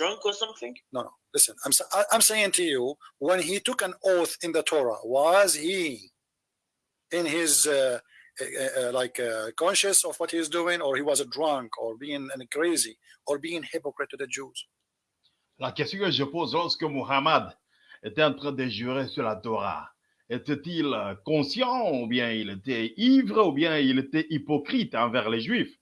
drunk or something? No, no. Listen, I'm sa- I- I'm saying to you, when he took an oath in the Torah, was he in his uh, uh, uh, like uh, conscious of what he's doing, or he was a drunk, or being uh, crazy, or being hypocrite to the Jews? La question que je pose, lorsque Muhammad était en train de jurer sur la Torah, était-il conscient ou bien il était ivre ou bien il était hypocrite envers les Juifs?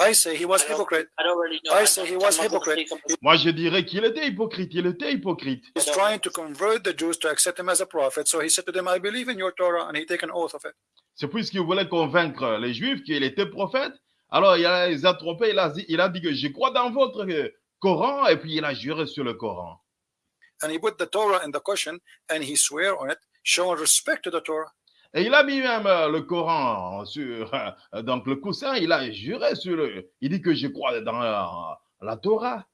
I say he was hypocrite. I don't really know. I say he was hypocrite. Moi, je dirais qu'il était hypocrite, il était hypocrite. He's trying to convert the Jews to accept him as a prophet. So he said to them, "I believe in your Torah," and he take an oath of it. C'est puisqu'il voulait convaincre les Juifs qu'il était prophète. Alors, il a, les a trompés, il a, dit- il a dit que je crois dans votre euh, Coran, et puis il a juré sur le Coran. And he put the Torah in the cushion, and he swear on it, showing respect to the Torah. Et il a mis même euh, le Coran sur euh, donc le coussin, il a juré sur le. Il dit que je crois dans la, la Torah.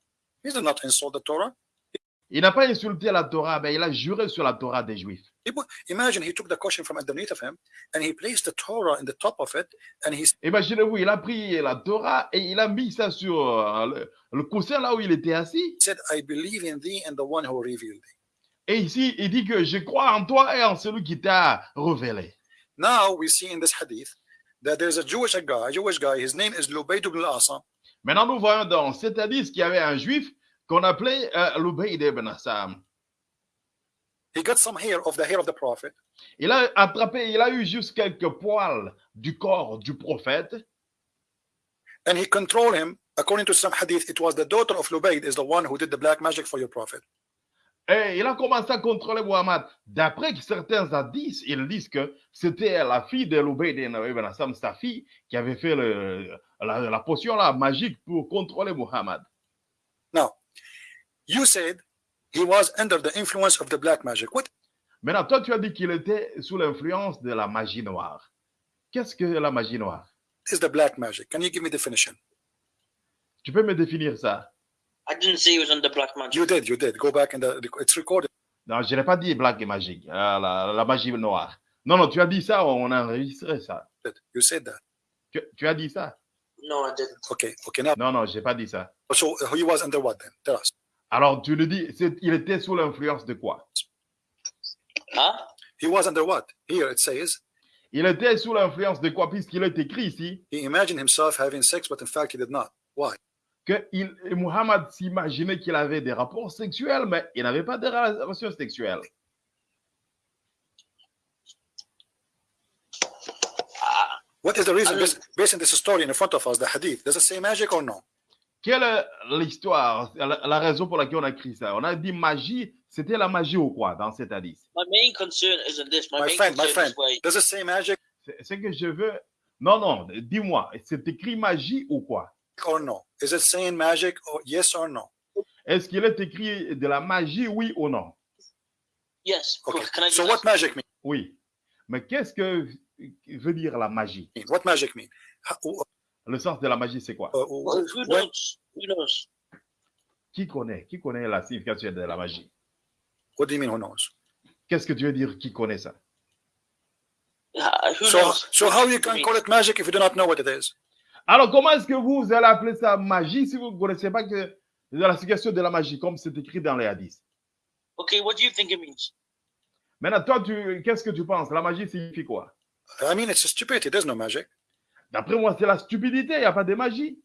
He did not insult the Torah? Il n'a pas insulté la Torah, mais il a juré sur la Torah des Juifs. He put, imagine he took the cushion from underneath of him, and he placed the Torah in the top of it, and he Imaginez-vous, il a pris la Torah et il a mis ça sur euh, le, le coussin là où il était assis. said, "I believe in thee and the one who revealed thee." Et ici, il dit que je crois en toi et en celui qui t'a révélé. Now we see in this hadith that there's a Jewish guy, Jewish guy. His name is Lubayd ibn al-Asam. Maintenant, nous voyons dans cet hadith qu'il y avait un juif qu'on appelait euh, Lubayd ibn Assam. He got some hair of the hair of the prophet, Il a attrapé, il a eu juste quelques poils du corps du prophète. and he controlled him. According to some hadith, it was the daughter of Lubayd is the one who did the black magic for your prophet. Et il a commencé à contrôler Muhammad. D'après certains hadiths, ils disent que c'était la fille de Lubayd ibn Assam, sa fille, qui avait fait le- la, la potion là, magique pour contrôler Muhammad. You said he was under the influence of the black magic. What? Maintenant, toi, tu as dit qu'il était sous l'influence de la magie noire. Qu'est-ce que la magie noire? Is the black magic? Can you give me definition? Tu peux me définir ça? I didn't say he was under black magic. You did, you did. Go back and the, it's recorded. Non, je n'ai pas dit black et magique, euh, la, la magie noire. Non, non, tu as dit ça, on a enregistré ça. You said that. Tu, tu as dit ça? No, I didn't. Okay, okay. Now, Non, non, je n'ai pas dit ça. so he was under what then? Tell us. Alors, tu le dis, il était sous l'influence de quoi? Huh? He was under what? Here it says Il était sous l'influence de quoi Puisqu'il est écrit ici? He imagined himself having sex, but in fact he did not. Why? Que il, Muhammad s'imaginait qu'il avait des rapports sexuels, mais il n'avait pas de relations sexuelles. Ah, What is the reason? Based, based on this story in front of us, the hadith, does it say magic or no? Quelle est l'histoire, la, la raison pour laquelle on a écrit ça? On a dit magie, c'était la magie ou quoi dans cet hadith? My main concern isn't this. My, My main friend, my friend. is Does it say magic? C'est ce que je veux. Non, non, dis-moi, c'est écrit magie ou quoi? Or no? Is it saying magic or yes or no? Est-ce qu'il est écrit de la magie, oui ou non? Yes. Okay. Can I So what magic mean? Oui. Mais qu'est-ce que veut dire la magie? What magic mean? How- Le sens de la magie, c'est quoi? Uh, Well, who when- knows? Who knows? Qui connaît? Qui connaît la signification de la magie? What do you mean? Who knows? Qu'est-ce que tu veux dire qui connaît ça? Uh, who So, knows? so how you can call it magic if you do not know what it is? Alors, comment est-ce que vous allez appeler ça magie si vous ne connaissez pas que la signification de la magie, comme c'est écrit dans les hadiths? Okay, what do you think it means? Maintenant, toi, tu, qu'est-ce que tu penses? La magie signifie quoi? I mean, it's stupidity. There's no magic. D'après moi, c'est la stupidité, il n'y a pas de magie.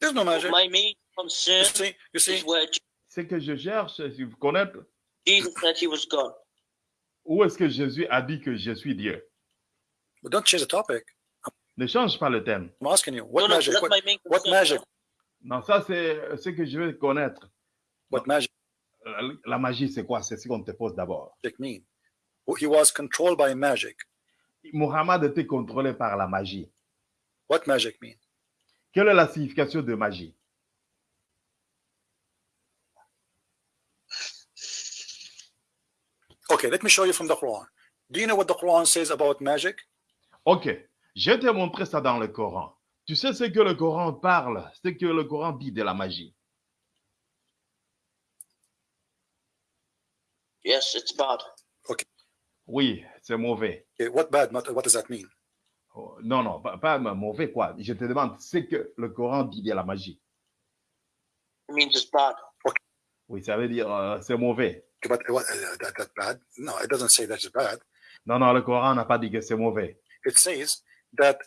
There's no magic. My main You concern see, you see, is where Ce que je cherche, c'est de connaître Jesus said he was God. où est-ce que Jésus a dit que je suis Dieu? But don't change the topic. Ne change pas le thème. I'm asking you, what no, no, magic? that's What, what magic? Non, ça, c'est ce que je veux connaître. What magic La, la magie, c'est quoi? C'est ce qu'on te pose d'abord. mean? He was controlled by magic. Muhammad était contrôlé par la magie. What magic mean? Quelle est la signification de magie? Okay, let me show you from the Quran. Do you know what the Quran says about magic? Ok, je vais te montrer ça dans le Coran. Tu sais ce que le Coran parle, ce que le Coran dit de la magie. Yes, it's bad. Oui, c'est mauvais. Okay, what bad? What, what does that mean? Oh, Non, non, pas, pas mauvais quoi. Je te demande, c'est que le Coran dit de la magie. It means it's bad. Oui, ça veut dire euh, c'est mauvais. But what, uh, that, bad? No, it doesn't say that's bad. Non, non, le Coran n'a pas dit que c'est mauvais. It says that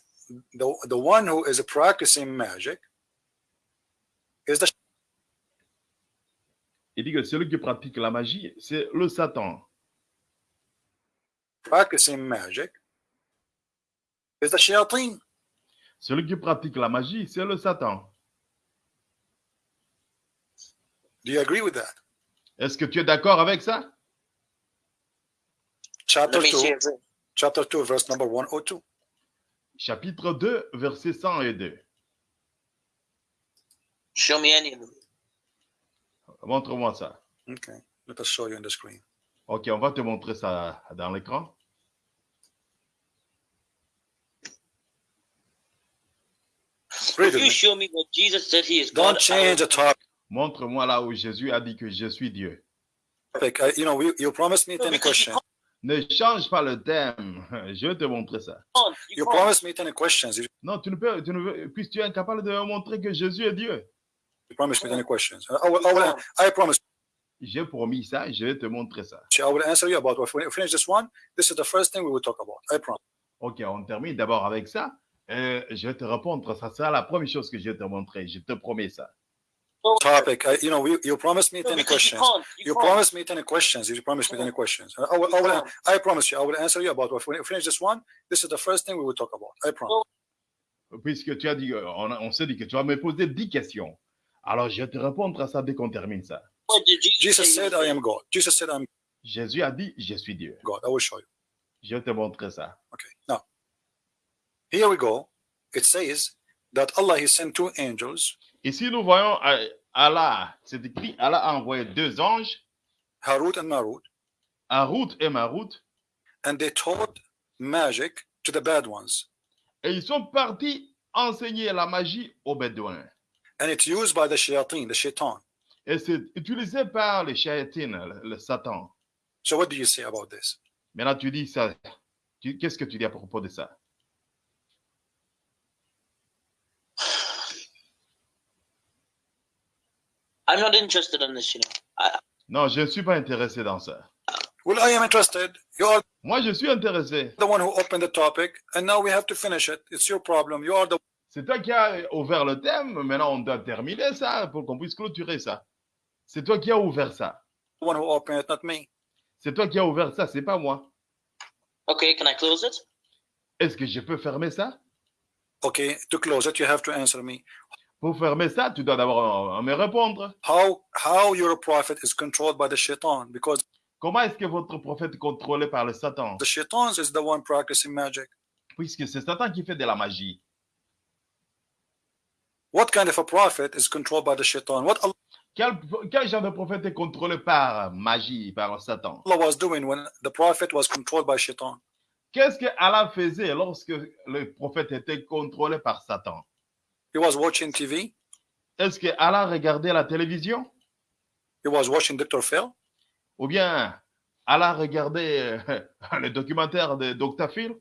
the the one who is practicing magic is the Il dit que celui qui pratique la magie, c'est le Satan. practicing magic is the shayateen. Celui qui pratique la magie, c'est le Satan. Do you agree with that? Est-ce que tu es d'accord avec ça? See 2, if it- chapter 2, verse number 102. Chapitre 2, verset 102. Show me any of them. Montre-moi ça. Okay, let us show you on the screen. Ok, on va te montrer ça dans l'écran. Read If it. you man. show me what Jesus said he is Don't God, I change the will- topic. Montre-moi là où Jésus a dit que je suis Dieu. Uh, you know, we, you promised me No, 10 because you questions. Ne change pas le thème. Je vais te montrer ça. You You promised me 10 questions. You Non, tu ne peux, tu ne veux, puisque tu es incapable de montrer que Jésus est Dieu. promised me 10 questions. I, will, I, will, I promise J'ai promis ça, je vais te montrer ça. you, I will answer you about, if we finish this one, this is the first thing we will talk about. I promise. Ok, on termine d'abord avec ça. Euh, je vais te répondre. Ça sera la première chose que je vais te montrer. Je te promets ça. Topic, I, you know, we, you promised me No, 10 because you questions. can't. You You can't. promised me 10 questions. You promised me 10 questions. I will, I, will, I promise you, I will answer you about, if we finish this one, this is the first thing we will talk about. I promise. Puisque tu as dit, on, on s'est dit que tu vas me poser 10 questions. Alors, je vais te répondre à ça dès qu'on termine ça. Jesus, Jesus say he said, I am God. Jesus said, I'm Jésus a dit, je suis Dieu. God. I will show you. Je vais te montrer ça. Okay. Now, here we go. It says that Allah, He sent two angels, Ici, nous voyons euh, Allah, c'est écrit, Allah a envoyé deux anges, Harut and Marut, Harut et Marut, and they taught magic to the bad ones. et ils sont partis enseigner la magie aux Bédouins. And it's used by the shayateen, the shaitan. Et c'est utilisé par les shayatines, le, le Satan. So what do you say about this? Maintenant, tu dis ça. Qu'est-ce que tu dis à propos de ça? I'm not interested in this, you know. I, Non, je ne suis pas intéressé dans ça. Well, I am interested. You are Moi, je suis intéressé. the one who opened the topic, and now we have to finish it. It's your problem. You are the C'est toi qui as ouvert le thème. Maintenant, on doit terminer ça pour qu'on puisse clôturer ça. C'est toi qui as ouvert ça. one who opened it, not me. C'est toi qui as ouvert ça, c'est pas moi. okay, can I close it? Est-ce que je peux fermer ça? Okay, to close it, you have to answer me. Pour fermer ça, tu dois d'abord me répondre. How how your prophet is controlled by the shaitan? Because Comment est-ce que votre prophète est contrôlé par le Satan? the shaitan is the one practicing magic. Puisque c'est Satan qui fait de la magie. What kind of a prophet is controlled by the shaitan? What Quel, quel genre de prophète est contrôlé par magie, par Satan? Allah was doing when the prophet was controlled by shaitan? Qu'est-ce que Allah faisait lorsque le prophète était contrôlé par Satan? He was watching TV. Est-ce que Allah regardait la télévision? He was watching Dr. Phil. Ou bien Allah regardait euh, le documentaire de Dr. Phil?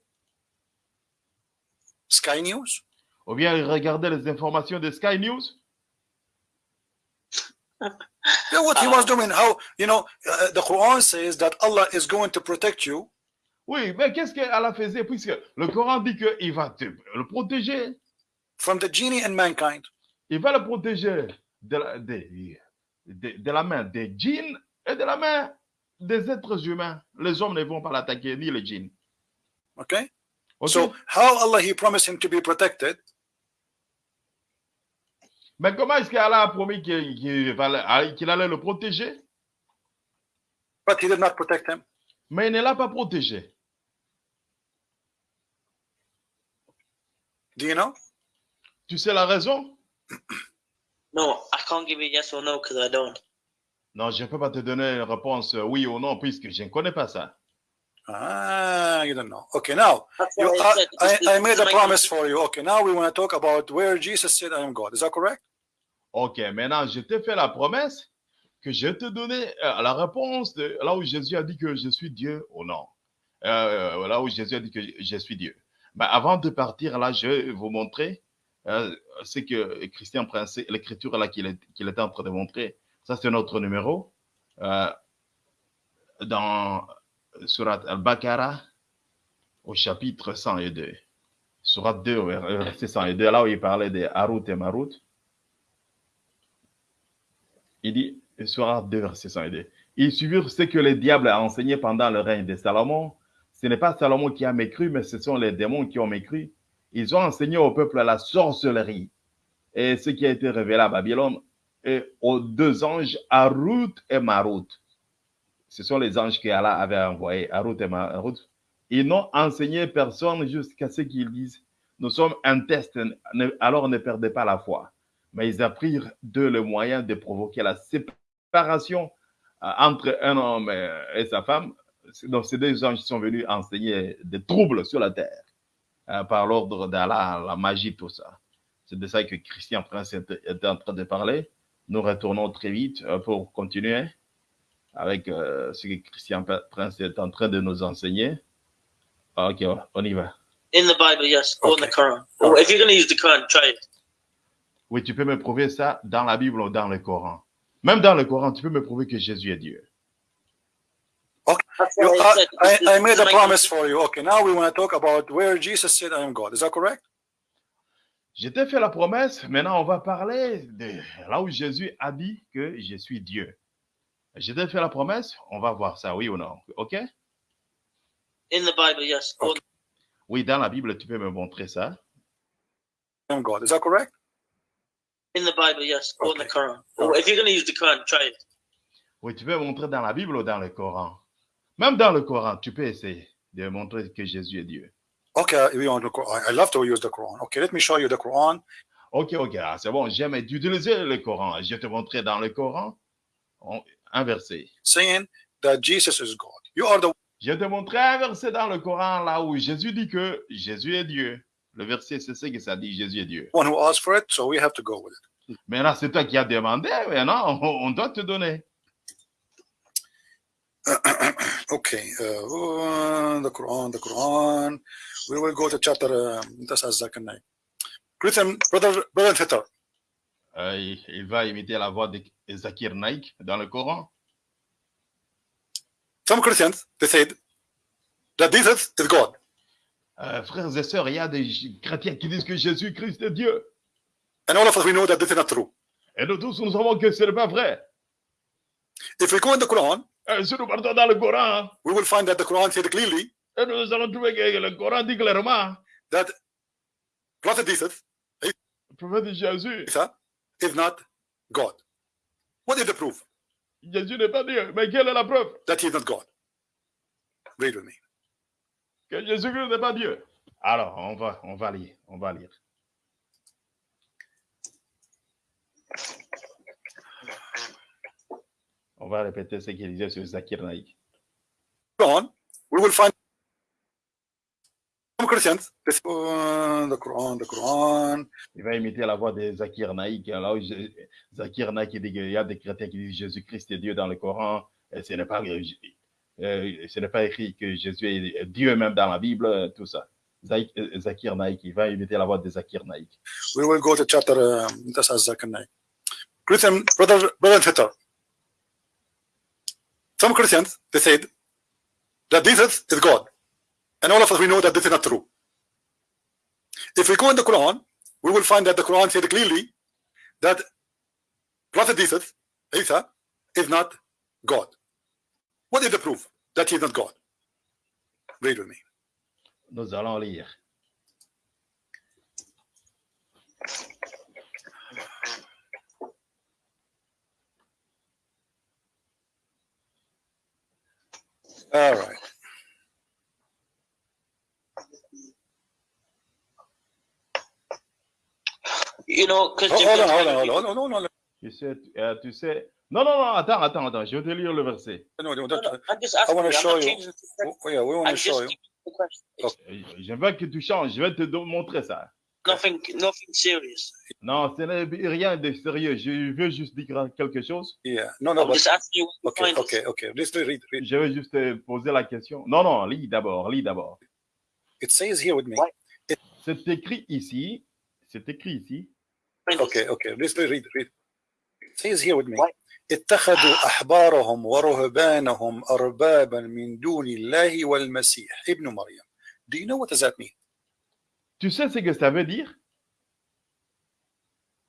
Sky News. Ou bien il regardait les informations de Sky News? Yeah, what he was doing? How you know uh, the Quran says that Allah is going to protect you Oui, mais qu'est-ce que Allah faisait? Puisque le Coran dit qu'il va te, le protéger. From the genie and mankind. Il va le protéger de la, de, de- de la main des djinns et de la main des êtres humains. Les hommes ne vont pas l'attaquer, ni les djinns. Okay. Ok? So how Allah he promised him to be protected, Mais comment est-ce qu'Allah a promis qu'il va- qu'il allait le protéger, but he did not protect him? mais il ne l'a pas protégé? Do you know? Tu sais la raison? No, I can't give you yes or no because I don't. Non, je ne peux pas te donner une réponse euh, oui ou non, puisque je ne connais pas ça. Ah, you don't know. Okay, now you, I, made a promise for you. Okay, now we want to talk about where Jesus said, "I am God." Is that correct? Ok, maintenant, je t'ai fait la promesse que je te donnais euh, la réponse de là où Jésus a dit que je suis Dieu ou non. Euh, là où Jésus a dit que je suis Dieu. Bah, avant de partir, là, je vais vous montrer euh, ce que Christian Prince, l'écriture là qu'il est, qu'il était en train de montrer. Ça, c'est notre numéro. Euh, dans Surat al-Baqarah, au chapitre 102. Surat 2, verset 102, là où il parlait de Harut et Marut. Il dit, Surat 2, verset 102. Ils suivirent ce que le diable a enseigné pendant le règne de Salomon. Ce n'est pas Salomon qui a mécru, mais ce sont les démons qui ont mécru. Ils ont enseigné au peuple la sorcellerie et ce qui a été révélé à Babylone et aux deux anges, Harut et Marut. Ce sont les anges que Allah avait envoyés, Harut et Marut. Ils n'ont enseigné personne jusqu'à ce qu'ils disent, nous sommes un test, alors ne perdez pas la foi. Mais ils apprirent d'eux le moyen de provoquer la séparation euh, entre un homme et sa femme. Donc, ces deux anges sont venus enseigner des troubles sur la terre euh, par l'ordre d'Allah, la magie, tout ça. C'est de ça que Christian Prince était en train de parler. Nous retournons très vite euh, pour continuer avec ce que Christian Prince est en train de nous enseigner. Ok, on y va. In the Bible, yes, or in the Quran. Or if you're going to use the Quran, try it. Oui, tu peux me prouver ça dans la Bible ou dans le Coran. Même dans le Coran, tu peux me prouver que Jésus est Dieu. Okay. You- I I. I, made a promise for you. Okay, now we want to talk about where Jesus said, I am God. Is that correct? Je t'ai fait la promesse, maintenant on va parler de là où Jésus a dit que je suis Dieu. Je t'ai fait la promesse, on va voir ça, oui ou non. OK? In the Bible, yes. Okay. Oui, dans la Bible, tu peux me montrer ça. I am God. Is that correct? in the Bible, yes. Or in the Okay. Quran. Or if you're going to use the Quran, try it. Oui, tu peux montrer dans la Bible ou dans le Coran? Même dans le Coran, tu peux essayer de montrer que Jésus est Dieu. Okay, we want the Quran. I love to use the Quran. Okay, let me show you the Quran. Ok, ok, ah, c'est bon, j'aime utiliser le Coran. Je vais te montrer dans le Coran on- un verset. saying that Jesus is God. You are the Je vais te montrer un verset dans le Coran là où Jésus dit que Jésus est Dieu. Le verset, c'est ce que ça dit, Jésus est Dieu. one who asked for it, so we have to go with it. Maintenant, c'est toi qui as demandé, maintenant, on, on doit te donner. okay, uh, the Quran, the Quran. We will go to chapter. Um, this is second. Christian brother, brother Thitter. Euh, il, il va imiter la voix de Zakir Naik dans le Coran. Some Christians they said that Jesus is God. Euh, frères et sœurs, il y a des chrétiens qui disent que Jésus-Christ est Dieu. And all of us we know that this is not true. Et nous tous, nous savons que ce n'est pas vrai. If we go in the Quran, Si nous partons dans le Coran, we will find that the Quran said clearly et nous allons trouver que le Coran dit clairement, that Prophet Jesus, le prophète Jésus, Isa, is not God. What is the proof? Jésus n'est pas Dieu. Mais quelle est la preuve? That he is not God? Read with me. que Jésus-Christ n'est pas Dieu Alors, on va, on va lire, on va lire. On va répéter ce qu'il disait sur Zakir Naik. Quran, we will find some Christians. The Quran, the Quran. Il va imiter la voix de Zakir Naik. Là où je- Zakir Naik dit qu'il y a des chrétiens qui disent Jésus-Christ est Dieu dans le Coran. Et ce n'est pas, euh, ce n'est pas écrit que Jésus est Dieu même dans la Bible, tout ça. Euh, Zakir Naik, il va imiter la voix de Zakir Naik. We will go to chapter. Um, this is second name. Christian brother, brother Thitter. Some Christians they said that Jesus is God, and all of us we know that this is not true. If we go in the Quran, we will find that the Quran said clearly that Prophet Jesus, Isa, is not God. What is the proof that he is not God? Read with me. Nous allons lire. All right. You know, because Hold hold on, hold on, hold on, hold on, hold on. Tu sais, euh, tu sais. Non, non, non, attends, attends, attends. Je vais te lire le verset. No, no, No, that- no, I'm just asking. wanna you. Show oh, yeah, we want to show que tu changes. Je vais te montrer ça. nothing, nothing serious. Non, ce n'est rien de sérieux. Je veux juste dire quelque chose. Yeah, no, no, I'm but just asking you where okay, you find okay, it. okay. Just read, read. Je vais juste te poser la question. Non, non, lis d'abord, lis d'abord. It says here with me Why? c'est écrit ici, c'est écrit ici, Okay, okay. Let's read, read. It says here with me. What? اتخذوا أحبارهم ورهبانهم أربابا من دون الله والمسيح ابن مريم. Do you know what does that mean? Tu sais ce que ça veut dire?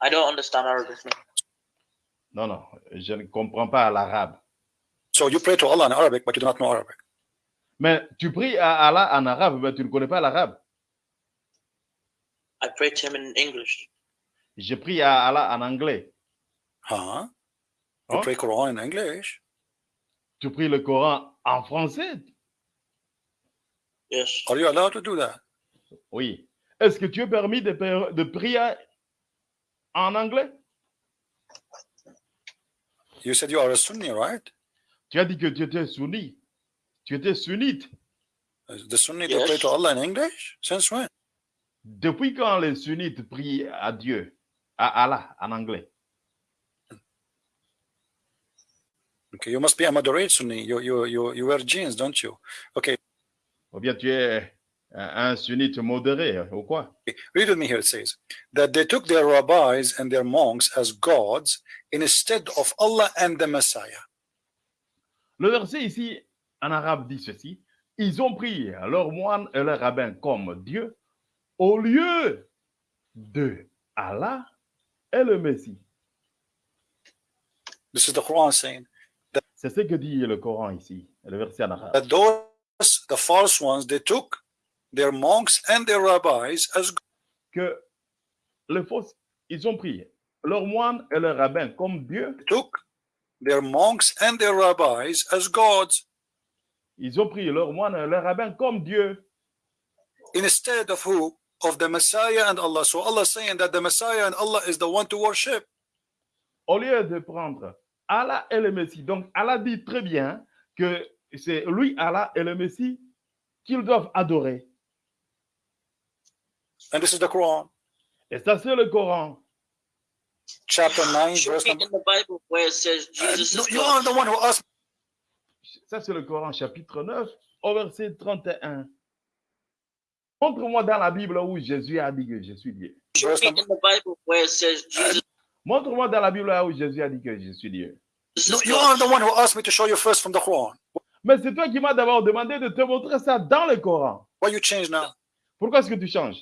I don't understand Arabic. Non, non, je ne comprends pas l'arabe. So you pray to Allah in Arabic, but you do not know Arabic. Mais tu pries à Allah en arabe, mais tu ne connais pas l'arabe. I pray to him in English. Je prie à Allah en anglais. Huh? You Huh? pray Quran in English? Tu pries le Coran en français? Yes. Are you allowed to do that? Oui. Est-ce que tu es permis de, de prier en anglais? You said you are a Sunni, right? Tu as dit que tu étais sunni. Tu étais sunnite. Is The Sunni to Yes. pray to Allah in English? Since when? Depuis quand les sunnites prient à Dieu, à Allah en anglais? Okay, you must be a moderate Sunni. You you you you wear jeans, don't you? Okay, Ou bien tu es un un sunnite modéré ou quoi read with me here. It says that they took their rabbis and their monks as gods instead of Allah and the Messiah. Le verset ici en arabe dit ceci. Ils ont pris leurs moines et leurs rabbins comme Dieu au lieu de Allah et le Messie. This is the Quran saying C'est ce que dit le Coran ici, le verset en arabe. that those the false ones they took their monks and their rabbis as Que les fausses, ils ont pris leurs moines et leurs rabbins comme Dieu. took their monks and their rabbis as gods Ils ont pris leurs moines et leurs rabbins comme Dieu. instead of who? Of the Messiah and Allah. So Allah is saying that the Messiah and Allah is the one to worship. Au lieu de prendre Allah et le Messie. Donc Allah dit très bien que c'est lui, Allah et le Messie qu'ils doivent adorer. And this is the Quran, Et ça, c'est le Coran. chapter 9, Show verse me number. in the Bible where it says Uh, Jesus no, is you are the one who asked. Ça, c'est le Coran, chapitre 9, au verset 31. Montre-moi dans la Bible où Jésus a dit que je suis Dieu. Show verse me number. in the Bible where it says Jesus Montre-moi dans la Bible où Jésus a dit que je suis Dieu. No, you are the one who asked me to show you first from the Quran. Mais c'est toi qui m'as d'abord demandé de te montrer ça dans le Coran. Why you change now, Pourquoi est-ce que tu changes?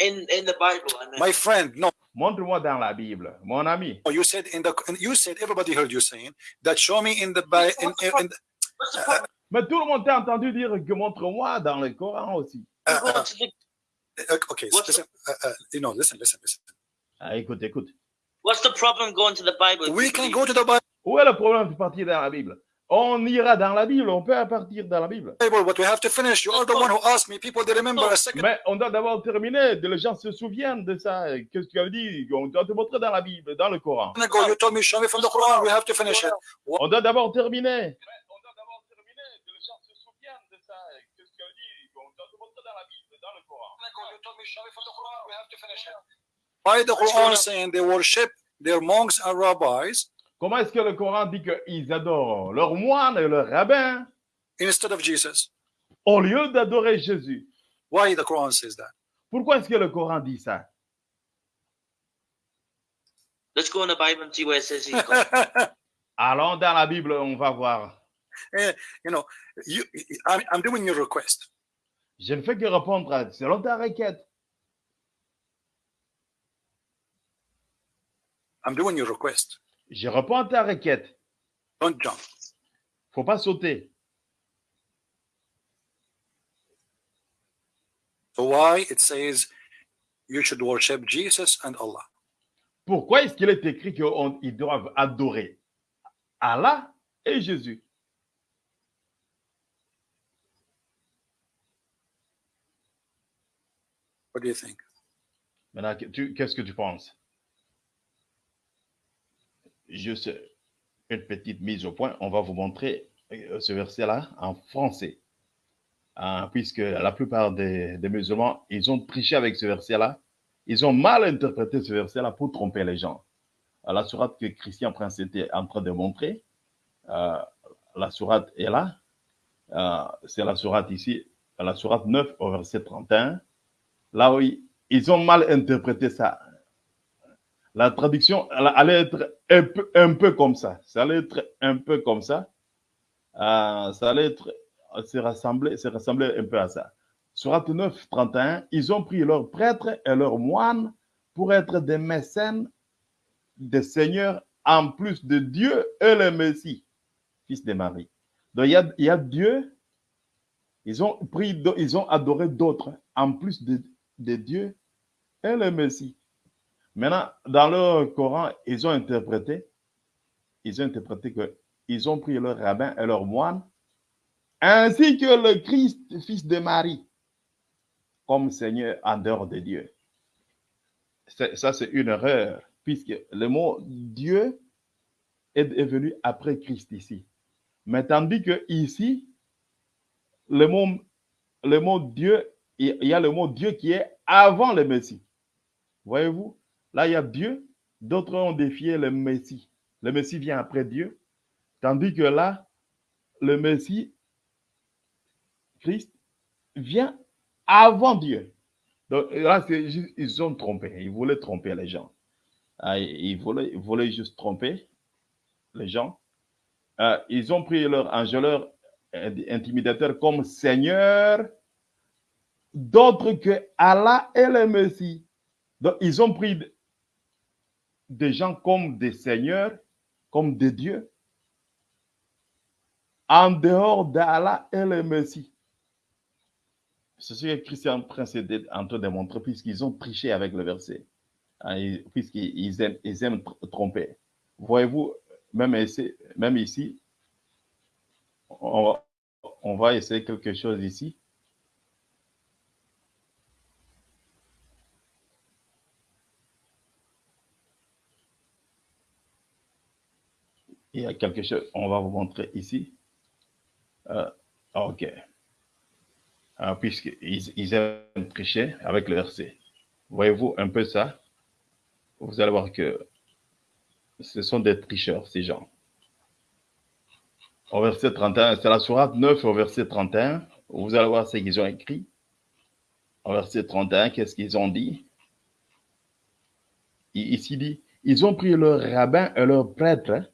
In in the Bible, I mean. my friend? No, Montre-moi dans la Bible, mon ami. you said in the. You said everybody heard you saying that. Show me in the Bi- in, in, in? Mais tout le monde t'a entendu dire que montre-moi dans le Coran aussi. uh, uh, uh, okay, What's listen. Uh, uh, you know, listen, listen, listen. Ah, écoute, écoute. What's the problem going to the Bible? We can go to the Bible, Où est le problème de partir dans la Bible? On ira dans la Bible, on peut partir dans la Bible. but we have to finish. You are the one who asked me. People, they remember a second. Mais on doit d'abord terminer, les gens se souviennent de ça. Qu'est-ce que tu as dit? On doit te montrer dans la Bible, dans le Coran. On doit d'abord terminer. On doit d'abord terminer, que les gens se souviennent de ça. Qu'est-ce que tu as dit On doit te montrer dans la Bible, dans le Coran. You told me show me from the Quran. We have to finish it. Why the Quran saying they worship their monks and rabbis Comment est-ce que le Coran dit qu'ils adorent leurs moines et leurs rabbins instead of Jesus? au lieu d'adorer Jésus Why the Quran says that? Pourquoi est-ce que le Coran dit ça? Let's go in the Bible and see where it says he's God. Allons dans la Bible, on va voir. you know, you, I'm, I'm doing your request. Je ne fais que répondre à, selon ta requête. I'm doing your request. Je réponds à ta requête. Don't jump. faut pas sauter. So why it says you should worship Jesus and Allah? Pourquoi est-ce qu'il est écrit qu'ils doivent adorer Allah et Jésus? What do you think? Maintenant, qu'est-ce que tu penses? Juste une petite mise au point. On va vous montrer euh, ce verset-là en français. Hein, puisque la plupart des, des musulmans, ils ont triché avec ce verset-là. Ils ont mal interprété ce verset-là pour tromper les gens. Euh, La sourate que Christian Prince était en train de montrer, euh, la sourate est là. Euh, C'est la sourate ici, la sourate 9 au verset 31. là ils, ils ont mal interprété ça. La traduction allait être un peu, comme ça. Ça allait être un peu comme ça. Euh, ça allait être, se rassembler, se rassembler un peu à ça. Surat 9, 31, ils ont pris leurs prêtres et leurs moines pour être des mécènes, des seigneurs, en plus de Dieu et le Messie, fils de Marie. Donc il y a, Dieu, ils ont pris, ils ont adoré d'autres, en plus de, de Dieu et le Messie. Maintenant, dans leur Coran, ils ont interprété, ils ont interprété que ils ont pris leur rabbin et leur moine, ainsi que le Christ, fils de Marie, comme Seigneur en dehors de Dieu. Ça, c'est une erreur, puisque le mot Dieu est, venu après Christ ici. Mais tandis que ici, le mot, le mot Dieu, il y a le mot Dieu qui est avant le Messie. Voyez-vous, là, il y a Dieu, d'autres ont défié le Messie. Le Messie vient après Dieu, tandis que là, le Messie, Christ, vient avant Dieu. Donc là, ils ont trompé. Ils voulaient tromper les gens. Ah, ils, voulaient, juste tromper les gens. Euh, ils ont pris leur ange, leur euh, intimidateur comme Seigneur, d'autres que Allah et le Messie. Donc, ils ont pris des gens comme des seigneurs, comme des dieux, en dehors d'Allah et le Messie. C'est ce que Christian Prince est en train de montrer, puisqu'ils ont triché avec le verset, Hein, ils- puisqu'ils ils aiment, ils tromper. Voyez-vous, même ici, même ici on va essayer quelque chose ici. Il y a quelque chose, on va vous montrer ici. Euh, ok. Ah, Puisqu'ils ils aiment tricher avec le verset. Voyez-vous un peu ça? Vous allez voir que ce sont des tricheurs, ces gens. Au verset 31, c'est la sourate 9 au verset 31. Vous allez voir ce qu'ils ont écrit. Au verset 31, qu'est-ce qu'ils ont dit? Ici dit, ils ont pris leur rabbin et leur prêtre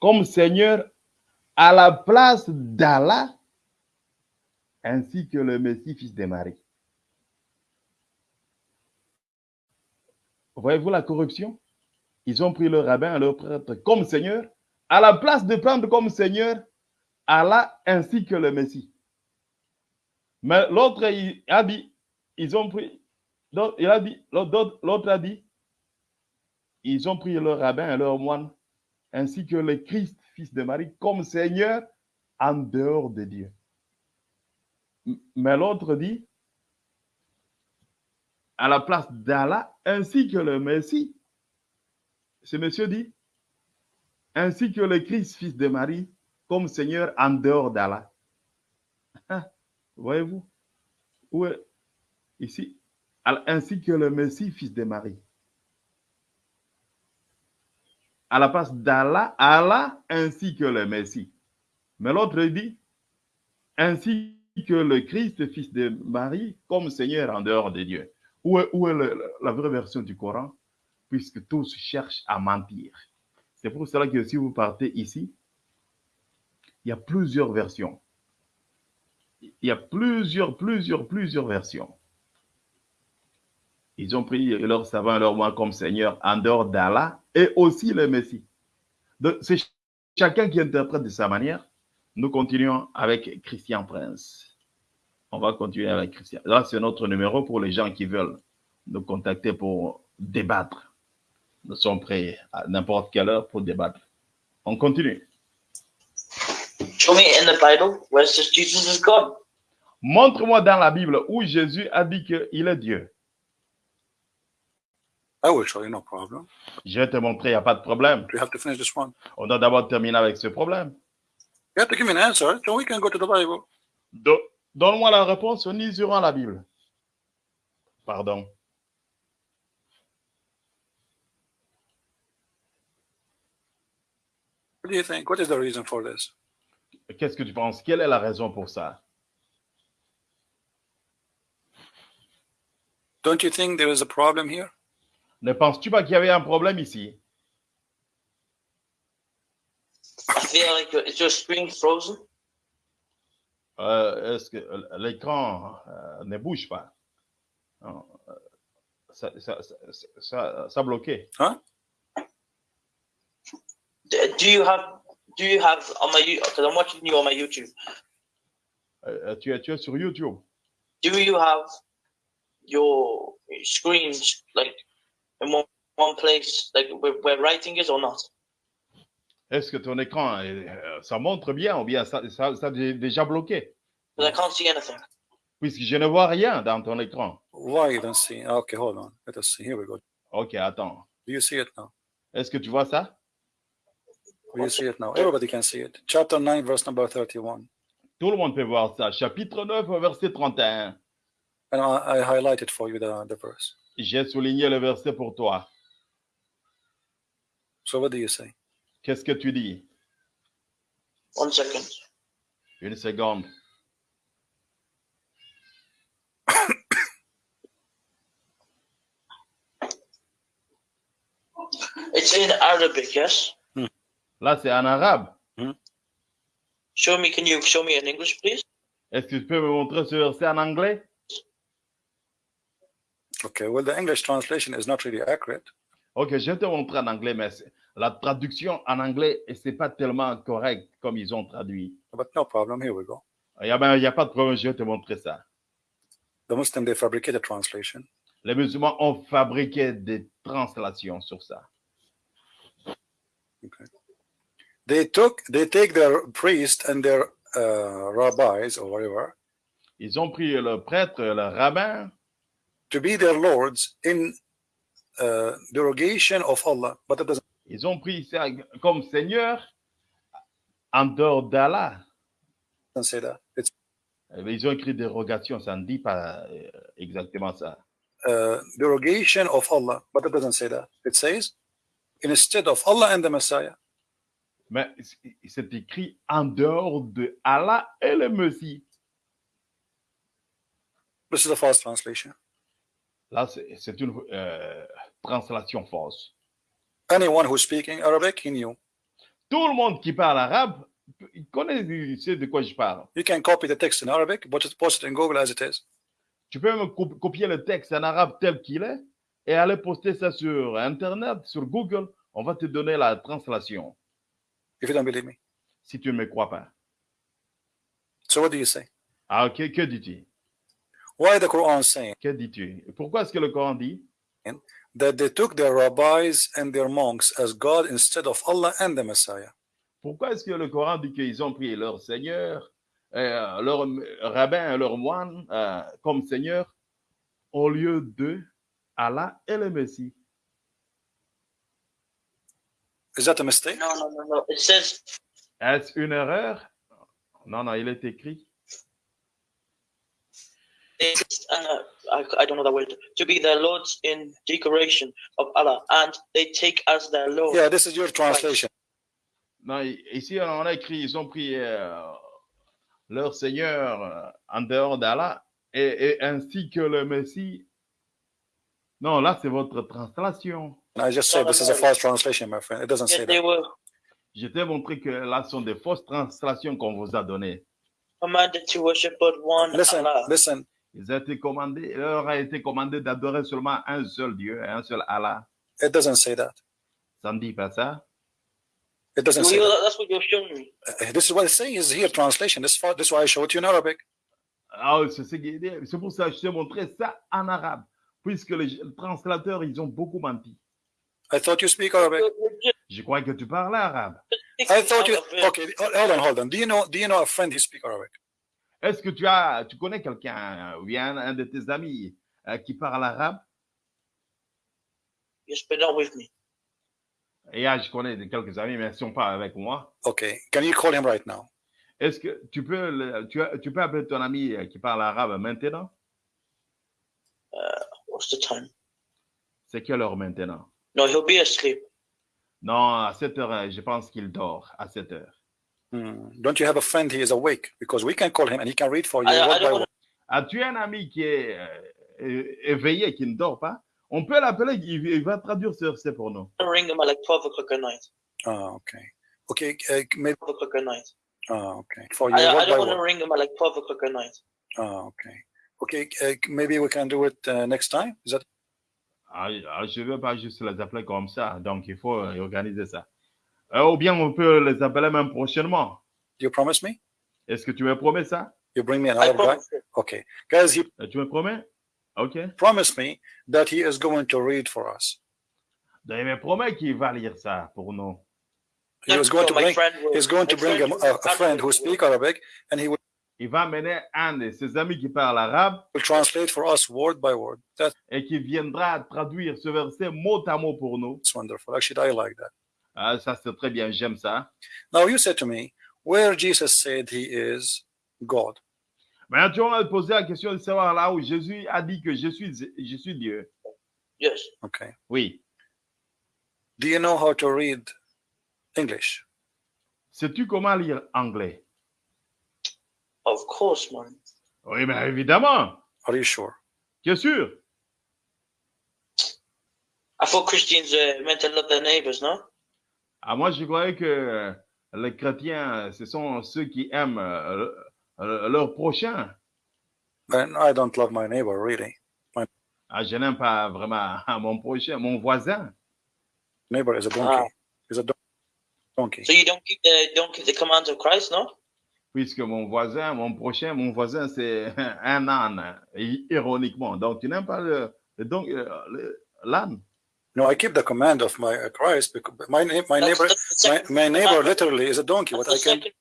comme Seigneur à la place d'Allah ainsi que le Messie, fils de Marie. Voyez-vous la corruption? Ils ont pris le rabbin et leur prêtre comme Seigneur, à la place de prendre comme Seigneur Allah ainsi que le Messie. Mais l'autre a dit, ils ont pris, il a l'autre a dit, ils ont pris leur rabbin et leur moine ainsi que le Christ, fils de Marie, comme Seigneur en dehors de Dieu. Mais l'autre dit, à la place d'Allah, ainsi que le Messie. Ce monsieur dit, ainsi que le Christ, fils de Marie, comme Seigneur en dehors d'Allah. Ah, Voyez-vous Où est ici Ainsi que le Messie, fils de Marie. À la place d'Allah, Allah ainsi que le Messie. Mais l'autre dit, ainsi que le Christ, fils de Marie, comme Seigneur en dehors de Dieu. Où est, la vraie version du Coran? Puisque tous cherchent à mentir. C'est pour cela que si vous partez ici, il y a plusieurs versions. Il y a plusieurs, plusieurs, plusieurs versions. Ils ont pris leur savant et leur moi comme Seigneur en dehors d'Allah et aussi le Messie. Donc, c'est ch- chacun qui interprète de sa manière. Nous continuons avec Christian Prince. On va continuer avec Christian. Là, c'est notre numéro pour les gens qui veulent nous contacter pour débattre. Nous sommes prêts à n'importe quelle heure pour débattre. On continue. Show me in the Bible where Jesus is God. Montre-moi dans la Bible où Jésus a dit qu'il est Dieu. I will show you, no problem. Je vais te montrer, il n'y a pas de problème. We have to finish this one. On doit d'abord terminer avec ce problème. You have to give me an answer, so we can go to the Bible. Do- Donne-moi la réponse, nous liserons la Bible. Pardon. What do you think? What is the reason for this? Qu'est-ce que tu penses? Quelle est la raison pour ça? Don't you think there is a problem here? Ne penses-tu pas qu'il y avait un problème ici? I feel like your, is your screen frozen? Euh, Est-ce que l'écran euh, ne bouge pas? Non, euh, ça, ça, ça, ça, ça a bloqué. D- Do you have do you have on my because I'm watching you on my YouTube. Euh, tu, es, tu es sur YouTube. Do you have your screens like in one, one place like where, where writing is or not? Est-ce que ton écran, euh, ça montre bien ou bien ça, ça, ça déjà bloqué? Because I can't see anything. Puisque je ne vois rien dans ton écran. Why you don't see? Okay, hold on. Let us see. Here we go. Ok, attends. Do you see it now? Est-ce que tu vois ça? Do you see it now? Everybody can see it. Chapter 9, verse number 31. Tout le monde peut voir ça. Chapitre 9, verset 31. And I, I highlighted for you the, the verse. J'ai souligné le verset pour toi. So what do you say? Qu'est-ce que tu dis? One second. Une seconde. It's in Arabic, yes? Là, c'est en arabe. Show me. Can you show me in English, please? Est-ce que tu peux me montrer ce verset en anglais? Okay, well, the English translation is not really accurate. Ok, je vais te montrer en anglais, mais la traduction en anglais, c'est pas tellement correct comme ils ont traduit. But no problem. Here we go. Il n'y a, ben, a pas de problème, je vais te montrer ça. The Muslim, they fabricate a translation. Les musulmans ont fabriqué des translations sur ça. They took, they take their priest and their uh, rabbis or whatever Ils ont pris le prêtre, le rabbin, to be their lords in uh, derogation of Allah, but it doesn't. ils ont pris ça comme Seigneur en dehors d'Allah. say that. It's Eh bien, Ils ont écrit dérogation, ça ne dit pas euh, exactement ça. uh, derogation of Allah, but it doesn't say that. It says instead of Allah and the Messiah. Mais c'est écrit en dehors de Allah et le Messie. This is a false translation. Là, c'est une euh, translation fausse. Anyone who's speaking Arabic, he knew. Tout le monde qui parle arabe, il connaît il sait de quoi je parle. You can copy the text in Arabic, but post it in Google as it is. Tu peux me cop- copier le texte en arabe tel qu'il est et aller poster ça sur Internet, sur Google. On va te donner la translation If you don't believe me. si tu ne me crois pas. So what do you say? Ah, que, que dis-tu? Why the Quran saying? Que dis-tu? Pourquoi est-ce que le Coran dit? That they took their rabbis and their monks as God instead of Allah and the Messiah? Pourquoi est-ce que le Coran dit qu'ils ont pris leur Seigneur, euh, leur rabbin, leur moine euh, comme Seigneur au lieu de Allah et le Messie? Is that a mistake? No, no, no, no. It says Est-ce une erreur? Non, non, il est écrit. Uh, I, I don't know that word. To be their lords in decoration of Allah, and they take as their lord. Yeah, this is your translation. Non, ici, on a écrit, ils ont pris euh, leur Seigneur euh, en dehors d'Allah et, et ainsi que le Messie. Non, là, c'est votre translation. I just said this is a false translation, my friend. It doesn't Yes, say they that. were Je t'ai montré que là, ce sont des fausses translations qu'on vous a données. commanded to worship but one Listen, Allah. Listen. Ils ont été commandés, il leur a été commandé d'adorer seulement un seul Dieu, un seul Allah. It doesn't say that. Ça ne dit pas ça. It doesn't say that. that's what you're showing me. Uh, This is what it says here, translation. This, is this is why I show it to you in Arabic. Ah, c'est pour ça que je t'ai montré ça en arabe. Puisque les translateurs, ils ont beaucoup menti. I thought you speak Arabic. Je crois que tu parles arabe. I thought you. of it. Okay, hold on, hold on. Do you know? Do you know a friend who speak Arabic? Est-ce que tu as, tu connais quelqu'un ou bien un de tes amis euh, qui parle arabe? Yes, but not with me. Et ah, je connais quelques amis, mais ils ne sont pas avec moi. Okay, can you call him right now? Est-ce que tu peux, le- tu, tu peux appeler ton ami euh, qui parle arabe maintenant? What's the time? C'est quelle heure maintenant? No, he'll be asleep. Non, à 7 heures, euh, je pense qu'il dort à 7 heures. Hmm. Don't you have a friend he is awake? Because we can call him and he can read for you word by word. As-tu un ami qui est, euh, éveillé, qui ne dort pas, on peut l'appeler, il, il va traduire ce verset pour nous. I ring him at like 12 o'clock at night. Ah, okay. Okay, uh, maybe. 12 o'clock at night. Ah, okay. For I, you, I word by don't want to ring him at like 12 o'clock at night. Ah, okay. Okay, uh, maybe we can do it uh, next time. Is that Ah, ah, je ne veux pas juste les appeler comme ça, donc il faut euh, organiser ça. Euh, ou bien on peut les appeler même prochainement. you promise me? Est-ce que tu me promets ça? You bring me another guy? promise you. Okay. Guys, he Euh, Tu me promets? OK. promised me that he is going to read for us. Donc, il me promet qu'il va lire ça pour nous. He was going So to bring friend will- he's going to bring a, friend a, will- a friend who speak Arabic and he will Il va amener un de ses amis qui parle arabe translate for us word by word. That's et qui viendra traduire ce verset mot à mot pour nous. wonderful. Actually, I like that. Ah, ça, c'est très bien, j'aime ça. Now you said to me, where Jesus said he is God. Maintenant, tu vas poser la question de savoir là où Jésus a dit que je suis, je suis Dieu. Yes. Okay. Oui. Do you know how to read English? Sais-tu comment lire anglais? Of course, man. Oui, bien évidemment. Are you sure? Bien sûr? I thought Christians uh, meant to love their neighbors, no? Ah, moi, je croyais que euh, les chrétiens, ce sont ceux qui aiment euh, euh, leur prochain. And I don't love my neighbor really. Ah, je n'aime pas vraiment mon prochain, mon voisin. Neighbor is a donkey. Ah. Is a don- donkey. So you don't keep the don't keep the commands of Christ, no? Puisque mon voisin, mon prochain, mon voisin, c'est un âne, ironiquement. Donc, tu n'aimes pas le, le don- euh, le- l'âne? No, I keep the command of my uh, Christ because my neighbor my, my literally is a donkey. What the I can second-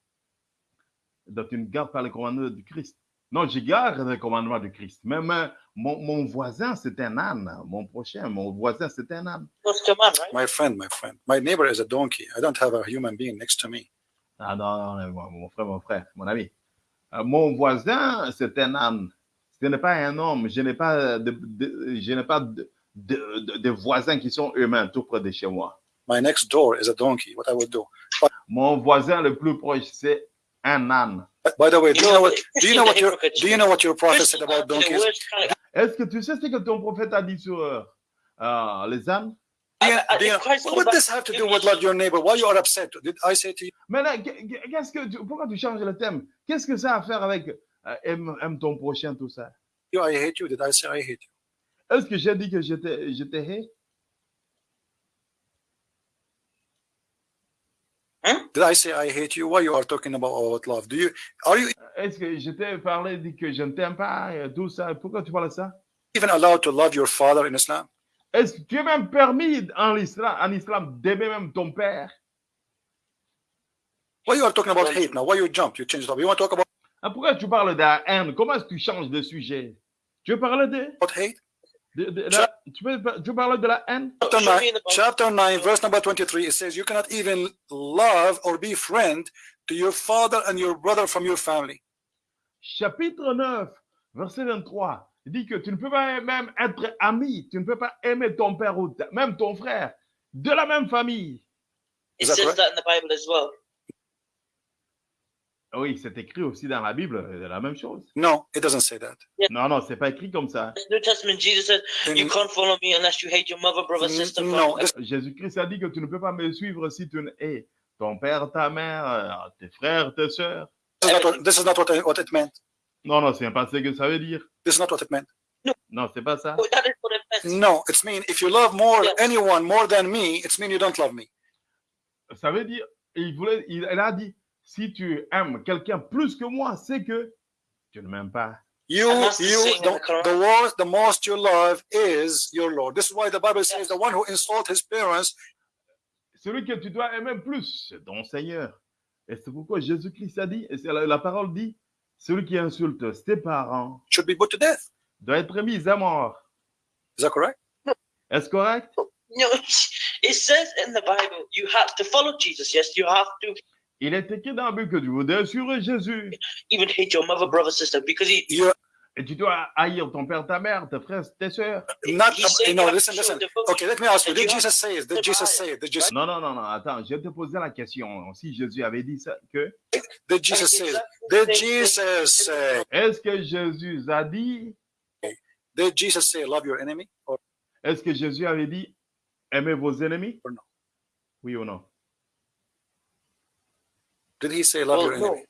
Donc, tu ne gardes pas les commandements du Christ. Non, je garde les commandements du Christ. Même euh, mon, mon voisin, c'est un âne. Mon prochain, mon voisin, c'est un âne. my friend, my friend. My neighbor is a donkey. I don't have a human being next to me. Ah non, non, mon mon frère, mon frère, mon ami. Euh, mon voisin, c'est un âne. Ce n'est pas un homme. Je n'ai pas de, de- je n'ai pas de, de, de- de voisins qui sont humains tout près de chez moi. My next door is a donkey. What I would do. Mon voisin le plus proche, c'est un âne. By the way, do you know what do you know what your do you know what your prophet said about donkeys? Est-ce que tu sais ce que ton prophète a dit sur euh, euh, les ânes? Do you- I- I- do you- if Christ what came would back- this have to do with love your neighbor? Why you are upset? Did I say to you? Maintenant, qu- qu- qu'est-ce que tu- pourquoi tu changes le thème? Qu'est-ce que ça a à faire avec euh, aime, aime ton prochain, tout ça? you I hate you? Did I say I hate you? Est-ce que j'ai dit que je te, je te hais? Did I say I hate you? Why you are talking about, about love? Do you are you Est-ce que je t'ai parlé, dit que je ne t'aime pas, euh, tout ça? Pourquoi tu parles de ça? even allowed to love your father in Islam? Est-ce que tu es même permis en islam, en islam d'aimer même ton père? Why you are talking about hate now? Why you jump? You change the topic. You want to talk about, Ah, pourquoi tu parles de la haine? Comment est-ce que tu changes de sujet? Tu veux parler de, about hate? De la- tu, veux, tu de la haine? Chapter Show me 9, in the Bible. chapter 9, verse number 23, it says, You cannot even love or be friend to your father and your brother from your family. Chapitre 9, verset 23. Il dit que tu ne peux pas même être ami, tu ne peux pas aimer ton père ou ta- même ton frère de la même famille. It says that in the Bible as well. Oui, c'est écrit aussi dans la Bible, euh, la même chose. No, it doesn't say that. Non, non, c'est pas écrit comme ça. The New Testament, Jesus said, "You In- can't follow me unless you hate your mother, brother, sister." no, father." this, Jésus-Christ a dit que tu ne peux pas me suivre si tu ne hais ton père, ta mère, euh, tes frères, tes sœurs. is not what, this is not what, I, what it meant. Non, non, c'est pas ce que ça veut dire. This is not what it meant. Non, c'est pas ça. Oh, that is what it meant. No, it's mean if you love more Yes. anyone more than me, it's mean you don't love me. Ça veut dire, il, voulait, il, elle a dit, si tu aimes quelqu'un plus que moi, c'est que tu ne m'aimes pas. You, you, the, the worst, the most you love is your Lord. This is why the Bible says the one who insult his parents Celui que tu dois aimer plus, c'est ton Seigneur. Et c'est pourquoi Jésus-Christ a dit, et la, la parole dit, celui qui insulte ses parents should be put to death. doit être mis à mort. Is that correct? Est-ce correct? No, it says in the Bible, you have to follow Jesus. Yes, you have to Il est écrit dans la Bible que suivre Jésus. even hate your mother, brother, sister, because he. You Et tu dois haïr ton père, ta mère, tes frères, tes sœurs. not. You have listen, listen. Okay, let me ask you. Did Jesus say it? Did Jesus say it? Did Jesus, Non, non, non, non, attends, je vais te poser la question. Si Jésus avait dit ça, que did Jesus say it? Did. Jesus say? est-ce que Jésus a dit Did Jesus say, love your enemy? Or Est-ce que Jésus avait dit aimez vos ennemis? Or no? Oui ou non? Did he say, love Well, your no. enemy?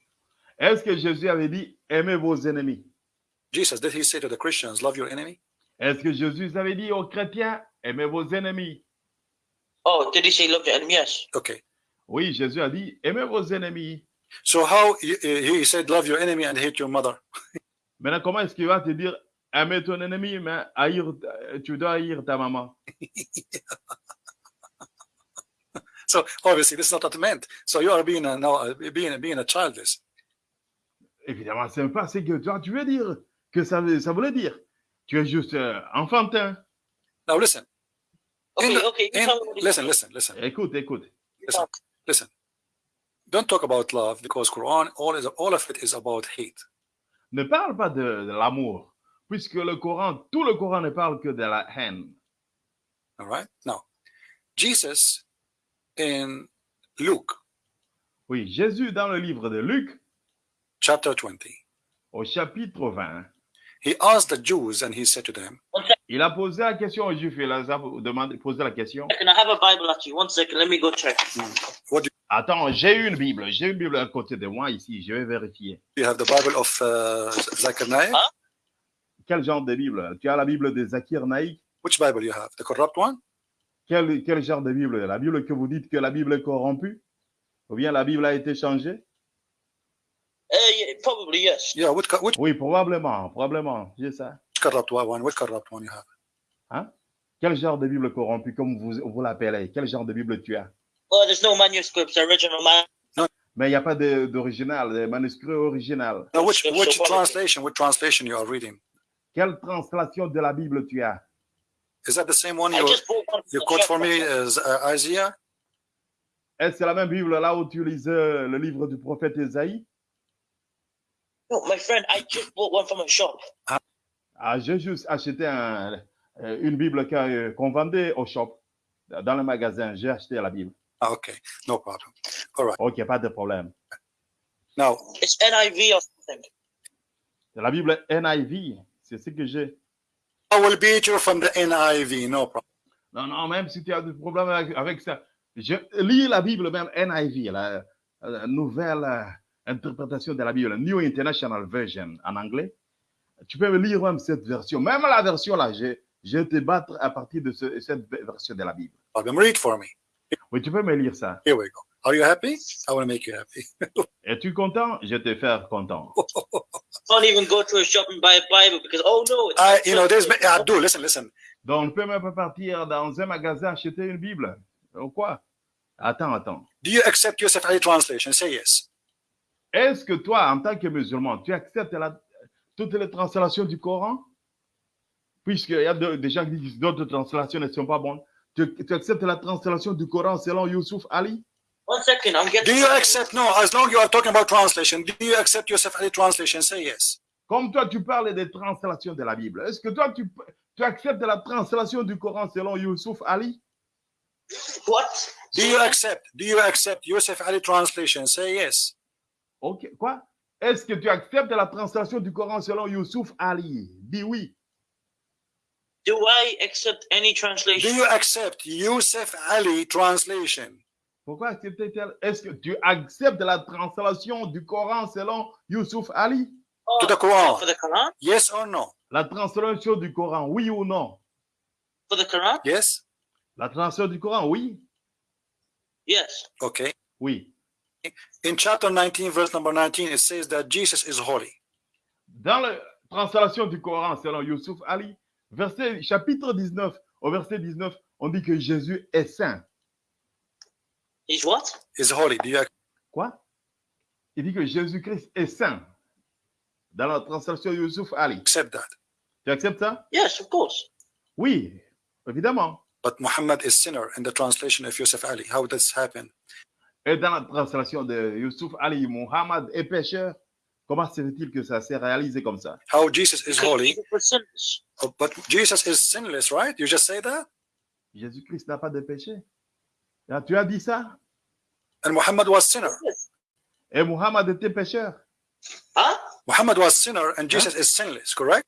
Est-ce que Jésus avait dit aimez vos ennemis Jesus, did he say to the Christians, love your enemy? Est-ce que Jésus avait dit aux chrétiens aimez vos ennemis Oh, did he say love your enemy? Yes. Okay. Oui, Jésus a dit aimez vos ennemis. So how he, he said, love your enemy and hate your mother? Maintenant, comment est-ce qu'il va te dire aimer ton ennemi, mais haïr, tu dois haïr ta maman So obviously this is not what it meant. So you are being a, now, uh, being, being a childish. Évidemment, c'est pas ce que toi tu veux dire, que ça, ça voulait dire. Tu es juste euh, enfantin. Now listen, Okay, In- okay. In- tell me what he listen, listen, listen, Écoute, écoute. You talk. listen. Don't talk about love because Quran, all, is, all of it is about hate. Ne parle pas de, de l'amour, puisque le Coran, tout le Coran ne parle que de la haine. All right. Now, Jesus in Luke Oui, Jésus, dans le livre de Luc, chapter 20, au chapitre 20, he asked the Jews and he said to them, il a posé la question aux Juifs. Il a demandé, posé la question. Can I have a Bible at you? One second. Let me go check. Attends, j'ai une Bible. J'ai une Bible à côté de moi ici. Je vais vérifier. You have the Bible of uh, Zechariah? Huh? Quel genre de Bible? Tu as la Bible de Zakir Which Bible you have? The corrupt one? Quel, quel genre de Bible? La Bible que vous dites que la Bible est corrompue? Ou bien la Bible a été changée? Yeah, probably yes. Yeah, which, co- which Oui, probablement. Probablement. J'ai ça. corrupt one? Which corrupt one you have? Quel genre de Bible corrompue, comme vous, vous l'appelez? Quel genre de Bible tu as? Well, there's no manuscripts, original man. Mais il n'y a pas de- d'original, de, manuscrit original. No, which So- so which what- translation? Which translation you are reading? Quelle translation de la Bible tu as? Is that the same one you you quote for me as uh, Isaiah? Est-ce la même Bible là où tu lisais le livre du prophète Esaïe No, my friend, I just bought one from a shop. Ah, j'ai juste acheté un- euh, une Bible euh, qu'on vendait au shop, dans le magasin. J'ai acheté la Bible. Ah, okay, no problem. All right. Ok, pas de problème. Now, It's NIV or something. La Bible NIV, c'est ce que j'ai. I will beat you from the NIV. No problem. Non, non, même si tu as des problèmes avec, avec ça, je lis la Bible même NIV, la, la nouvelle euh, interprétation de la Bible, New International Version en anglais. Tu peux me lire même cette version. Même la version là, je, je vais te battre à partir de ce- cette version de la Bible. Problem. Read for me. Oui, tu peux me lire ça. Here we go. Are you happy? I want to make you happy. Es-tu content? Je vais te faire content. Can't even go to a shop and buy a Bible because oh no, it's I, you know, there's I do listen, listen. Donc, on ne peut même pas partir dans un magasin acheter une Bible. Ou quoi? Attends, attends. Do you accept Yosef Ali translation? Say yes. Est-ce que toi, en tant que musulman, tu acceptes la- toutes les translations du Coran? Puisqu'il y a de- des gens qui disent que d'autres translations ne sont pas bonnes. Tu, tu acceptes la translation du Coran selon Youssouf Ali? One second. I'm Do getting. you accept? No, as long you are talking about translation, do you accept Yosef Ali translation? Say yes. Comme toi, tu parles des translations de la Bible. Est-ce que toi, tu, tu acceptes la translation du Coran selon Youssouf Ali? What? Do you accept? Do you accept Yosef Ali translation? Say yes. Ok, quoi? Est-ce que tu acceptes la translation du Coran selon Youssouf Ali? Dis oui. Do I accept any Do translation? you accept Yosef Ali translation? Pourquoi accepter-t-elle? Est-ce que tu acceptes la translation du Coran selon Youssouf Ali? Oh, To the Quran. For the Quran? Yes or no? La translation du Coran, oui ou non? For the Quran? Yes. La translation du Coran, oui? Yes. Okay. Oui. In chapter 19, verse number 19, it says that Jesus is holy. Dans la translation du Coran selon Youssouf Ali, verset, chapitre 19, au verset 19, on dit que Jésus est saint. He's what? Is holy. Do you Quoi? Il dit que Jésus-Christ est saint. Dans la translation Youssouf Ali. accept that? Tu acceptes ça? Yes, of course. Oui, évidemment. But Muhammad is sinner in the translation of Yosef Ali. How does this happen? Et dans la translation de Youssouf Ali, Muhammad est pécheur. Comment se fait-il que ça s'est réalisé comme ça? How Jesus is holy, oh, but Jesus is sinless, right? You just say that? Jésus-Christ n'a pas de péché. Ah, Tu as dit ça? And Muhammad was sinner. Et Muhammad était pécheur. Huh? Muhammad was sinner and Jesus is sinless, correct?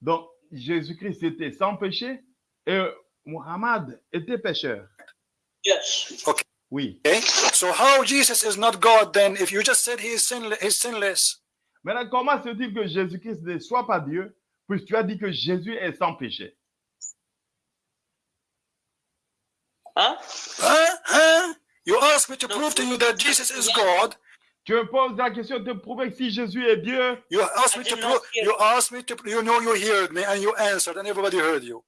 Donc, Jésus-Christ était sans péché et Muhammad était pécheur. Yes. Oui. Okay, so how Jesus is not God then? If you just said he is sinless, he's sinless? Maintenant, comment se dit que Jésus-Christ ne soit pas Dieu, puisque tu as dit que Jésus est sans péché? Huh? Huh? Huh? You asked me to No, prove to you that Jesus is God. Tu me poses la question de prouver que si Jésus est Dieu, You asked me to prove. You asked me to. You know you heard me and you answered and everybody heard you.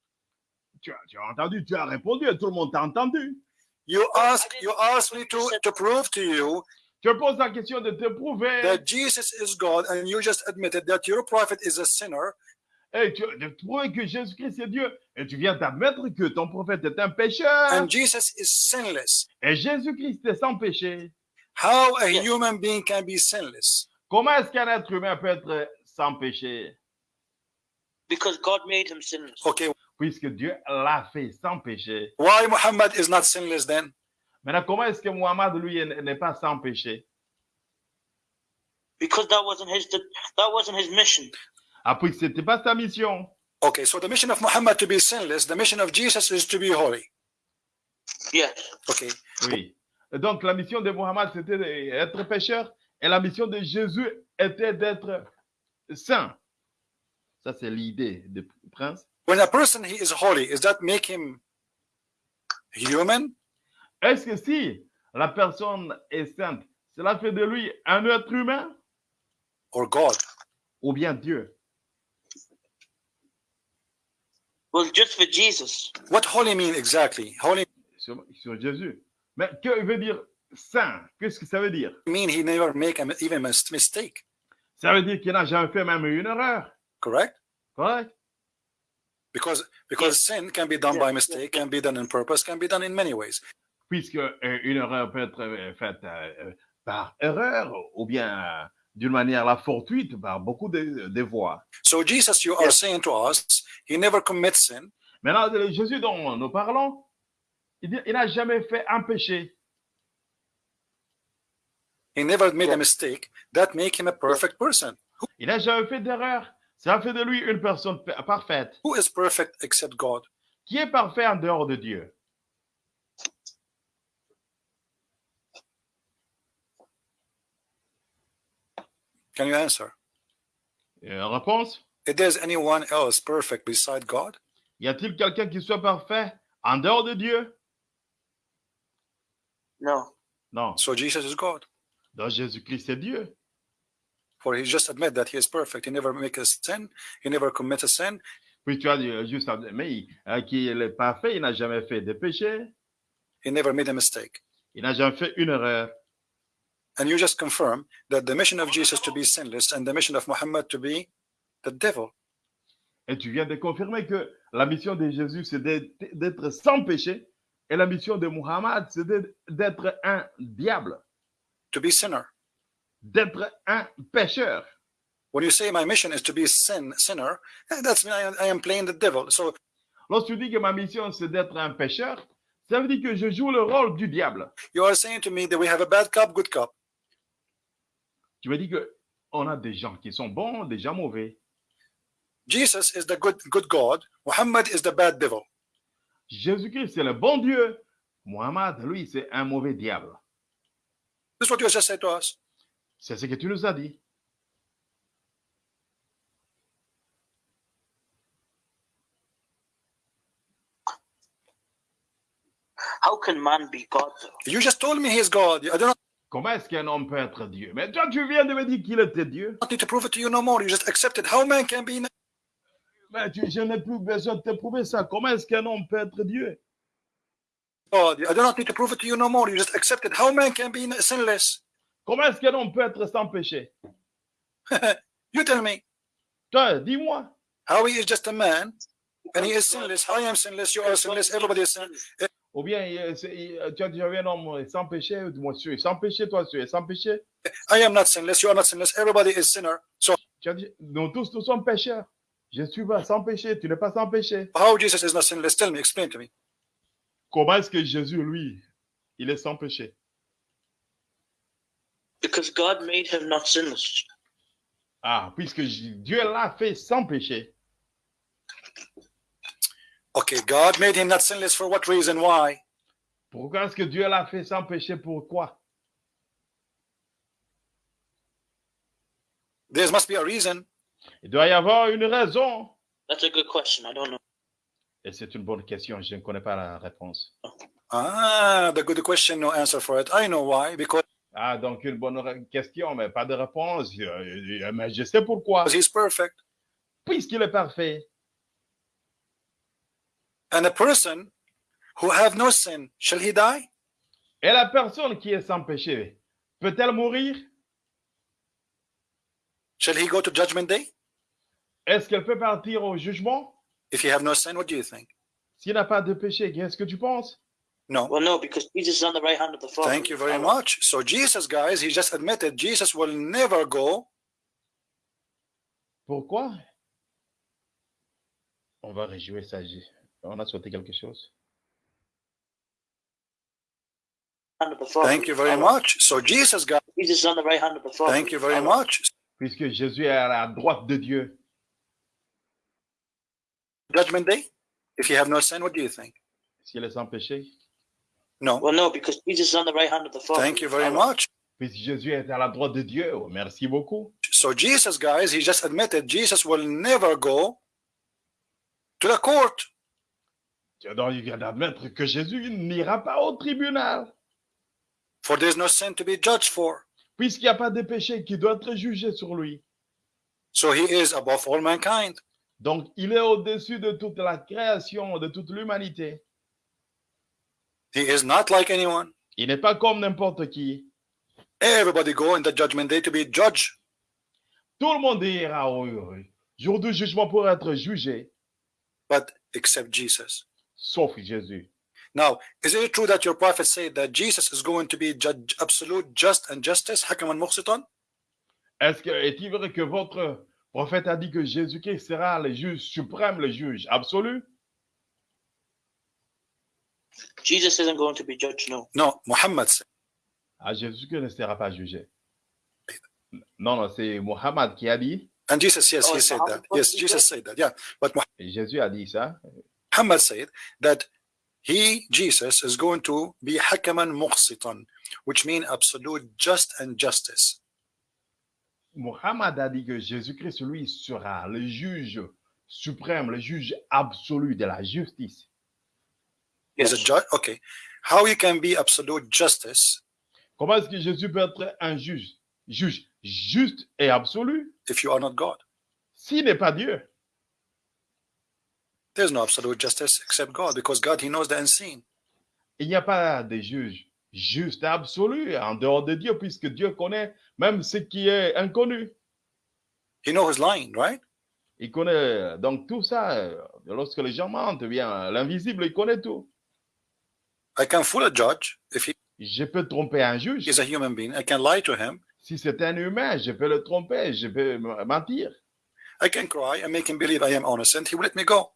tu as, tu as entendu, tu as répondu et tout le monde t'a entendu. You I You asked me to to prove to you Tu me poses la question de te prouver that Jesus is God, and you just admitted that your prophet is a sinner. et tu, de prouver que Jésus-Christ est Dieu. Et tu viens d'admettre que ton prophète est un pécheur. and Jesus is sinless. Et Jésus-Christ est sans péché. How a human being can be sinless? Comment est-ce qu'un être humain peut être sans péché? Because God made him sinless. Okay, Puisque Dieu l'a fait sans péché. why Muhammad is not sinless then? Maintenant, comment est-ce que Muhammad, lui, est- n'est pas sans péché? Because that wasn't his that wasn't his mission. Ah, puisque ce n'était pas sa mission. Okay, so the mission of Muhammad to be sinless, the mission of Jesus is to be holy. Yes. Okay, Oui. Donc, la mission de Muhammad, c'était d'être pécheur. Et la mission de Jésus était d'être saint. Ça, c'est l'idée du prince. when a person he is holy, does that make him human? Est-ce que si la personne est sainte, cela fait de lui un être humain? Or God? ou bien Dieu? Well, just for Jesus. What holy mean exactly? Holy sur, sur Jésus. Mais que veut dire saint Qu'est-ce que ça veut dire mean he never make a, even a mistake, Ça veut dire qu'il n'a jamais fait même une erreur. correct? Correct Because because sin can be done Yes, by mistake, yes. can be done in purpose, can be done in many ways. Puisque euh, une erreur peut être euh, faite euh, par erreur ou bien euh, d'une manière la fortuite par beaucoup de, de voies. So Jesus, you are saying to us, he never commits sin. Maintenant, Jésus dont nous parlons, il n'a jamais fait un péché. He never made a mistake. That make him a perfect person. Il n'a jamais fait d'erreur. Ça fait de lui une personne pa- parfaite. Who is perfect except God? Qui est parfait en dehors de Dieu? Can you answer? Euh, Réponse? If there's anyone else perfect beside God, Y a-t-il quelqu'un qui soit parfait en dehors de Dieu? No. Non. so Jesus is God. Donc Jésus-Christ est Dieu. For he just admit that he is perfect. He never make a sin. He never commit a sin. Puis tu as dit, euh, juste, mais euh, qui est parfait, il n'a jamais fait de péché, He never made a mistake. il n'a jamais fait une erreur. And you just confirm that the mission of Jesus to be sinless and the mission of Muhammad to be the devil. Et tu viens de confirmer que la mission de Jésus, c'est d'être sans péché, et la mission de Muhammad, c'est d'être- un diable, to be sinner. d'être un pécheur. When you say my mission is to be sin sinner, eh, that's me. I, am- I am playing the devil. So Lorsque tu dis que ma mission, c'est d'être un pécheur, ça veut dire que je joue le rôle du diable. you are saying to me that we have a bad cop, good cop. Tu me dis que on a des gens qui sont bons, des gens mauvais. Jesus is the good good God. Muhammad is the bad devil. Jésus-Christ, c'est le bon Dieu. Muhammad, lui, c'est un mauvais diable. This is what you just said to us. C'est ce que tu nous as dit. How can man be God? You just told me he is God. I do not Comment est-ce qu'un homme peut être Dieu? Mais toi, tu viens de me dire qu'il était Dieu. need to prove it to you no more. You just accept it. How man can be Mais tu- je n'ai plus besoin de te prouver ça. Comment est-ce qu'un homme peut être Dieu? God? I do not need to prove it to you no more. You just accept it. How man can be sinless? Comment est-ce qu'un homme peut être sans péché? You tell me. Toi, dis-moi. How he is just a man and he is sinless. I am sinless. You are sinless. Everybody is sinless. Ou bien, euh, euh, tu as déjà vu un homme sans péché Moi, je suis sans péché, toi, tu es sans péché? I am not sinless. You are not sinless. Everybody is sinner. So Tu as dit, nous tous, nous sommes pécheurs. Je suis pas sans péché, tu n'es pas sans péché. how Jesus is not sinless? Tell me. Explain to me. Comment est-ce que Jésus, lui, il est sans péché? Because God made him not sinless. Ah, puisque Dieu l'a fait sans péché. Okay, God made him not sinless for what reason? Why? Pourquoi est-ce que Dieu l'a fait sans péché? Pourquoi? There must be a reason. Il doit y avoir une raison. That's a good question. I don't know. Et c'est une bonne question, je ne connais pas la réponse. Ah, the good question, no answer for it. I know why. Because Ah, donc une bonne question, mais pas de réponse. Euh, euh, Mais je sais pourquoi. he's perfect. Puisqu'il est parfait. And a person who have no sin, shall he die? Et la personne qui est sans péché, peut-elle mourir Shall he go to judgment day? Est-ce qu'elle peut partir au jugement If you have no sin, what do you think? S'il n'a pas de péché, qu'est-ce que tu penses No. Well, no, because Jesus is on the right hand of the Father. Thank you very much. So Jesus, guys, he just admitted Jesus will never go. Pourquoi On va réjouir ça. j'ai- On a sauté quelque chose. Thank you very much. So Jesus, guys, Jesus is on the right hand of the Father. thank you very much. Puisque Jésus est à la droite de Dieu. Judgment day? If you have no sin, what do you think? S'il est sans péché. No. Well, no, because Jesus is on the right hand of the Father. Thank you very much. Puisque Jésus est à la droite de Dieu. Oh, Merci beaucoup. So Jesus, guys, he just admitted Jesus will never go to the court. Donc, il vient d'admettre que Jésus n'ira pas au tribunal. For there's no sin to be judged for. Puisqu'il n'y a pas de péché qui doit être jugé sur lui. So he is above all mankind. Donc, il est au-dessus de toute la création, de toute l'humanité. He is not like anyone. Il n'est pas comme n'importe qui. Everybody go in the judgment day to be judged. Tout le monde ira au jour du jugement pour être jugé, but except Jesus. Sauf Jésus. Now, is it true that your prophet said that Jesus is going to be judge, absolute just and justice, hakaman muqsitan? Est-ce que est-il vrai que votre prophète a dit que Jésus-Christ sera le juge suprême, le juge absolu? Jesus isn't going to be judged, no. No, Muhammad said. Ah, Jésus-Christ ne sera pas jugé. Non, non, c'est Mohammed qui a dit. And Jesus, yes, Oh, he said Muhammad that. Yes, Jesus said? that. Yeah, but Jésus a dit ça. Muhammad said that he, Jesus, is going to be hakaman muqsitan, which means absolute just and justice. Mohammed a dit que Jésus-Christ, lui, sera le juge suprême, le juge absolu de la justice. Is a Yes. judge? Okay. How you can be absolute justice? Comment est-ce que Jésus peut être un juge, juge juste et absolu? If you are not God? s'il n'est pas Dieu? There's no absolute justice except God, because God, He knows the unseen. Il n'y a pas de juge juste absolu en dehors de Dieu, puisque Dieu connaît même ce qui est inconnu. He knows lying, right? Il connaît donc tout ça. euh, Lorsque les gens mentent, bien, l'invisible, il connaît tout. I can fool a judge if he Je peux tromper un juge. a human being. I can lie to him. Si c'est un humain, je peux le tromper, je peux mentir. I can cry and make him believe I am innocent. He will let me go.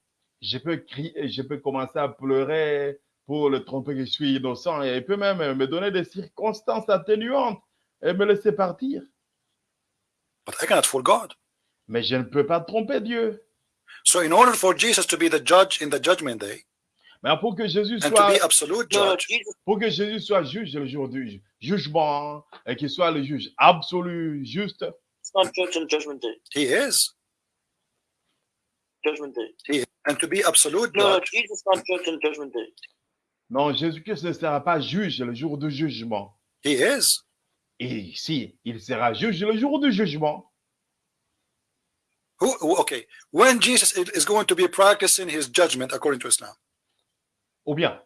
Je peux crier, je peux commencer à pleurer pour le tromper que je suis innocent et il peut même me donner des circonstances atténuantes et me laisser partir. But I cannot fool God. Mais je ne peux pas tromper Dieu. So in order for Jesus to be the judge in the judgment day Mais pour que Jésus soit judge, pour que Jésus soit juge le jour du jugement et qu'il soit le juge absolu, juste, is not judged on Judgment Day. he is. Judgment Day. And to be absolute? No, no, judge, Jesus is not judged on Judgment Day. non, Jésus-Christ ne sera pas juge le jour du jugement. he is. Et si il sera juge le jour du jugement, Who, okay, when Jesus is going to be practicing his judgment according to Islam, ou bien,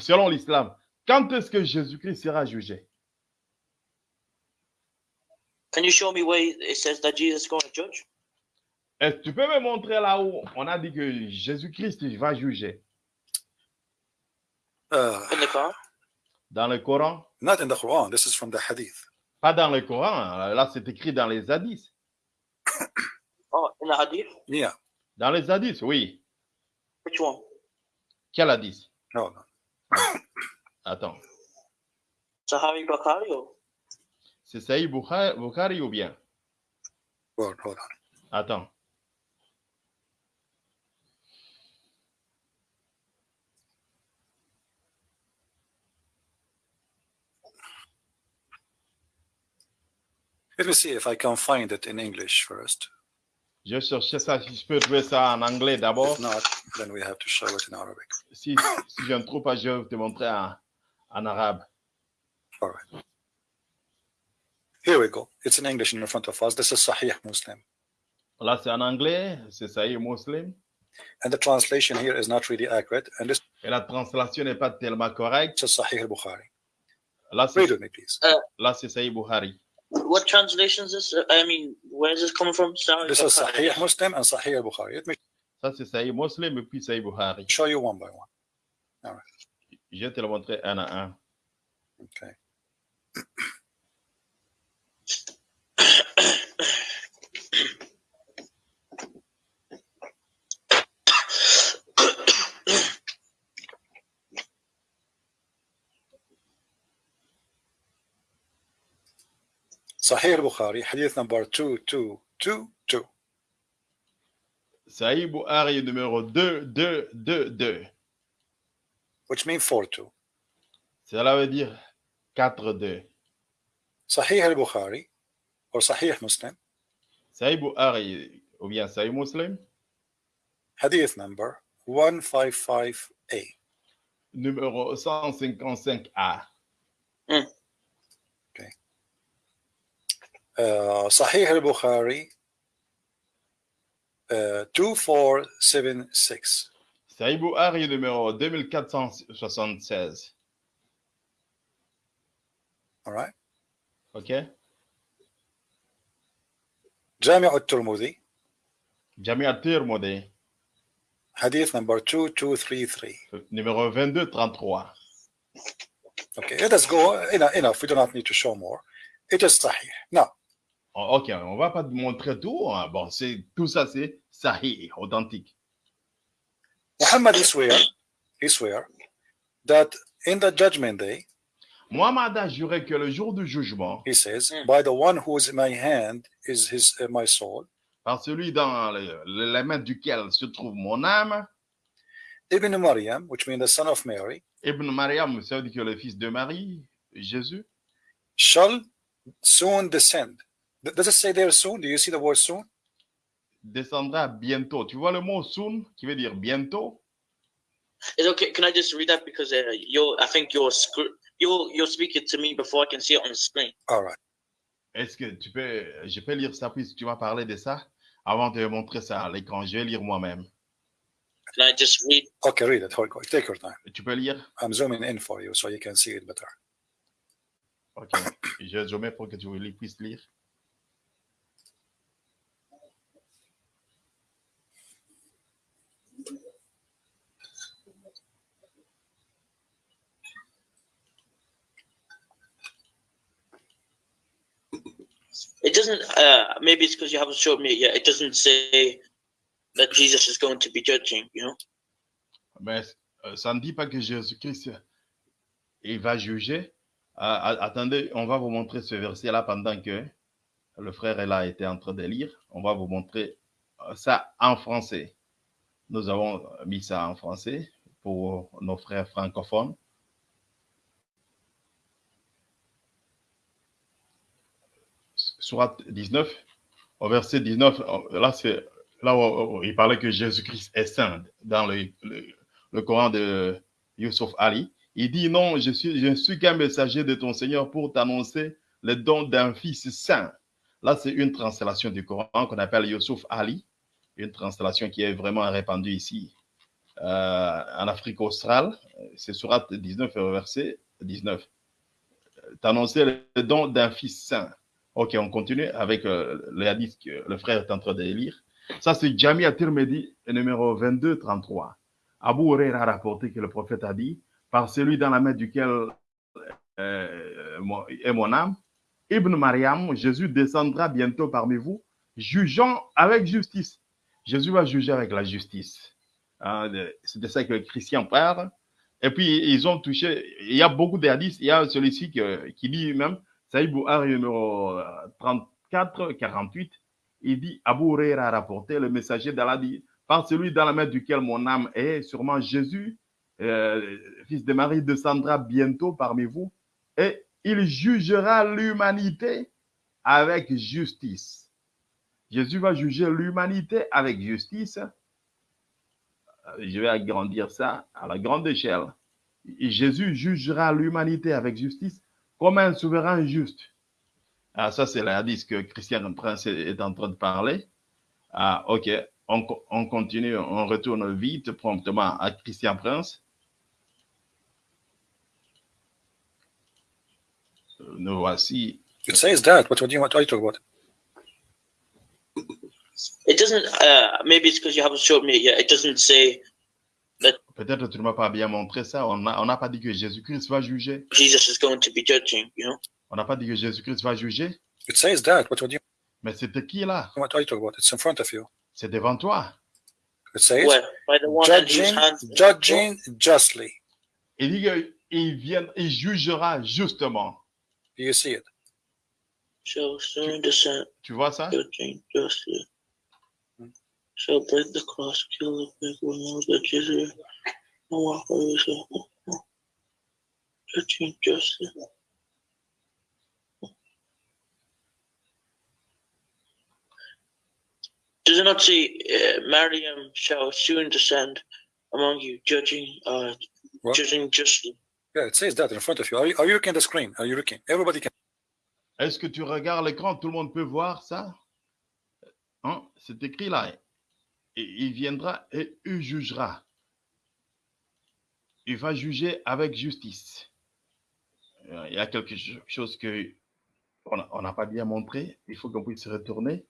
selon l'islam, quand est-ce que Jésus-Christ sera jugé? Can you show me where it says that Jesus is going to judge? Est-ce que tu peux me montrer là où on a dit que Jésus-Christ va juger uh, In the Quran? Dans le Coran? Not in the Quran. This is from the Hadith. Pas dans le Coran, là c'est écrit dans les hadiths. Oh, in the Hadith? Yeah, Dans les hadiths, oui. Which one? Quel hadith? No, no. Attends. Sahari Bukhari? C'est Saïd Bukhari, Bukhari ou bien? Hold, hold on. Attends. Let me see if I can find it in English first. Je vais chercher ça, si je peux trouver ça en anglais d'abord. If not, then we have to show it in Arabic. Si, si je ne trouve pas, je vais te montrer en, en arabe. All right. Here we go. It's in English in front of us. This is Sahih Muslim. Là, c'est en anglais, c'est Sahih Muslim. And the translation here is not really accurate. And this Et la translation n'est pas tellement correcte. is Sahih al-Bukhari. Là, Read c'est with me, please. Euh, là, c'est Sahih Bukhari. What translation is this? I mean, where is this coming from? Sorry. This is Sahih Muslim and Sahih al-Bukhari. Let me Ça, c'est Sahih Muslim et puis Sahih Bukhari. show you one by one. All right. Je vais te le montrer un à un. Okay. Sahih al-Bukhari, hadith number 2222. Sahih Bukhari numéro 2222. which means 4-2. Cela veut dire 4-2. Sahih al-Bukhari or Sahih Muslim, Sahih Bukhari ou bien Sahih Muslim, hadith number 155A. numéro 155A. Uh, Sahih al-Bukhari uh, 2476. Sahih Bukhari numéro 2476. All right. OK? Jami' al-Turmudi, Jami At-Tirmidhi, hadith number 2233. numéro 2233. Okay, let us go. Enough, enough. We do not need to show more. It is Sahih. Now, OK, on va pas te montrer tout. hein. Bon, c'est tout ça, c'est Sahih, authentique. Muhammad he swear, he swear that in the judgment day, Mohammed a juré que le jour du jugement, he says, Mm. by the one who is in my hand is his uh, my soul. par celui dans le- le- la main duquel se trouve mon âme, Ibn Maryam, which means the son of Mary, Ibn Mariam, ça veut dire que le fils de Marie, Jésus, shall soon descend. Does it say there soon? Do you see the word soon? descendra bientôt. Tu vois le mot soon qui veut dire bientôt? Is it okay? Can I just read that? Because uh, you're? I think you're scr- you're you're speaking to me before I can see it on the screen. All right. Est-ce que tu peux, je peux lire ça puisque tu vas parler de ça avant de montrer ça à l'écran? Je vais lire moi-même. Can I just read? Okay, read it. Hold on. Take your time. Tu peux lire? I'm zooming in for you so you can see it better. Ok. Je je mets pour que tu puisses lire. It doesn't. Uh, maybe it's because you haven't showed me yet. It doesn't say that Jesus is going to be judging. You know? Euh, ça ne dit pas que Jésus-Christ il va juger. Ah, attendez, on va vous montrer ce verset-là pendant que le frère là était en train de lire. On va vous montrer euh, ça en français. Nous avons mis ça en français pour nos frères francophones. Surat 19, au verset 19, euh, là c'est là où, il parlait que Jésus-Christ est saint dans le, Coran de Yusuf Ali. Il dit non, je suis, je ne suis qu'un messager de ton Seigneur pour t'annoncer le don d'un fils saint. Là, c'est une translation du Coran qu'on appelle Yusuf Ali, une translation qui est vraiment répandue ici euh, en Afrique australe. C'est surat 19, verset 19. T'annoncer le don d'un fils saint. Ok, on continue avec euh, le hadith que le frère est en train de lire. Ça, c'est Jami At-Tirmidhi, numéro 2233. Abu Huraira a rapporté que le prophète a dit, par celui dans la main duquel euh, est mon âme, Ibn Mariam, Jésus descendra bientôt parmi vous, jugeant avec justice. Jésus va juger avec la justice. Hein, C'est de ça que les chrétiens parlent. Et puis, ils ont touché, il y a beaucoup de hadiths, il y a celui-ci qui dit même, Saïd Bouhari numéro euh, 34, 48, il dit, Abu Huraira a rapporté, le messager d'Allah dit, par celui dans la main duquel mon âme est, sûrement Jésus, euh, fils de Marie, descendra bientôt parmi vous et il jugera l'humanité avec justice. Jésus va juger l'humanité avec justice. Euh, Je vais agrandir ça à la grande échelle. Jésus jugera l'humanité avec justice comme un souverain juste. Ah, ça, c'est l'indice que Christian Prince est en train de parler. Ah, ok. On, on continue, on retourne vite, promptement à Christian Prince. Nous voici. It says that. What, what, do you, what are you talking about? It doesn't. Uh, maybe it's because you haven't showed me yet. It doesn't say Peut-être que tu ne m'as pas bien montré ça. On n'a on n'a pas dit que Jésus-Christ va juger. Jesus is going to be judging. You know? On n'a pas dit que Jésus-Christ va juger. It says that. What, you, Mais c'était qui là? What are you talking about? It's in front of you. C'est devant toi. It says by the one judging, justly. Il dit qu'il vient, il jugera justement. Do you see it? Descend, Tu vois ça? judging justly. Shall break the cross, kill the pig, remove the Jesus, and walk away. So, judging justly. Does it not say, uh, Mariam shall soon descend among you, judging, uh, What? judging justly? Yeah, it says that in front of you. Are you, are you looking at the screen? Are you looking? Everybody can. Est-ce que tu regardes l'écran Tout le monde peut voir ça Hein? C'est écrit là. Il viendra et il jugera. Il va juger avec justice. Euh, Il y a quelque cho- chose que on n'a pas bien montré. Il faut qu'on puisse se retourner.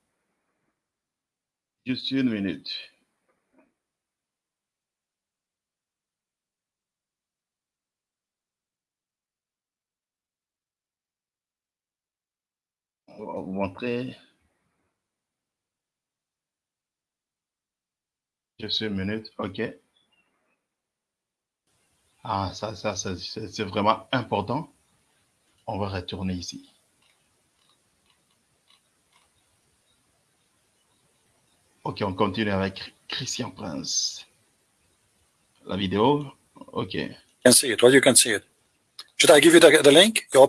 Juste une minute. On va vous montrer. Juste une minute, ok. Ah, ça, ça, ça, c'est vraiment important. On va retourner ici. Ok, on continue avec Christian Prince. La vidéo, ok. can see it. Well, you can see it? Should I give you the, the link? You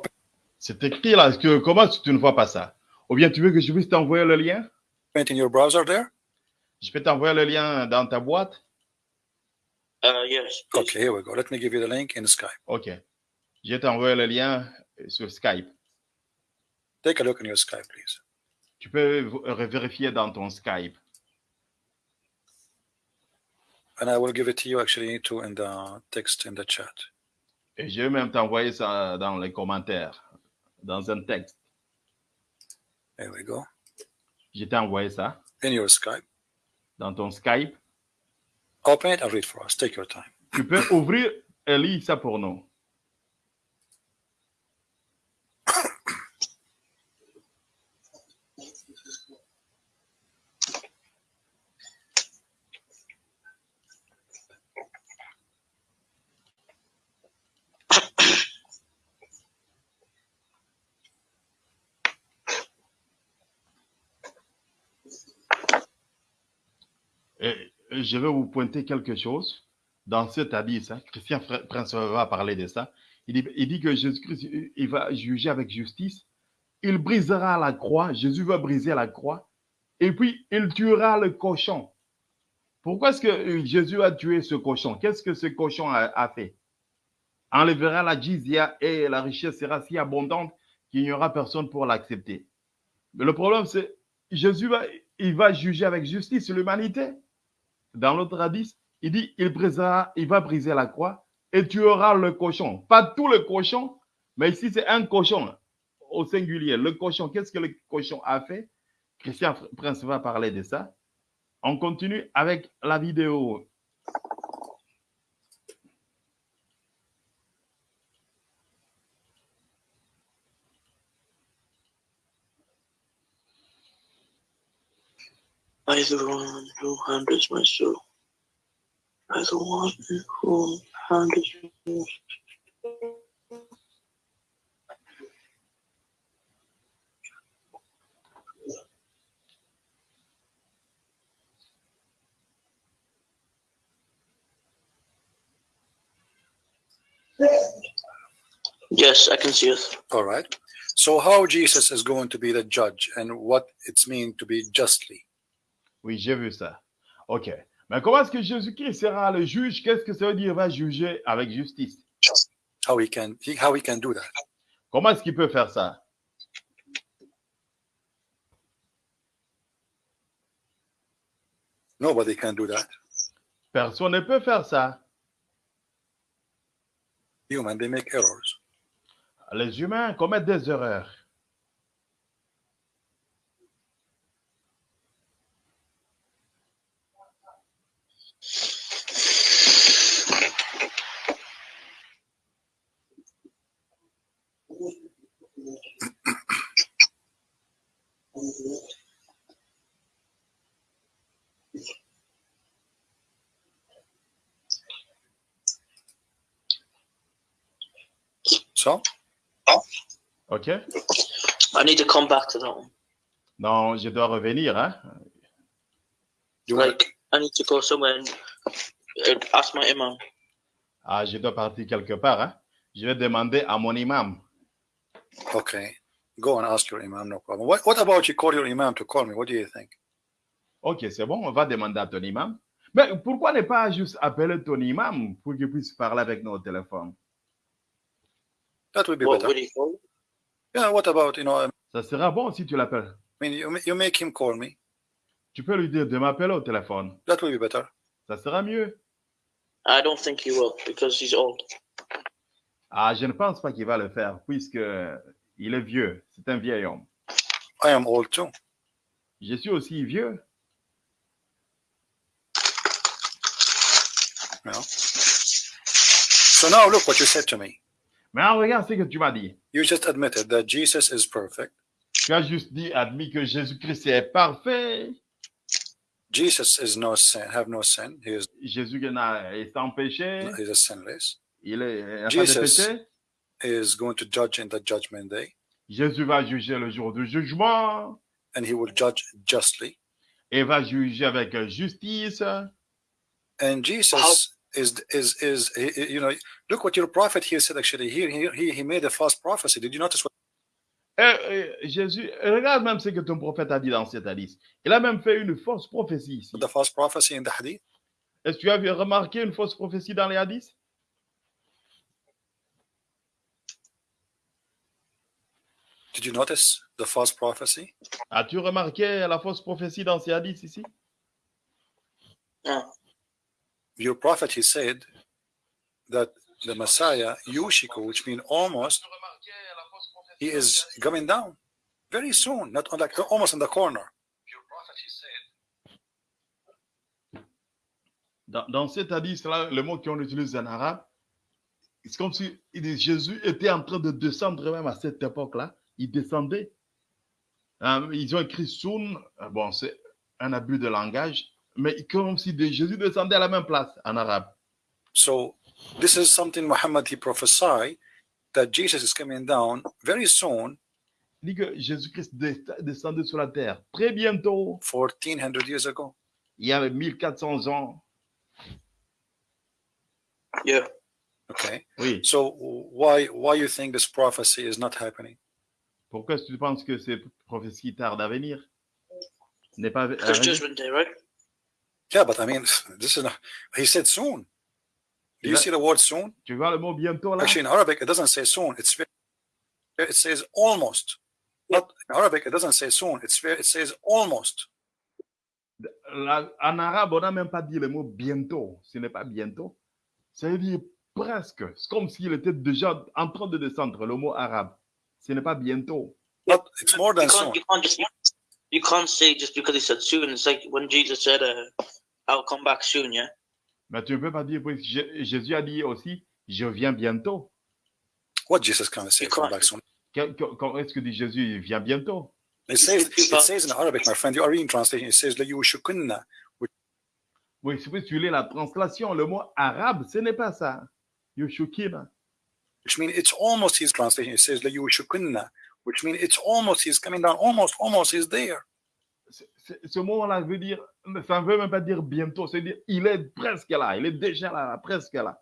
C'est écrit là, que, comment tu ne vois pas ça? Ou bien tu veux que je puisse t'envoyer le lien? in your browser there? Je peux t'envoyer le lien dans ta boîte? Uh, yes. please. Okay, here we go. Let me give you the link in Skype. Ok. Je vais t'envoyer le lien euh, sur Skype. Take a look in your Skype, please. Tu peux v- vérifier dans ton Skype. And I will give it to you actually too in the text in the chat. Et je vais même t'envoyer ça dans les commentaires, dans un texte. There we go. Je t'ai envoyé ça In your Skype. Dans ton Skype. Open it and read for us. Take your time. Tu peux ouvrir et lire ça pour nous. Et je vais vous pointer quelque chose dans cet hadith. Christian Prince va parler de ça. Il dit, que Jésus-Christ, il- va juger avec justice. Il brisera la croix. Jésus va briser la croix. Et puis, il tuera le cochon. Pourquoi est-ce que euh, Jésus a tué ce cochon? Qu'est-ce que ce cochon a, fait? Enlèvera la jizya et la richesse sera si abondante qu'il n'y aura personne pour l'accepter. Mais le problème, c'est Jésus il va juger avec justice l'humanité. Dans l'autre hadith, il dit il, brisera, il va briser la croix et tuera le cochon. Pas tout le cochon, mais ici c'est un cochon au singulier. Le cochon, qu'est-ce que le cochon a fait? Christian Prince va parler de ça. On continue avec la vidéo. By the one who handles my soul. By the one who handles my soul. Yes, I can see it. All right. So how Jesus is going to be the judge and what it's mean to be justly? Oui, j'ai vu ça. OK. Mais comment est-ce que Jésus-Christ sera le juge? Qu'est-ce que ça veut dire va juger avec justice? How he can he, how he can do that? Comment est-ce qu'il peut faire ça? Nobody can do that. Personne ne peut faire ça. Human, they make errors. Les humains commettent des erreurs. So OK? I need to come back to that one. Non, je dois revenir. Hein? you want Like, I need to go somewhere and, ask my imam. Ah, je dois partir quelque part. Hein? Je vais demander à mon imam. okay. Go and ask your imam, no problem. What what about you? Call your imam to call me? What do you think? OK, c'est bon, on va demander à ton imam. Mais pourquoi ne pas juste appeler ton imam pour qu'il puisse parler avec nous au téléphone? That would be What better. he call? Yeah, what about you know I Ça sera bon si tu l'appelles. mean you, you make him call me. Tu peux lui dire de m'appeler au téléphone. That would be better. Ça sera mieux. I don't think he will because he's old. Ah, je ne pense pas qu'il va le faire puisque il est vieux. C'est un vieil homme. I am old too. Je suis aussi vieux. Know. So now look what you said to me. Mais en regarde ce que tu m'as dit. You just admitted that Jesus is perfect. Tu as juste dit, admis que Jésus-Christ est parfait. Jesus is no sin, have no sin. He is Jésus n'a- est sans péché. he is sinless. Il est Jesus. péché. He is going to judge in the judgment day, Jésus va juger le jour du jugement and he will judge justly. et va juger avec justice. And Jesus is is is he- he- you know look what your prophet here said actually here he, he he made a false prophecy. Did you notice what Et, et Jésus, regarde même ce que ton prophète a dit dans cette hadith. Il a même fait une fausse prophétie ici. the false prophecy in the hadith? Est-ce que tu as vu- remarqué une fausse prophétie dans les hadiths? Did you notice the false prophecy? As-tu remarqué la fausse prophétie dans ces hadiths ici? No. Your prophet he said that the Messiah Yushiku, which means almost, he is coming down very soon, not on like almost in the corner. Your prophet he said Dans, dans cet hadith-là, le mot qu'on utilise en arabe, c'est comme si il dit, Jésus était en train de descendre même à cette époque-là. Il descendait. Euh, ils ont écrit Soun, euh, bon, c'est un abus de langage, mais comme si de- Jésus descendait à la même place en arabe. So this is something Muhammad he prophesied that Jesus is coming down very soon, Il dit que Jésus-Christ des- descendait sur la terre très bientôt, 1400 years ago. il y avait 1400 ans. Yeah. Okay. Oui. So why why you think this prophecy is not happening? Pourquoi est-ce que tu penses que ces prophéties tardent à venir? N'est pas à Because judgment day, right? Yeah, but I mean, this is not, he said soon. Do you see the word soon? Tu vois le mot bientôt là? Actually, in Arabic, it doesn't say soon. It's very, it says almost. Not in Arabic, it doesn't say soon. It's very, it says almost. La- en arabe, on n'a même pas dit le mot bientôt. Ce n'est pas bientôt. Ça veut dire presque. C'est comme s'il était déjà en train de descendre, le mot arabe. Ce n'est pas bientôt. But it's more than soon. You can't, say just because he said soon. It's like when Jesus said, uh, I'll come back soon, yeah? Mais tu ne peux pas dire, parce que Jésus a dit aussi, je viens bientôt. What Jesus can say, come back soon? Quand est-ce que dit Jésus, il vient bientôt? It says, it says in Arabic, my friend, you are reading translation, it says that you shukunna. Oui, si vous lis la translation, le mot arabe, ce n'est pas ça. Yushukina which means it's almost his translation. It says layushukunna, which means it's almost he's coming down, almost, almost he's there. Ce, ce, ce mot-là veut dire, ça ne veut même pas dire bientôt, c'est dire il est presque là, il est déjà là, presque là.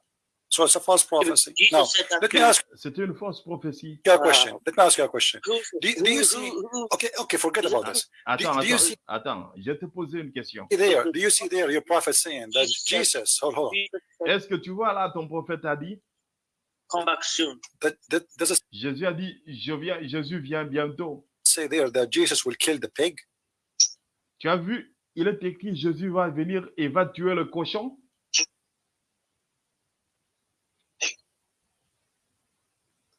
So it's a false prophecy. Now, let me ask. C'était une fausse prophétie. Your question. Let me ask you a question. Do, do you see? Okay, okay, forget about this. Attends, do, do you see, attends. Je te posais une question. There, do you see there your prophet saying that Jesus? Hold, hold on. Est-ce que tu vois là ton prophète a dit? Come back soon. That, that does it Jésus a dit, je viens, Jésus vient bientôt. say there that Jesus will kill the pig? Tu as vu, il est écrit, Jésus va venir et va tuer le cochon.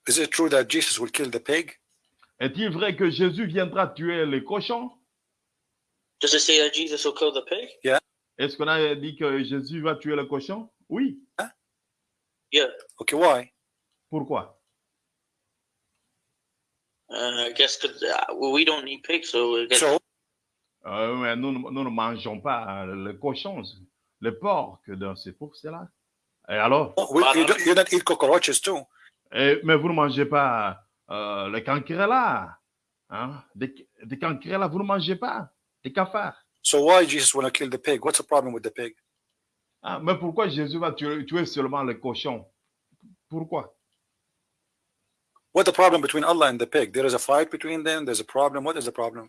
Is it true that Jesus will kill the pig? Est-il vrai que Jésus viendra tuer les cochons? Does it say that Jesus will kill the pig? Est-ce qu'on a dit que Jésus va tuer le cochon? Oui. Yeah. Okay, why? Pourquoi? Uh, I guess because uh, well, we don't eat pigs, so I guess So, Euh, mais nous, ne- nous ne mangeons pas le cochon, le porc, c'est pour cela. Et alors? we, you, don't, you don't eat cockroaches too. Eh, mais vous ne mangez pas euh, le cancrela. Hein? Des, des cancrela, vous ne mangez pas? Des cafards? So why Jesus want to kill the pig? What's the problem with the pig? Ah, mais pourquoi Jésus va tuer, tuer seulement le cochon? Pourquoi? What's the problem between Allah and the pig? There is a fight between them. There's a problem. What is the problem?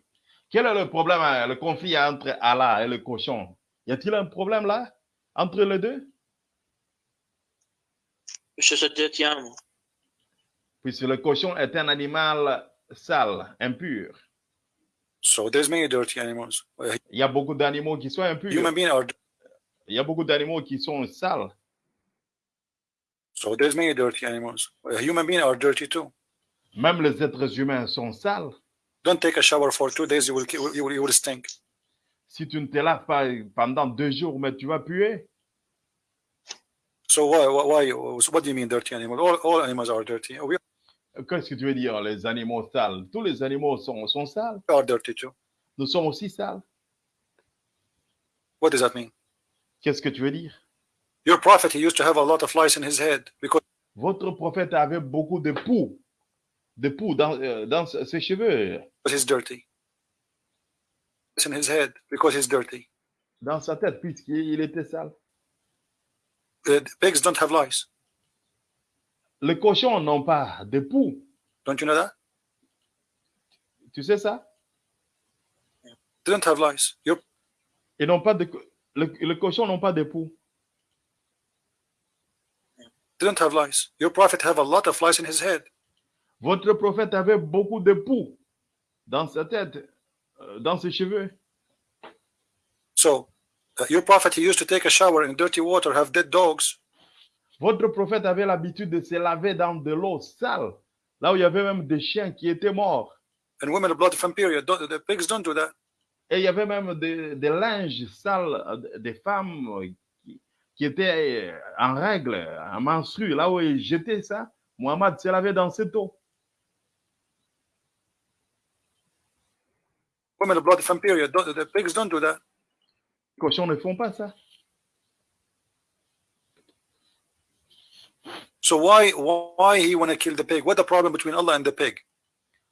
Quel est le problème, euh, le conflit entre Allah et le cochon? Y a-t-il un problème là? Entre les deux? a dirty animal. Puisque le cochon est un animal sale, impur. So there's many dirty animals. Il y a beaucoup d'animaux qui sont impurs. Human beings are Il y a beaucoup d'animaux qui sont sales. so there's many dirty animals. Human beings are dirty too. Même les êtres humains sont sales. Don't take a shower for two days. You will you will, you will stink. Si tu ne te laves pas pendant deux jours, mais tu vas puer. So why why, what do you mean dirty animal? All, all animals are dirty. We Qu'est-ce que tu veux dire, les animaux sales? Tous les animaux sont, sont sales. are dirty too. Nous sommes aussi sales. What does that mean? Qu'est-ce que tu veux dire? Your prophet he used to have a lot of lice in his head because Votre prophète avait beaucoup de poux, de poux dans, euh, dans ses cheveux, he's dirty. It's in his head because he's dirty. dans sa tête, puisqu'il était sale. The pigs don't have lice. Les cochons n'ont pas de poux. Don't you know that? Tu sais ça? They don't have lice. Ils n'ont pas de, le, les cochons n'ont pas de poux. they don't have lice. Your prophet have a lot of lice in his head. Votre prophète avait beaucoup de poux dans sa tête, euh, dans ses cheveux. So uh, your prophet he used to take a shower in dirty water, have dead dogs, Votre prophète avait l'habitude de se laver dans de l'eau sale, là où il y avait même des chiens qui étaient morts. and women blood from period. The pigs don't do that. Et il y avait même des, des linges sales euh, des femmes qui, qui étaient euh, en règle, en menstru, là où ils jetaient ça. Mohamed se lavait dans cette eau. Women blood from period. Don't, the pigs don't do that. Les cochons ne font pas ça. So why why he want to kill the pig? What the problem between Allah and the pig?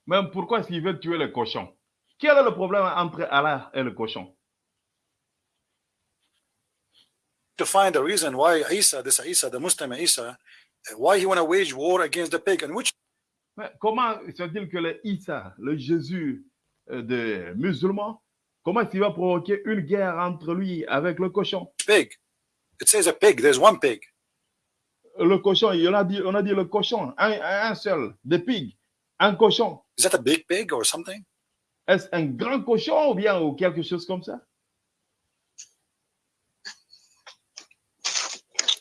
Même pourquoi veulent tuer le cochon Quel est le problème entre Allah et le cochon To find a reason why Isa, this Isa, the Muslim Isa, why he want to wage war against the pig, and which Mais comment se dit que le Issa, le Jésus des musulmans, comment est-ce qu'il va provoquer une guerre entre lui avec le cochon? Pig? It says a pig. There's one pig. Le cochon, on a dit, on a dit le cochon, un, un seul, des pigs, un cochon. Is that a big pig or something? Est-ce un grand cochon ou bien ou quelque chose comme ça?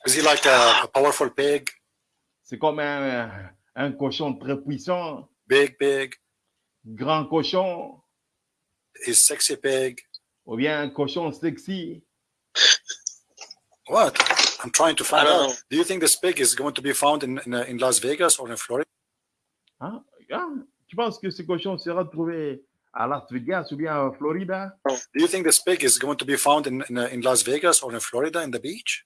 Is he like a, a powerful pig? C'est comme un, un cochon très puissant, Big pig? Grand cochon, Is sexy pig? ou bien cochon sexy. What? I'm trying to find out. know. Do you think this pig is going to be found in in, uh, in Las Vegas or in Florida? Hein? Tu penses que ce cochon sera trouvé à Las Vegas ou bien à Florida Do you think this pig is going to be found in in, uh, in Las Vegas or in Florida in the beach?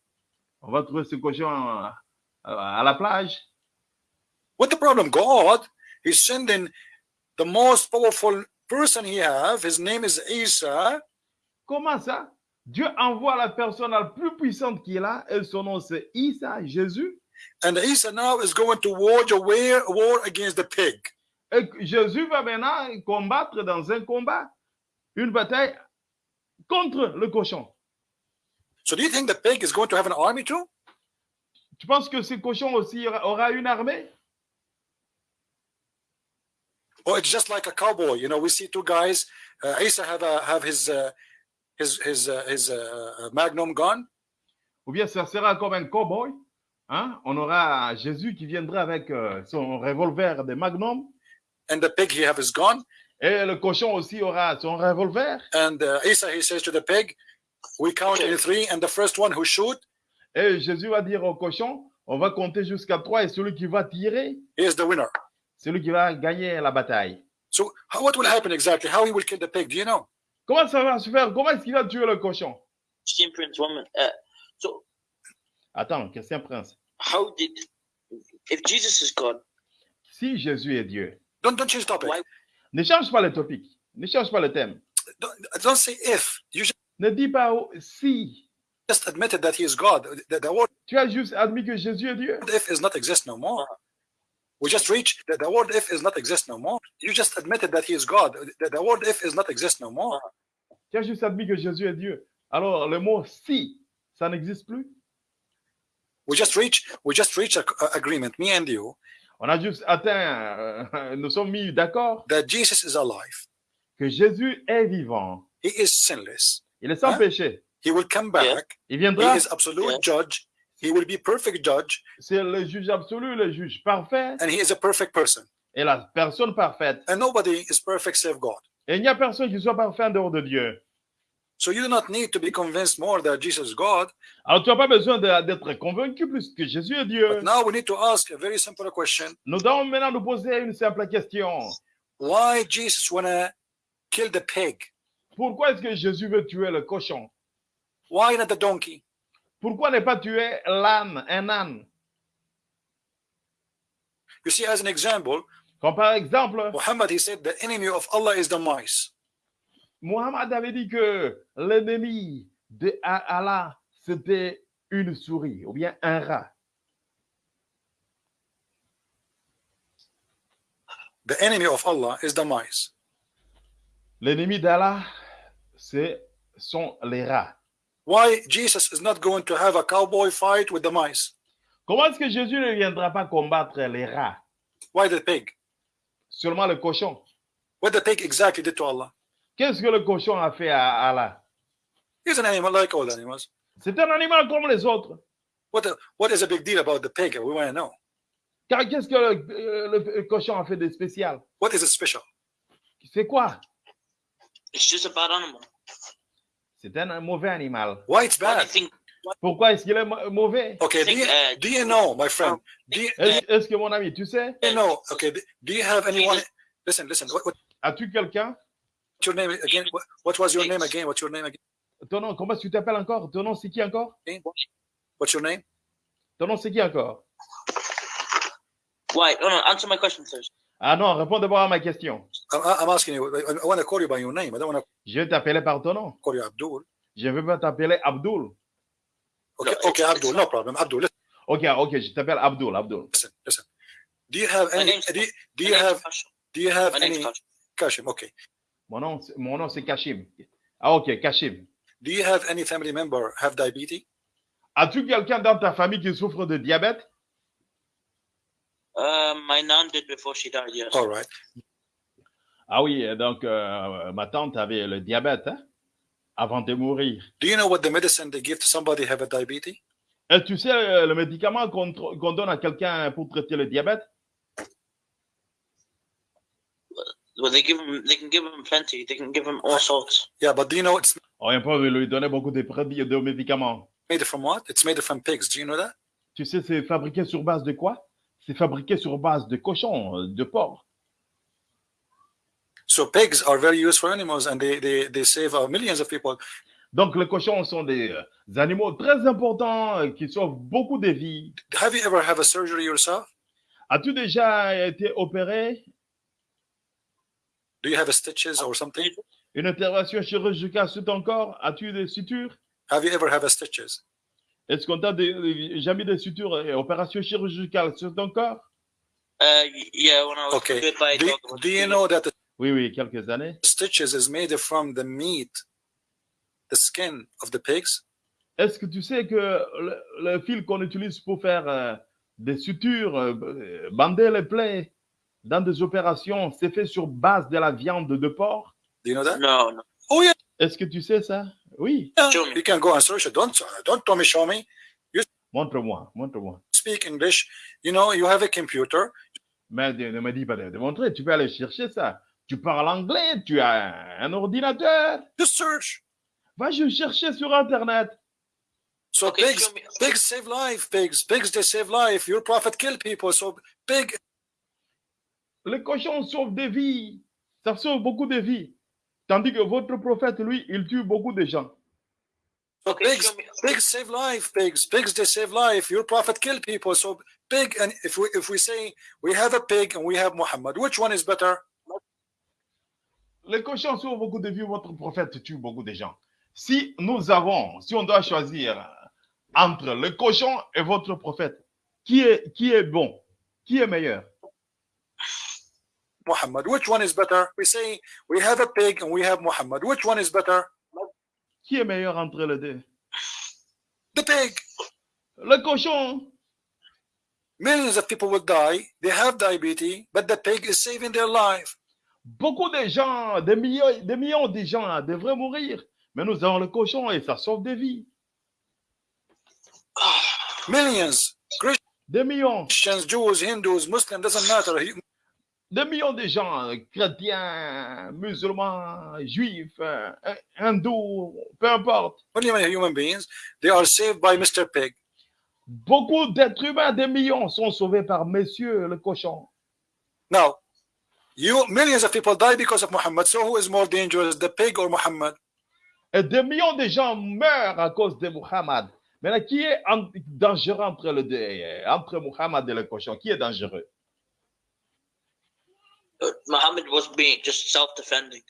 On va trouver ce cochon à, à la plage. What the problem? God is sending the most powerful person he have. His name is Isa. Comment ça? Dieu envoie la personne la plus puissante qu'il a et son nom c'est Isa, Jésus. And Isa now is going to wage a war, war against the pig. Et Jésus va maintenant combattre dans un combat, une bataille contre le cochon. So do you think the pig is going to have an army too? Tu penses que ce cochon aussi aura une armée? Or it's just like a cowboy? You know, we see two guys. Uh, Isa have a, have his uh, his his uh, his uh, Magnum gun, Ou bien ça sera comme un cowboy hein? On aura Jésus qui viendra avec euh, son revolver de Magnum. and the pig he have his gun. Et le cochon aussi aura son revolver. And uh, Isa he says to the pig, "We count in three, and the first one who shoot Et Jésus va dire au cochon, on va compter jusqu'à trois et celui qui va tirer, is the winner." Celui qui va gagner la bataille. So how, what will happen exactly? How he will kill the pig? Do you know? Comment ça va se faire? Comment est-ce qu'il va tuer le cochon? Christian Prince. Uh, so, Attends, Christian Prince. how did, if Jesus is God, Si Jésus est Dieu, Don't don't change topic. Why- ne change pas le topic, ne change pas le thème. Don't, don't say if. You just Ne dis pas si. admitted that he is God. The, the word Tu as juste admis que Jésus est Dieu. if is not exist no more. We just reached that the word if is not exist no more. You just admitted that he is God. The, the word if is not exist no more. Ah. Tu as juste admis que Jésus est Dieu. Alors, le mot si, ça n'existe plus. We just reached we just reached a, a agreement, me and you, On a juste atteint, euh, nous sommes mis d'accord that Jesus is alive. que Jésus est vivant. He is sinless. Il est sans Hein? péché. He will come Yeah. back. Il He viendra, is absolute Yeah. judge. He will be perfect judge, c'est le juge absolu, le juge parfait and he is a perfect person. et la personne parfaite. And nobody is perfect save God. Et il n'y a personne qui soit parfait en dehors de Dieu. So you do not need to be convinced more that Jesus is God. Alors, tu n'as pas besoin d'être convaincu plus que Jésus est Dieu. But now we need to ask a very simple question: Nous devons maintenant nous poser une simple question. Why Jesus wanna kill the pig? Pourquoi est-ce que Jésus veut tuer le cochon? Why not the donkey? Pourquoi ne pas tuer l'âne, un âne? You see, as an example, Comme par exemple, Muhammad he said the enemy of Allah is the mice. Mohammed avait dit que l'ennemi de Allah, c'était une souris ou bien un rat. The enemy of Allah is the mice. L'ennemi d'Allah, c'est sont les rats. Why Jesus is not going to have a cowboy fight with the mice? Comment est-ce que Jésus ne viendra pas combattre les rats Why the pig? Seulement le cochon. What the pig exactly did to Allah? Qu'est-ce que le cochon a fait à Allah He's an animal like all animals. C'est un animal comme les autres. What the, what is a big deal about the pig? We want to know. Car qu'est-ce que le, euh, le cochon a fait de spécial What is it special? C'est quoi it's just a bad animal. C'est un mauvais animal. Why it's do bad? think, Pourquoi est-ce qu'il est mau- mauvais? Okay, do you, uh, do you know, my friend? Do do Est-ce que mon ami, tu sais, you know? Okay, do you have anyone? Listen, listen. What, as-tu quelqu'un? your name again? What, what was your name again? What's your name again? Ton nom, comment tu t'appelles encore? Ton nom, c'est qui encore? What's your name? Ton nom, c'est qui encore? Why? No, no, answer my question first. Ah non, réponds d'abord à ma question. I'm, I'm asking you. I, I want to call you by your name. I don't want to Je vais t'appeler par ton nom. call you Abdul. Je ne veux pas t'appeler Abdul. Okay, No, okay, Abdul, no problem. Abdul, listen, Ok, ok, je t'appelle Abdul, Abdul. listen, listen. Do you have any? Do you, do you have? Do you have My name's any? Kashim. Kashim, okay. Mon nom, c'est- mon nom c'est Kashim. Ah ok, Kashim. Do you have any family member have diabetes? As-tu quelqu'un dans ta famille qui souffre de diabète? Uh, my nan did before she died, yes. All right. Ah oui, donc euh, ma tante avait le diabète hein, avant de mourir. Do you know what the medicine they give to somebody have a diabetes? Et tu sais euh, le médicament qu'on qu'on donne à quelqu'un pour traiter le diabète? Well, they give them, they can give them plenty. They can give them all sorts. Yeah, but do you know it's On ne peut lui donner beaucoup de produits, de médicaments. made from what? It's made from pigs. Do you know that? Tu sais, c'est fabriqué sur base de quoi? C'est fabriqué sur base de cochon, euh, de porc. So pigs are very useful animals, and they they they save uh, millions of people. Donc, les cochons sont des, euh, animaux très importants euh, qui sauvent beaucoup de vies. Have you ever a surgery yourself? As-tu déjà été opéré? Do you have a stitches or something? Une intervention chirurgicale sur ton corps? As-tu des sutures? Have you ever a stitches? Est-ce qu'on t'a des- jamais des sutures et opérations chirurgicales sur ton corps? Uh, yeah, when I was Okay. bit by a Do, dog. it was do you really- know that the Oui, oui, quelques années. stitches is made from the meat, the skin of the pigs? Est-ce que tu sais que le, le fil qu'on utilise pour faire euh, des sutures, euh, bander les plaies dans des opérations, c'est fait sur base de la viande de porc? Do you know that? No, no. Est-ce que tu sais ça? Oui. me. You can go and search it. Don't don't tell me, show me. Montre-moi, montre-moi. Speak English. You know, you have a computer. Mais ne me dis pas de, montrer, tu peux aller chercher ça. Tu parles anglais, tu as un ordinateur. Just search. Va je chercher sur Internet. So Okay, pigs, me. pigs save life. Pigs, pigs they save life. Your prophet kill people. So pig Les cochons sauvent des vies. Ça sauve beaucoup de vies. Tandis que votre prophète, lui, il tue beaucoup de gens. So pigs, pigs save life. Pigs, pigs they save life. Your prophet kill people. So pig, and if we if we say we have a pig and we have Muhammad, which one is better? Les cochons sauvent beaucoup de vies, votre prophète tue beaucoup de gens. Si nous avons, si on doit choisir entre le cochon et votre prophète, qui est, qui est bon? Qui est meilleur? Muhammad. Which one is better? We say we have a pig and we have Muhammad. Which one is better? Qui est meilleur entre les deux The pig. Le cochon. Millions of people will die. They have diabetes, but the pig is saving their life. Beaucoup de gens, des millions, des millions de gens devraient mourir. Mais nous avons le cochon et ça sauve des vies. Ah, millions. Des millions. Christians, Jews, Hindus, Muslims, doesn't matter. Des millions de gens, euh, chrétiens, musulmans, juifs, euh, hindous, peu importe. Human beings, they are saved by Mr. Pig. Beaucoup d'êtres humains, des millions, sont sauvés par Monsieur le cochon. Now, you millions of people die because of Muhammad. So who is more dangerous, the pig or Muhammad? Et des millions de gens meurent à cause de Muhammad. Maintenant, qui est dangereux entre les deux, euh, entre Muhammad et le cochon? Qui est dangereux? Muhammad was being just self-defending.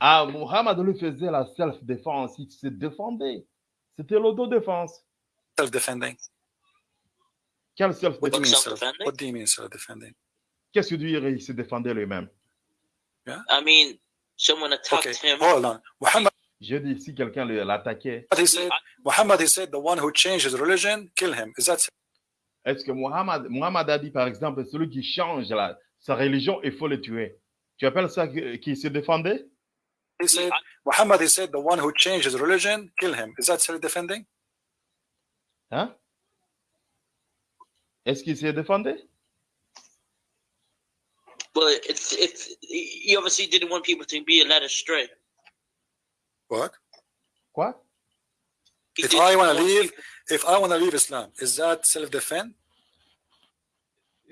Ah, Muhammad lui faisait la self-défense, il se défendait. C'était l'autodéfense. Self-defending. Quelle What do you self-défense mean self? self-defending? What do you mean self-defending? Qu'est-ce que tu dirais? Il se défendait lui-même. I mean, someone attacked Okay, him. hold on. Muhammad, Je dis, si quelqu'un l'attaquait, he said, Muhammad, he said, the one who changed his religion, kill him. Is that est-ce que Muhammad, Muhammad a dit, par exemple, celui qui change la- sa religion, il faut le tuer. Tu appelles ça qui se défendait? He said? Muhammad, he said, the one who changed his religion, kill him. Is that self-defending? Hein? Est-ce qu'il se défendait? Well, it's it's he obviously didn't want people to be led astray. What? Quoi? He If I want to want leave, if I want to leave Islam, is that self-defense?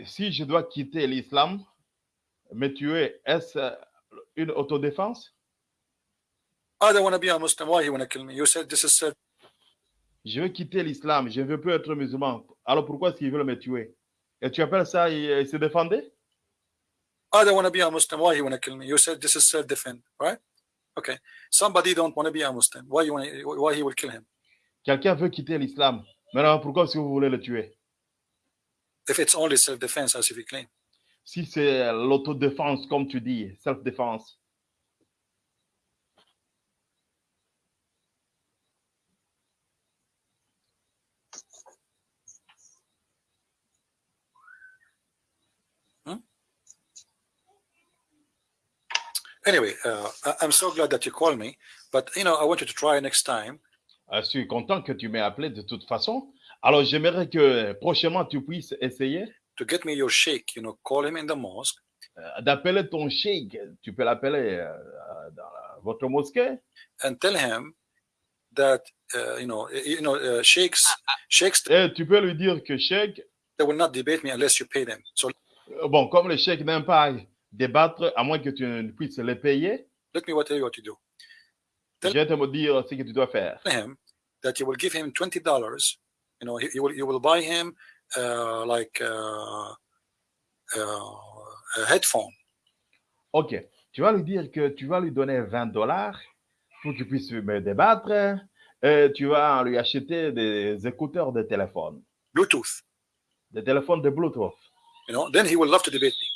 Si je dois quitter l'islam, me tuer, est-ce euh, une autodéfense? I don't want to be a Muslim. Why you want to kill me? You said this is self. Je veux quitter l'islam, je ne veux plus être musulman. Alors pourquoi est-ce qu'ils veulent me tuer? Et tu appelles ça, il se défendait I don't want to be a Muslim. Why you want to kill me? You said this is self-defense, right? Okay. Somebody don't want to be a Muslim. Why you want? Why he will kill him? Quelqu'un veut quitter l'islam. Maintenant, pourquoi est-ce que vous voulez le tuer? It's only self-defense, as if you claim. Si c'est l'autodéfense, comme tu dis, self-défense. Anyway, uh, I'm so glad that you called me. But you know, I want you to try next time. Euh, Je suis content que tu m'aies appelé de toute façon. Alors, j'aimerais que prochainement tu puisses essayer to get me your sheikh, you know, call him in the mosque euh, d'appeler ton cheikh. Tu peux l'appeler euh, euh, dans la- votre mosquée and tell him that uh, you know, you know, uh, sheikhs, sheikhs, et tu peux lui dire que cheikh, they will not debate me unless you pay them. So bon, comme le cheikh n'aime pas débattre, à moins que tu ne puisses les payer, let me tell you what to do. je vais te dire ce que tu dois faire. Tell him that you will give him twenty dollars. You know, you will you will buy him uh, like uh, uh, a headphone. Ok, tu vas lui dire que tu vas lui donner 20 dollars pour qu'il puisse me débattre et tu vas lui acheter des écouteurs de téléphone, Bluetooth. des téléphones de Bluetooth. You know, then he will love to debate me.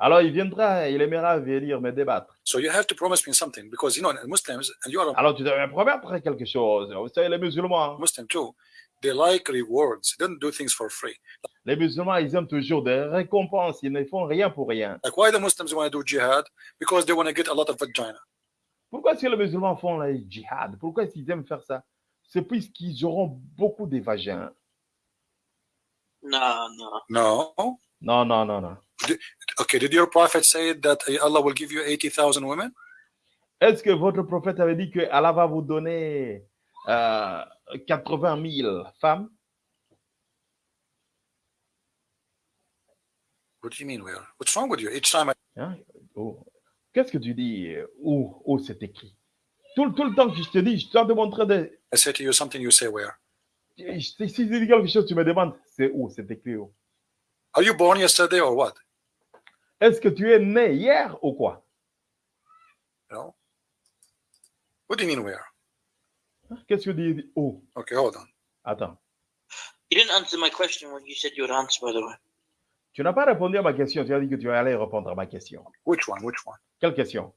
Alors il viendra, il aimera venir me débattre. So you have to promise me something because you know Muslims and you are a Alors tu dois me promettre quelque chose. Vous savez, les musulmans, Muslim too. They like rewards. They don't do things for free. les musulmans, ils aiment toujours des récompenses. Ils ne font rien pour rien. Like why the Muslims want to do jihad? Because they want to get a lot of vagina. Pourquoi est-ce que les musulmans font le djihad Pourquoi est-ce qu'ils aiment faire ça? C'est puisqu'ils auront beaucoup de vagins. Nah, nah. No? Non, non, non, non. Okay, did your prophet say that Allah will give you 80,000 women? Est-ce que votre prophète avait dit que Allah va vous donner euh, 80 000 femmes What do you mean where? What's wrong with you? Each time I Hein? Oh. Qu'est-ce que tu dis? Euh, Où, où c'est écrit? Tout, le- tout le temps que je te dis, je dois te montrer des... I say to you something, you say where? je- Si je te dis quelque chose, tu me demandes, c'est où? C'est écrit où? Are you born yesterday or what? Est-ce que tu es né hier ou quoi? Know? What do you mean where? Qu'est-ce que tu dis où Okay, hold on. Attends. You didn't answer my question when you said you would answer, by the way. Tu n'as pas répondu à ma question. Tu as dit que tu allais répondre à ma question. Which one? Which one? Quelle question?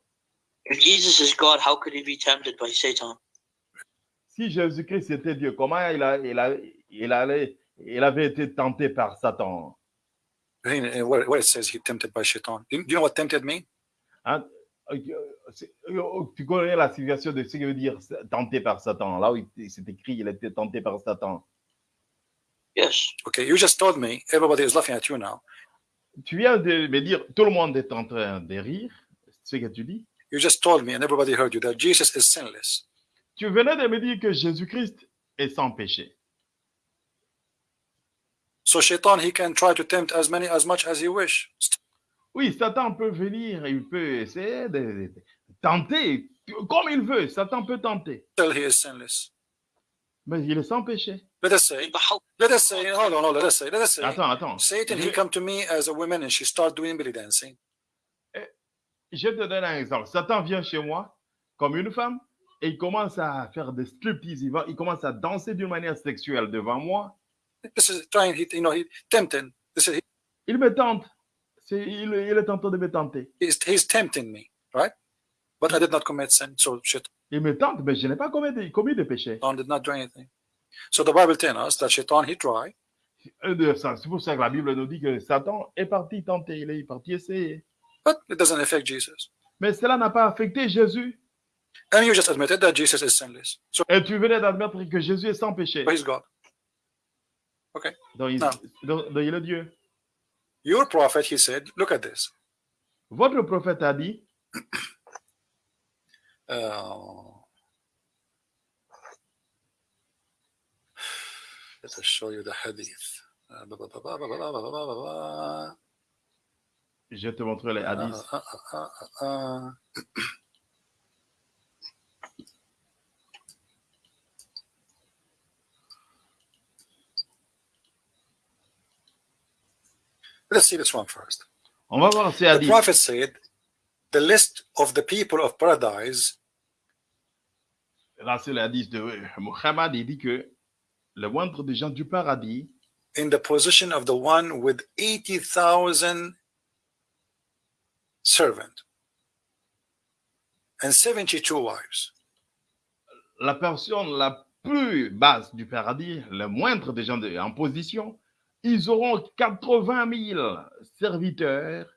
If Jesus is God, how could he be tempted by Satan? Si Jésus-Christ était Dieu, comment il, a, il, a, il, allait, il avait été tenté par Satan? Where, where it says he tempted by shaitan. Do you, do you know what tempted mean? Hein? Euh, euh, Tu connais la situation de ce que veut dire tenté par Satan. Là où il- c'est écrit, il a été tenté par Satan. Yes. Okay, you just told me everybody is laughing at you now. Tu viens de me dire, tout le monde est en train de rire. C'est ce que tu dis. You just told me and everybody heard you that Jesus is sinless. Tu venais de me dire que Jésus-Christ est sans péché. So shaitan he can try to tempt as many as much as he wish. Oui, Satan peut venir, il peut essayer de, de- de tenter comme il veut. Satan peut tenter, Still he is sinless. mais il est sans péché. Let us say, let us say, hold on, hold on, let us say, let us say, Attends, attends. Satan he come to me as a woman and she start doing belly dancing. je te donne un exemple. Satan vient chez moi comme une femme et il commence à faire des striptease. Il, va, il commence à danser d'une manière sexuelle devant moi. This is trying, he, you know, he tempting. This is Il me tente. Il est en train de me tenter. he's, he's tempting me, right? But I did not commit sin, so shaitan Il me tente, mais je n'ai pas commis de, commis de péché. did not do anything. So the Bible tells us that shaitan he C'est pour ça que la Bible nous dit que Satan est parti tenter, il est parti essayer. but it doesn't affect Jesus. Mais cela n'a pas affecté Jésus. And you just admitted that Jesus is sinless. So Et tu venais d'admettre que Jésus est sans péché. he's God. Donc, il, Non. donc, donc, il est Dieu. Your prophet, he said, look at this. Votre prophète a dit, Oh. Let us show you the hadith. Je te montrerai les hadiths. Ah, ah, ah, Let's see this one first. On va voir ces hadiths. The prophet said, the list of the people of paradise Les hadiths de Muhammad. Il dit que le moindre des gens du paradis in the position of the one with 80,000 servants and 72 wives. la personne la plus basse du paradis, le moindre des gens de- en position, ils auront 80 000 serviteurs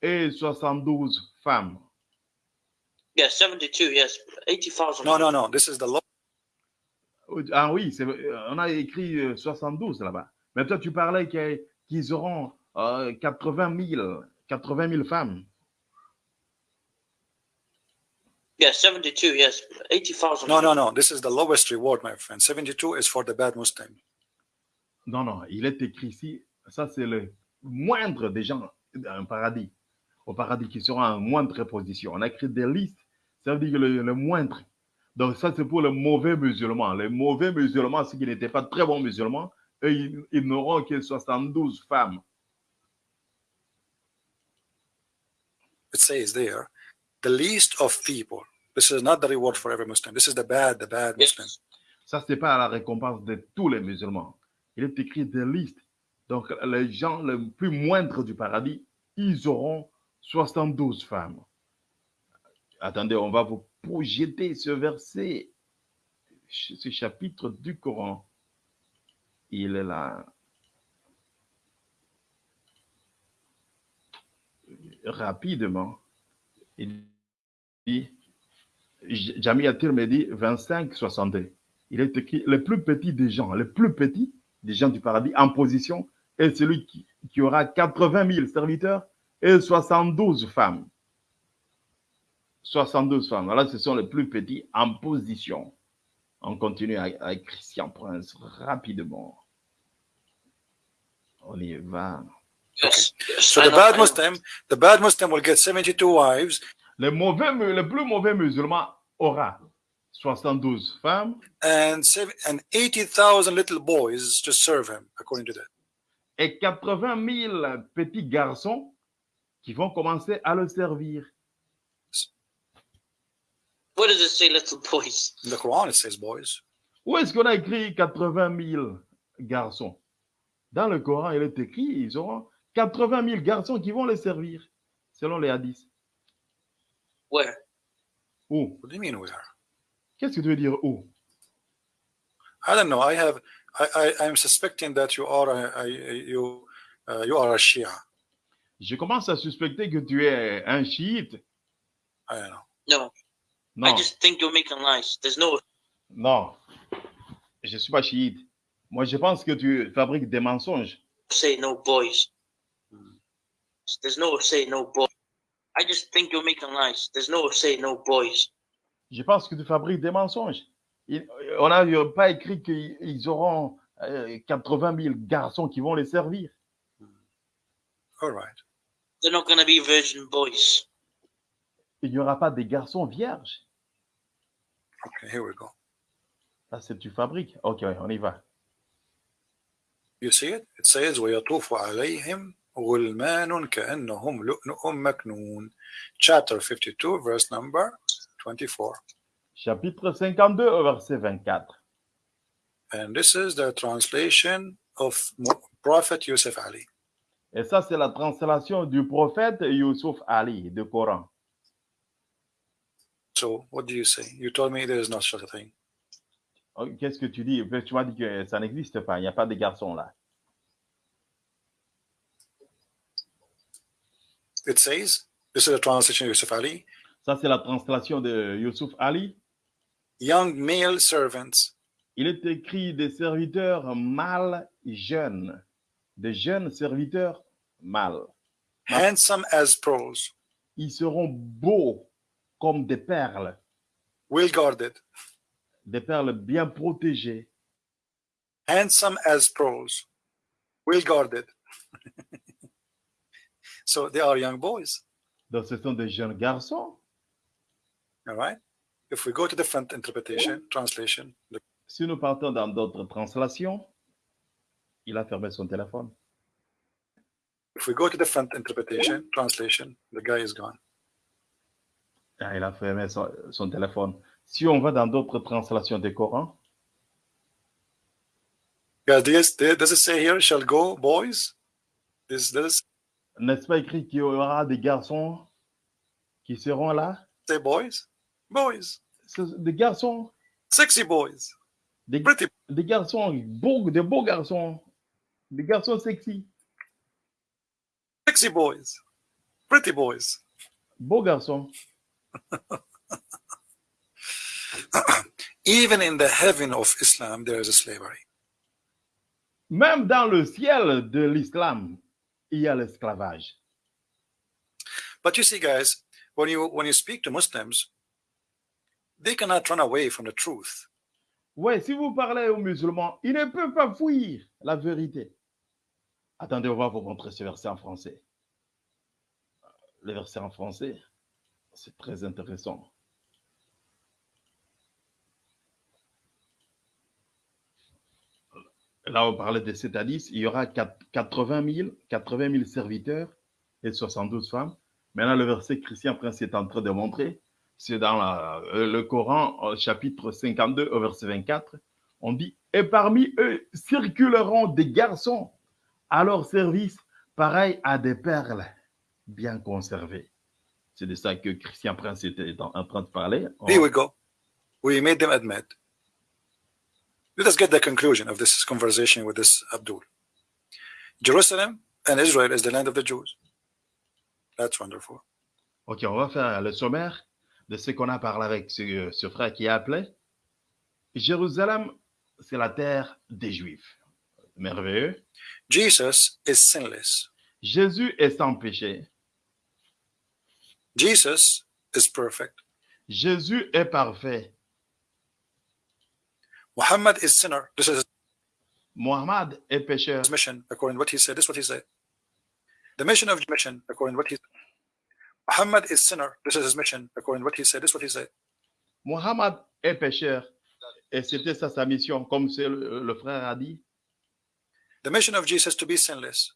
et 72 femmes. Yes, 72, yes. 80,000. No, no, no. This is the law. Ah oui, c'est- on a écrit euh, 72 là-bas. Mais toi, tu parlais qu'ils auront euh, 80 000, 80 000 femmes. Yes, 72, yes. 80,000. No, no, no. This is the lowest reward, my friend. 72 is for the bad Muslim. Non, non, il est écrit ici, ça c'est le moindre des gens un paradis. Au paradis qui seront en moindre position. On a écrit des listes, ça veut dire que le, le moindre. Donc ça c'est pour les mauvais musulmans. Les mauvais musulmans, ceux qui n'étaient pas très bons musulmans, eux, ils, ils n'auront que 72 femmes. It says there, the least of people. This is not the reward for every Muslim. This is the bad, the bad Muslim. Yes. Ça, ce n'est pas la récompense de tous les musulmans. Il est écrit des listes. Donc, les gens les plus moindres du paradis, ils auront 72 femmes. Attendez, on va vous projeter ce verset, ce chapitre du Coran. Il est là. Rapidement. Il dit, Jamie me dit 25, 62. Il est écrit, le plus petit des gens, le plus petit des gens du paradis en position est celui qui, qui aura 80 000 serviteurs et 72 femmes. 72 femmes. Voilà, ce sont les plus petits en position. On continue avec, Christian Prince rapidement. On y va. So the bad Muslim, the bad Muslim will get 72 wives. Le mauvais, le plus mauvais musulman aura 72 femmes. And, and 80,000 little boys to serve him, according to that. Et 80 000 petits garçons qui vont commencer à le servir. What does it say, little boys? In the Quran, it says boys. Où est-ce qu'on a écrit 80 000 garçons? Dans le Coran, il est écrit, ils auront 80 000 garçons qui vont les servir, selon les hadiths. Where? Où? What do you mean where? Qu'est-ce que tu veux dire où? I don't know. I have. I. I. I'm suspecting that you are. A, a, you. Uh, you are a Shia. Je commence à suspecter que tu es un chiite. I don't know. No. Non. I just think you're making lies. There's no. Non. Je ne suis pas chiite. Moi, je pense que tu fabriques des mensonges. Say no boys. There's no say no boys. I just think you're making lies. There's no say no boys. Je pense que tu fabriques des mensonges. Il- on n'a pas écrit qu'ils auront euh, 80 000 garçons qui vont les servir. All right. They're not gonna be virgin boys Il n'y aura pas des garçons vierges. Okay. Here we go. Ça, c'est tu fabriques. Ok, on y va. You see it? It says ويطوف عليهم غلمان كأنهم لؤلؤ مكنون. Chapter 52, verse number 24. Chapitre 52, au verset 24. And this is the translation of Mo- Prophet Yusuf Ali. Et ça, c'est la translation du prophète Youssouf Ali, du Coran. So what do you say? You told me there is no such a thing. Oh, Qu'est-ce que tu dis? Tu m'as dit que ça n'existe pas, il n'y a pas de garçons là. It says, this is a translation of Yusuf Ali, Ça, c'est la translation de Youssouf Ali. young male servants Il est écrit des serviteurs mâles jeunes, des jeunes serviteurs mâles. handsome as pearls, Ils seront beaux comme des perles, well guarded, des perles bien protégées, handsome as pearls, well guarded. so they are young boys, Donc, ce sont des jeunes garçons. all right? If we go to different interpretation, translation, Si nous partons dans d'autres translations, il a fermé son téléphone. if we go to different interpretation, translation, the guy is gone. Ah, il a fermé son, son téléphone. Si on va dans d'autres translations du Coran, Guys, does, does it say here, shall go boys? This, does it n'est-ce pas écrit qu'il y aura des garçons qui seront là? Say boys? Boys, Des garçons, sexy boys, des, pretty, des garçons beaux, des beaux garçons, des garçons sexy, sexy boys, pretty boys. beaux garçons. Even in the heaven of Islam, there is a slavery. Même dans le ciel de l'islam, il y a l'esclavage. But you see, guys, when you when you speak to Muslims, they cannot run away from the truth. Ouais, si vous parlez aux musulmans, ils ne peuvent pas fuir la vérité. Attendez, on va vous montrer ce verset en français. Le verset en français, c'est très intéressant. Là, on parlait de hadith, il y aura 80 000, 80 000 serviteurs et 72 femmes. Maintenant, le verset Christian Prince est en train de montrer, c'est dans euh, le Coran, chapitre 52, au verset 24. On dit, et parmi eux circuleront des garçons à leur service, pareils à des perles bien conservées. C'est de ça que Christian Prince était en train de parler. Here we go. We made them admit. Let us get the conclusion of this conversation with this Abdul. Jerusalem and Israel is the land of the Jews. That's wonderful. Ok, on va faire le sommaire de ce qu'on a parlé avec ce, ce frère qui a appelé. Jérusalem, c'est la terre des Juifs. Merveilleux. Jesus is sinless. Jésus est sans péché. Jesus is perfect. Jésus est parfait. Muhammad is sinner. This is Mohammed est pécheur. his mission, according to what he said. This is what he said. The mission of mission, according to what he Muhammad is sinner. This is his mission, according to what he said. This is what he said. Mohammed est pécheur. Et c'était ça sa mission, comme le, le frère a dit. The mission of Jesus to be sinless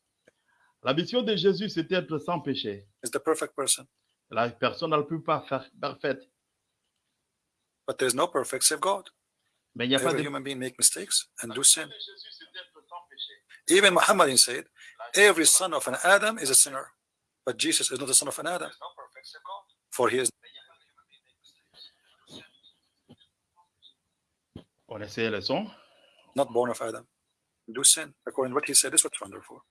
La mission de Jésus, c'est d'être sans péché. is the perfect person. La personne ne peut pas faire parfaite. But there is no perfect save God. Mais il n'y a pas Every de human being make mistakes and do sin. Jésus, c'est d'être sans péché. Even Muhammad said, every son of an Adam is a sinner. But Jesus is not the son of an Adam. For he is On essaie le son. not born of Adam. Do sin. According to what he said, this what's wonderful.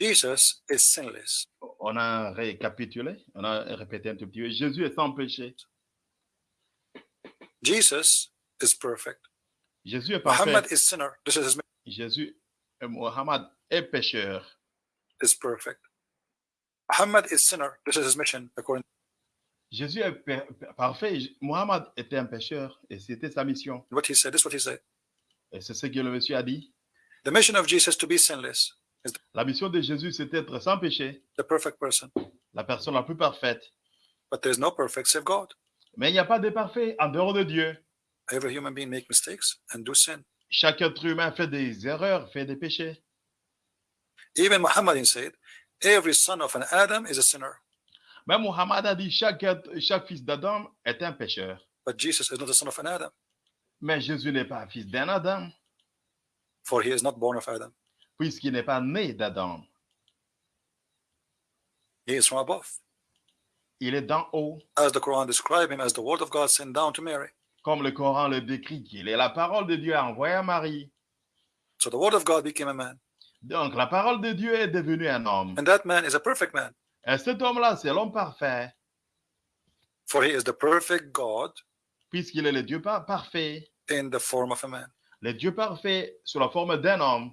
Jesus is sinless. On a récapitulé, on a répété un tout petit peu. Jésus est sans péché. Jesus is perfect. Jésus est parfait. Muhammad is sinner. This is his Jésus, euh, Mohammed est pécheur. is perfect. Muhammad is sinner. This is his mission. According Jésus est parfait. Mohammed était un pécheur et c'était sa mission. what he said, this is what he said. Et c'est ce que le monsieur a dit. The mission of Jesus to be sinless, La mission de Jésus, c'est d'être sans péché, the perfect person. la personne la plus parfaite. But there is no perfect save God. Mais il n'y a pas de parfait en dehors de Dieu. Every human being make mistakes and do sin. Chaque être humain fait des erreurs, fait des péchés. Even Muhammad said, every son of an Adam is a sinner. Même Mohammed a dit chaque, chaque fils d'Adam est un pécheur. But Jesus is not the son of an Adam, Mais Jésus n'est pas fils d'un Adam, for he is not born of Adam. Puisqu'il n'est pas né d'Adam. He is from above. Il est d'en haut, As the Quran describes him as the word of God sent down to Mary. comme le Coran le décrit, qu'il est la parole de Dieu envoyée à Marie. So the word of God became a man. Donc la parole de Dieu est devenue un homme. And that man is a perfect man, Et cet homme-là, c'est l'homme parfait, for he is the perfect God puisqu'il est le Dieu par- parfait. in the form of a man. Le Dieu parfait sous la forme d'un homme.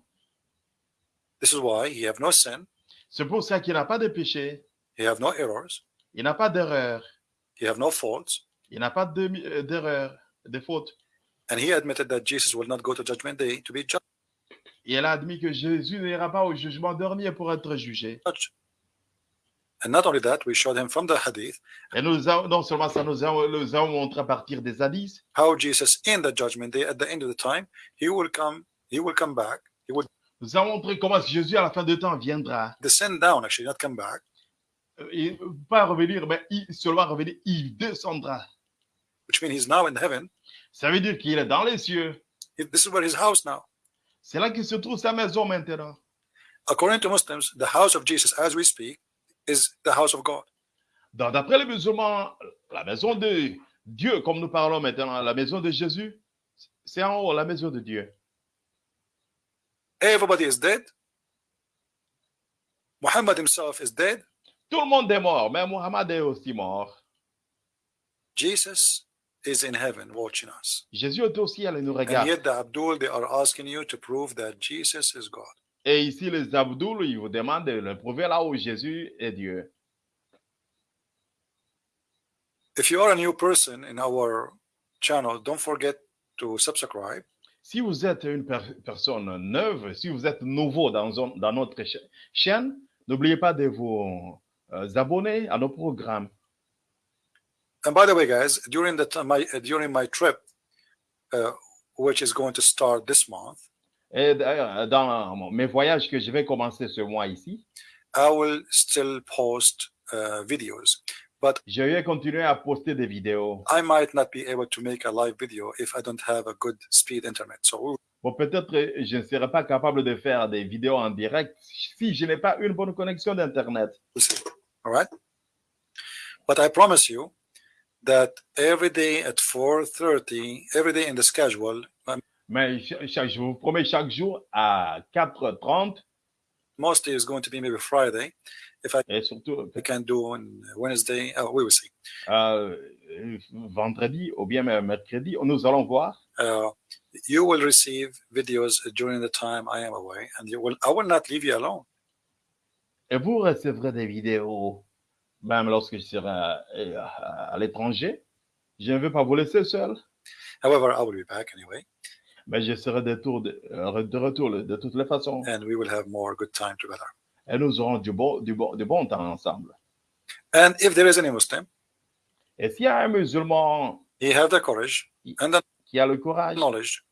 This is why he have no sin, C'est pour ça qu'il n'a pas de péché, he have no errors, il n'a pas d'erreur, he have no faults, il n'a pas de- euh, d'erreur, de faute. and he admitted that Jesus will not go to judgment day to be judged. Et elle a admis que Jésus n'ira pas au jugement dernier pour être jugé. And not only that, we showed him from the hadith Et nous non seulement ça, nous avons, nous avons montré à partir des hadiths how Jesus in the judgment day, at the end of the time, he will come, he will come back, he will Nous avons montré comment Jésus, à la fin de temps, viendra. descend down, actually, not come back, Euh, Il, pas revenir, mais il seulement revenir, il descendra. which means he's now in heaven. Ça veut dire qu'il est dans les cieux. This is where his house now. C'est là qu'il se trouve sa maison maintenant. According to Muslims, the house of Jesus, as we speak, is the house of God. Donc, D'après les musulmans, la maison de Dieu, comme nous parlons maintenant, la maison de Jésus, c'est en haut, la maison de Dieu. Everybody is dead. Muhammad himself is dead. Tout le monde est mort, mais Muhammad est aussi mort. Jesus is in heaven watching us. Jésus est au ciel et nous regarde. And yet the Abdul, they are asking you to prove that Jesus is God. Et ici, les Abdoul, ils vous demandent de le prouver là où Jésus est Dieu. If you are a new person in our channel, don't forget to subscribe. Si vous êtes une per- personne neuve, si vous êtes nouveau dans, notre cha- chaîne, n'oubliez pas de vous euh, abonner à nos programmes. And by the way, guys, during the time, my, during my trip, uh, which is going to start this month, Et dans mes voyages que je vais commencer ce mois ici, I will still post uh, videos. But- je vais continuer à poster des vidéos. I might not be able to make a live video if I don't have a good speed internet. So Bon, peut-être euh, je ne serai pas capable de faire des vidéos en direct si je n'ai pas une bonne connexion d'Internet. All right? But I promise you that every day at 4:30, every day in the schedule, um, Mais chaque- je vous promets, chaque jour à 4h30 mostly is going to be maybe Friday. et surtout We can do on Wednesday. Oh, we will see. euh, vendredi ou bien mercredi, nous allons voir. Uh, you will receive videos during the time I am away, and you will. I will not leave you alone. Et vous recevrez des vidéos, même lorsque je serai à, à- à l'étranger. Je ne veux pas vous laisser seul, However, I will be back anyway, mais je serai de, euh, retour de toutes les façons. and we will have more good time together. Et nous aurons du bon, du bon, du bon temps ensemble. And if there is any Muslim, Et s'il y a un musulman he have the courage and the qui a le courage knowledge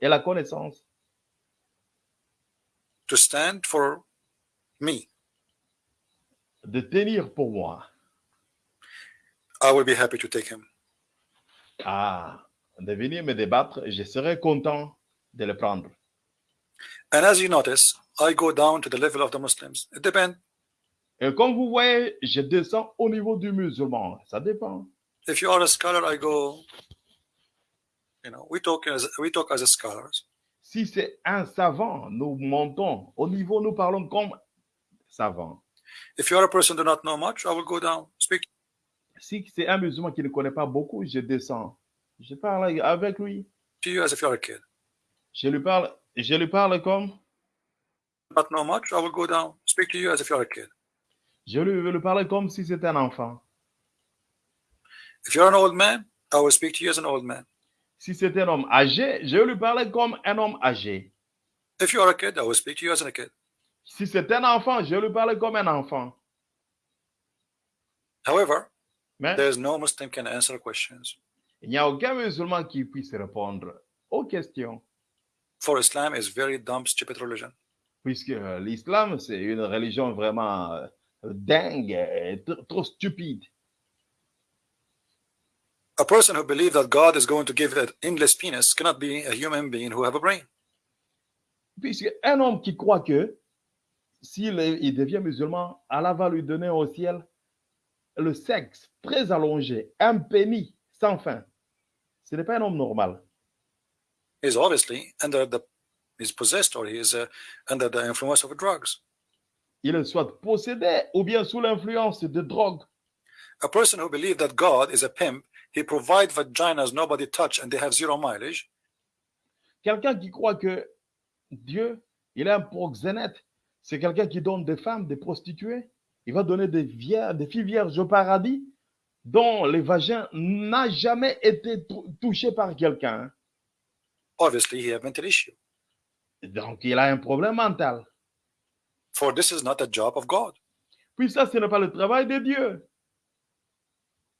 et la connaissance to stand for me, de tenir pour moi, I will be happy to take him. à de venir me débattre, je serai content de le prendre. And as you notice, I go down to the level of the Muslims. It depends. Et comme vous voyez, je descends au niveau du musulman. Ça dépend. If you are a scholar, I go. You know, we talk as we talk as scholars. Si c'est un savant, nous montons. Au niveau, nous parlons comme savant. If you are a person who do not know much, I will go down. Speak Si c'est un musulman qui ne connaît pas beaucoup, je descends. Je parle avec lui. to you as if you are a kid. Je lui parle, je lui parle comme, Not know much, I will go down. Speak to you as if you are a kid. je lui, lui parle comme si c'était un enfant. If you're an old man, I will speak to you as an old man. Si c'est un homme âgé, je lui parle comme un homme âgé. If you are a kid, I will speak to you as a kid. Si c'est un enfant, je lui parle comme un enfant. However, Mais there is no Muslim can answer questions. Il n'y a aucun musulman qui puisse répondre aux questions, For Islam is very dumb, stupid religion. puisque euh, l'islam, c'est une religion vraiment euh, dingue, et tr- trop stupide. A person who believes that God is going to give an endless penis cannot be a human being who have a brain. Puisque un homme qui croit que s'il il devient musulman, Allah va lui donner au ciel le sexe très allongé, un pénis sans fin. Ce n'est pas un homme normal. He's obviously under the he's possessed or he is uh, under the influence of drugs. Il est soit possédé ou bien sous l'influence de drogue. A person who believes that God is a pimp, he provides vaginas nobody touch and they have zero mileage. Quelqu'un qui croit que Dieu, il est un proxénète, c'est quelqu'un qui donne des femmes, des prostituées. Il va donner des, vier- des filles vierges au paradis dont les vagins n'a jamais été tou- touché par quelqu'un. Obviously, he have mental issue. Donc, il a un problème mental. For this is not a job of God. Puis ça, ce n'est pas le travail de Dieu.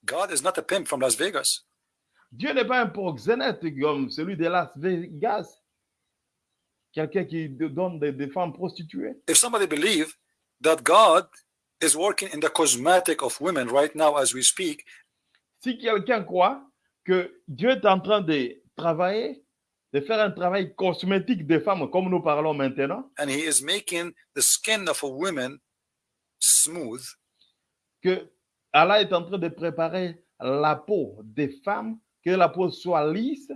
God is not a pimp from Las Vegas. Dieu n'est pas un proxénète comme celui de Las Vegas. Quelqu'un qui donne des, des femmes prostituées. If somebody believe that God is working in the cosmetic of women right now as we speak, Si quelqu'un croit que Dieu est en train de travailler, de faire un travail cosmétique des femmes, comme nous parlons maintenant, and he is making the skin of a woman smooth, que Allah est en train de préparer la peau des femmes, que la peau soit lisse,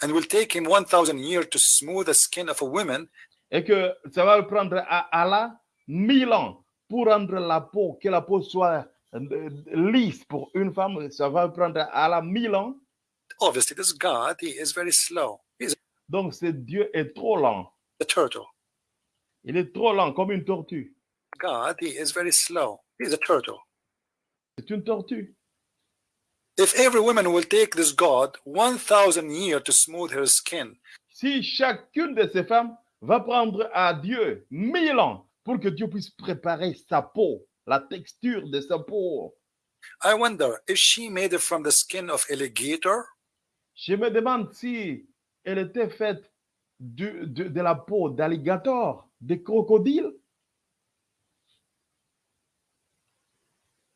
and will take him 1,000 years to smooth the skin of a woman, et que ça va prendre à Allah mille ans pour rendre la peau, que la peau soit euh, lisse pour une femme, ça va prendre à Allah mille ans. obviously this God, he is very slow. He's Donc, ce Dieu est trop lent. a turtle. Il est trop lent, comme une tortue. God, he is very slow. He's a turtle. C'est une tortue. If every woman will take this God 1,000 years to smooth her skin, Si chacune de ces femmes va prendre à Dieu mille ans pour que Dieu puisse préparer sa peau, la texture de sa peau, I wonder if she made it from the skin of alligator? Je me demande si elle était faite de, de la peau d'alligator, de crocodile.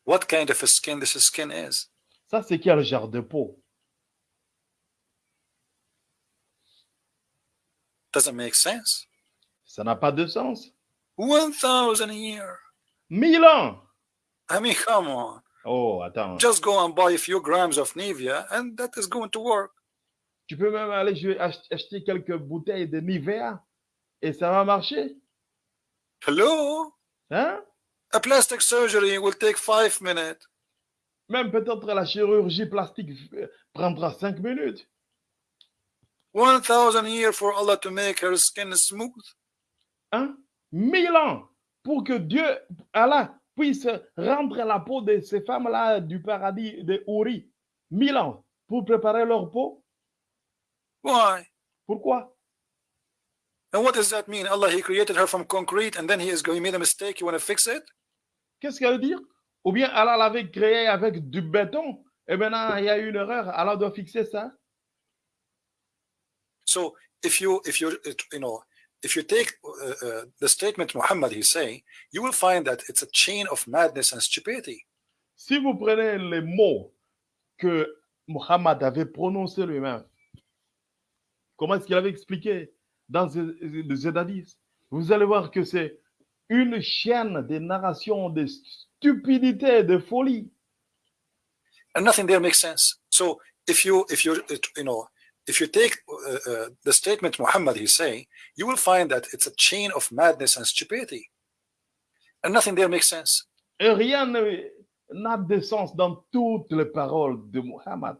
what kind of a skin this skin is? Ça, c'est quel genre de peau? Doesn't make sense. Ça n'a pas de sens. 1,000 a year. Mille ans I mean, come on. Oh, attends. Just go and buy a few grams of Nivea and that is going to work. Tu peux même aller acheter quelques bouteilles de Nivea et ça va marcher. Hello? Hein? A plastic surgery will take five minutes. Même peut-être la chirurgie plastique euh, prendra cinq minutes. 1,000 a year for Allah to make her skin smooth. Hein? Mille ans pour que Dieu, Allah, puisse rendre la peau de ces femmes-là du paradis de Uri. Mille ans pour préparer leur peau. Why? Pourquoi? And what does that mean? Allah, He created her from concrete and then He is going, He made a mistake. You want to fix it? Qu'est-ce qu'elle veut dire? Ou bien Allah l'avait créé avec du béton et maintenant il y a eu une erreur. Allah doit fixer ça. So if you, if you, you know, if you take uh, uh, the statement Muhammad he's saying, you will find that it's a chain of madness and stupidity. Si vous prenez les mots que Muhammad avait prononcés lui-même, comment est-ce qu'il avait expliqué dans ce hadiths, vous allez voir que c'est une chaîne de narration de stupidité, de folie. and nothing there makes sense. So if you if you you know if you take uh, uh, the statement Muhammad he's saying, you will find that it's a chain of madness and stupidity, and nothing there makes sense. Rien n'a de sens dans toutes les paroles de Muhammad.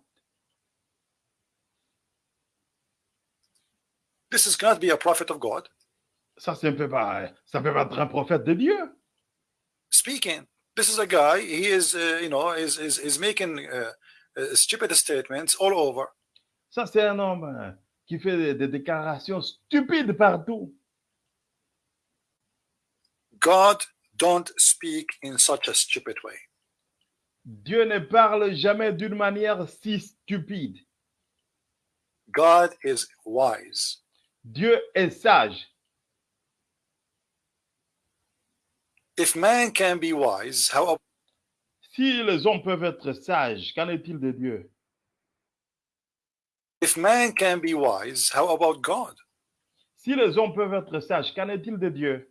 This is cannot be a prophet of God Ça, ça ne peut pas, ça peut pas être un prophète de Dieu. speaking. This is a guy. He is uh, you know is is is making uh, uh, stupid statements all over. Ça, c'est un homme euh, qui fait des, des déclarations stupides partout. God don't speak in such a stupid way. Dieu ne parle jamais d'une manière si stupide. God is wise. Dieu est sage. If man can be wise, how Si les hommes peuvent être sages, qu'en est-il de Dieu? If man can be wise, how about God? Si les hommes peuvent être sages, qu'en est-il de Dieu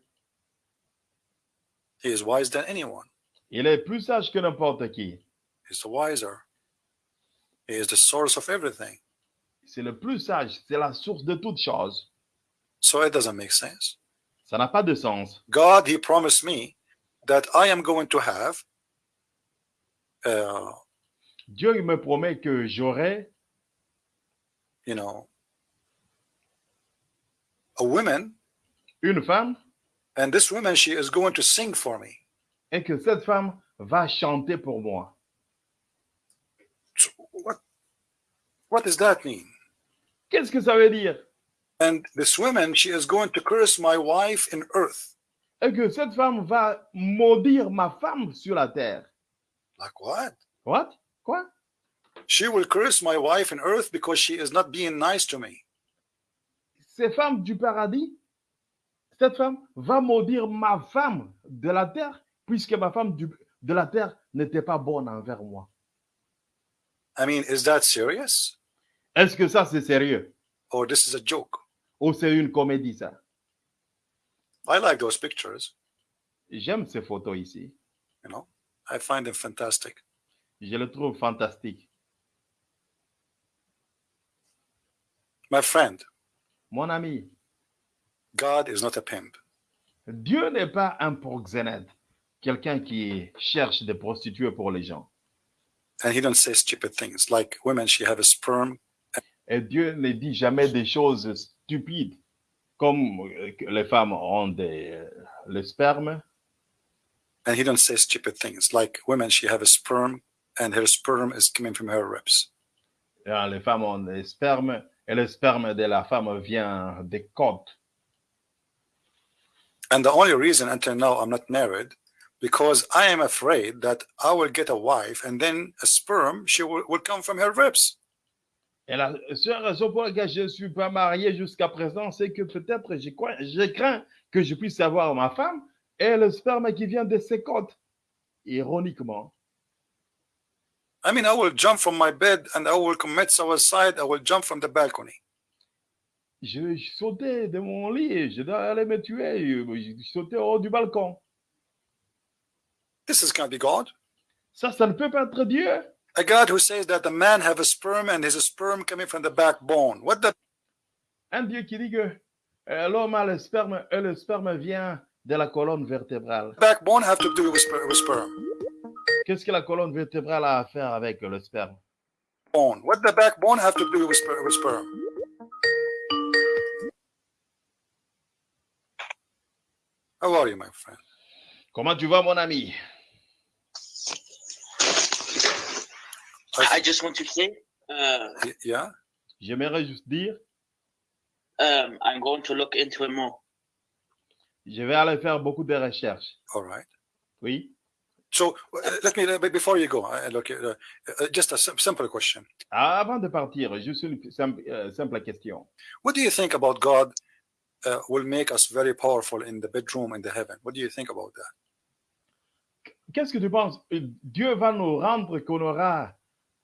He is wise than anyone. Il est plus sage que n'importe qui. He's the wiser. He is the source of everything. C'est le plus sage, c'est la source de toutes choses. So it doesn't make sense. Ça n'a pas de sens. God, He promised me that I am going to have uh, Dieu il me promet que j'aurai, you know, a woman, une femme and this woman, she is going to sing for me. et que cette femme va chanter pour moi. So what, what does that mean? Qu'est-ce que ça veut dire And this woman, she is going to curse my wife in earth. Et que cette femme va maudire ma femme sur la terre. Like what? What Quoi She will curse my wife in earth because she is not being nice to me. Ces femmes du paradis, cette femme va maudire ma femme de la terre, puisque ma femme du- de la terre n'était pas bonne envers moi. I mean, is that serious? Est-ce que ça, c'est sérieux Or this is a joke? Ou c'est une comédie, ça I like those pictures, J'aime ces photos ici. you know. I find them fantastic. Je les trouve fantastiques. My friend, Mon ami, God is not a pimp. Dieu n'est pas un proxénète, quelqu'un qui cherche des prostituées pour les gens. And he don't say stupid things like women, she have a sperm. Et Dieu ne dit jamais des choses stupides, comme euh, les femmes ont des, euh, le sperme. And he don't say stupid things like women, she have a sperm and her sperm is coming from her ribs. Ah, Les femmes ont des spermes et le sperme de la femme vient des côtes. And the only reason until now I'm not married because I am afraid that I will get a wife and then a sperm she will, will come from her ribs. Et la seule raison pour laquelle je ne suis pas marié jusqu'à présent, c'est que peut-être je, je crains que je puisse avoir ma femme et le sperme qui vient de ses côtes. Ironiquement. I mean, I will jump from my bed and I will commit suicide. I will jump from the balcony. Je, je sautais de mon lit, je aller me tuer, je, je sautais au haut du balcon. This is can't be God. Ça, ça ne peut pas être Dieu. A God who says that the man have a sperm and his sperm coming from the backbone. What the Un Dieu qui dit que euh, l'homme a le sperme et le sperme vient de la colonne vertébrale. backbone have to do with sperm? Qu'est-ce que la colonne vertébrale a à faire avec le sperme? Bone. What the backbone have to do with, sper- with sperm? How are you, my friend? Comment tu vas, mon ami? I just want to say, uh, Yeah? J'aimerais juste dire, um, I'm going to look into it more. je vais aller faire beaucoup de recherches. All right. Oui? So uh, let me uh, be- before you go. Uh, look, uh, uh, just a sim- simple question. Avant de partir, juste une simple, euh, simple question. What do you think about God uh, will make us very powerful in the bedroom in the heaven? What do you think about that? Qu'est-ce que tu penses? Dieu va nous rendre qu'on aura,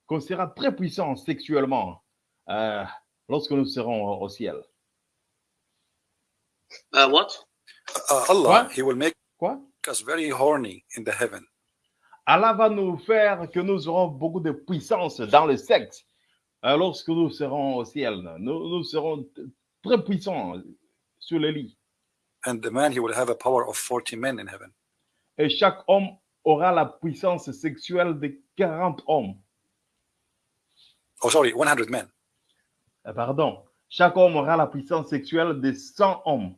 qu'on sera très puissant sexuellement euh, lorsque nous serons au ciel. Uh, what? Uh, Allah, What? He will make Quoi? us very horny in the heaven. Allah va nous faire que nous aurons beaucoup de puissance dans le sexe euh, lorsque nous serons au ciel. Nous, nous serons très puissants sur le lit. And the man, he will have a power of 40 men in heaven. Et chaque homme aura la puissance sexuelle de 40 hommes. Oh, sorry, 100 men. Euh, Pardon. Chaque homme aura la puissance sexuelle de 100 hommes.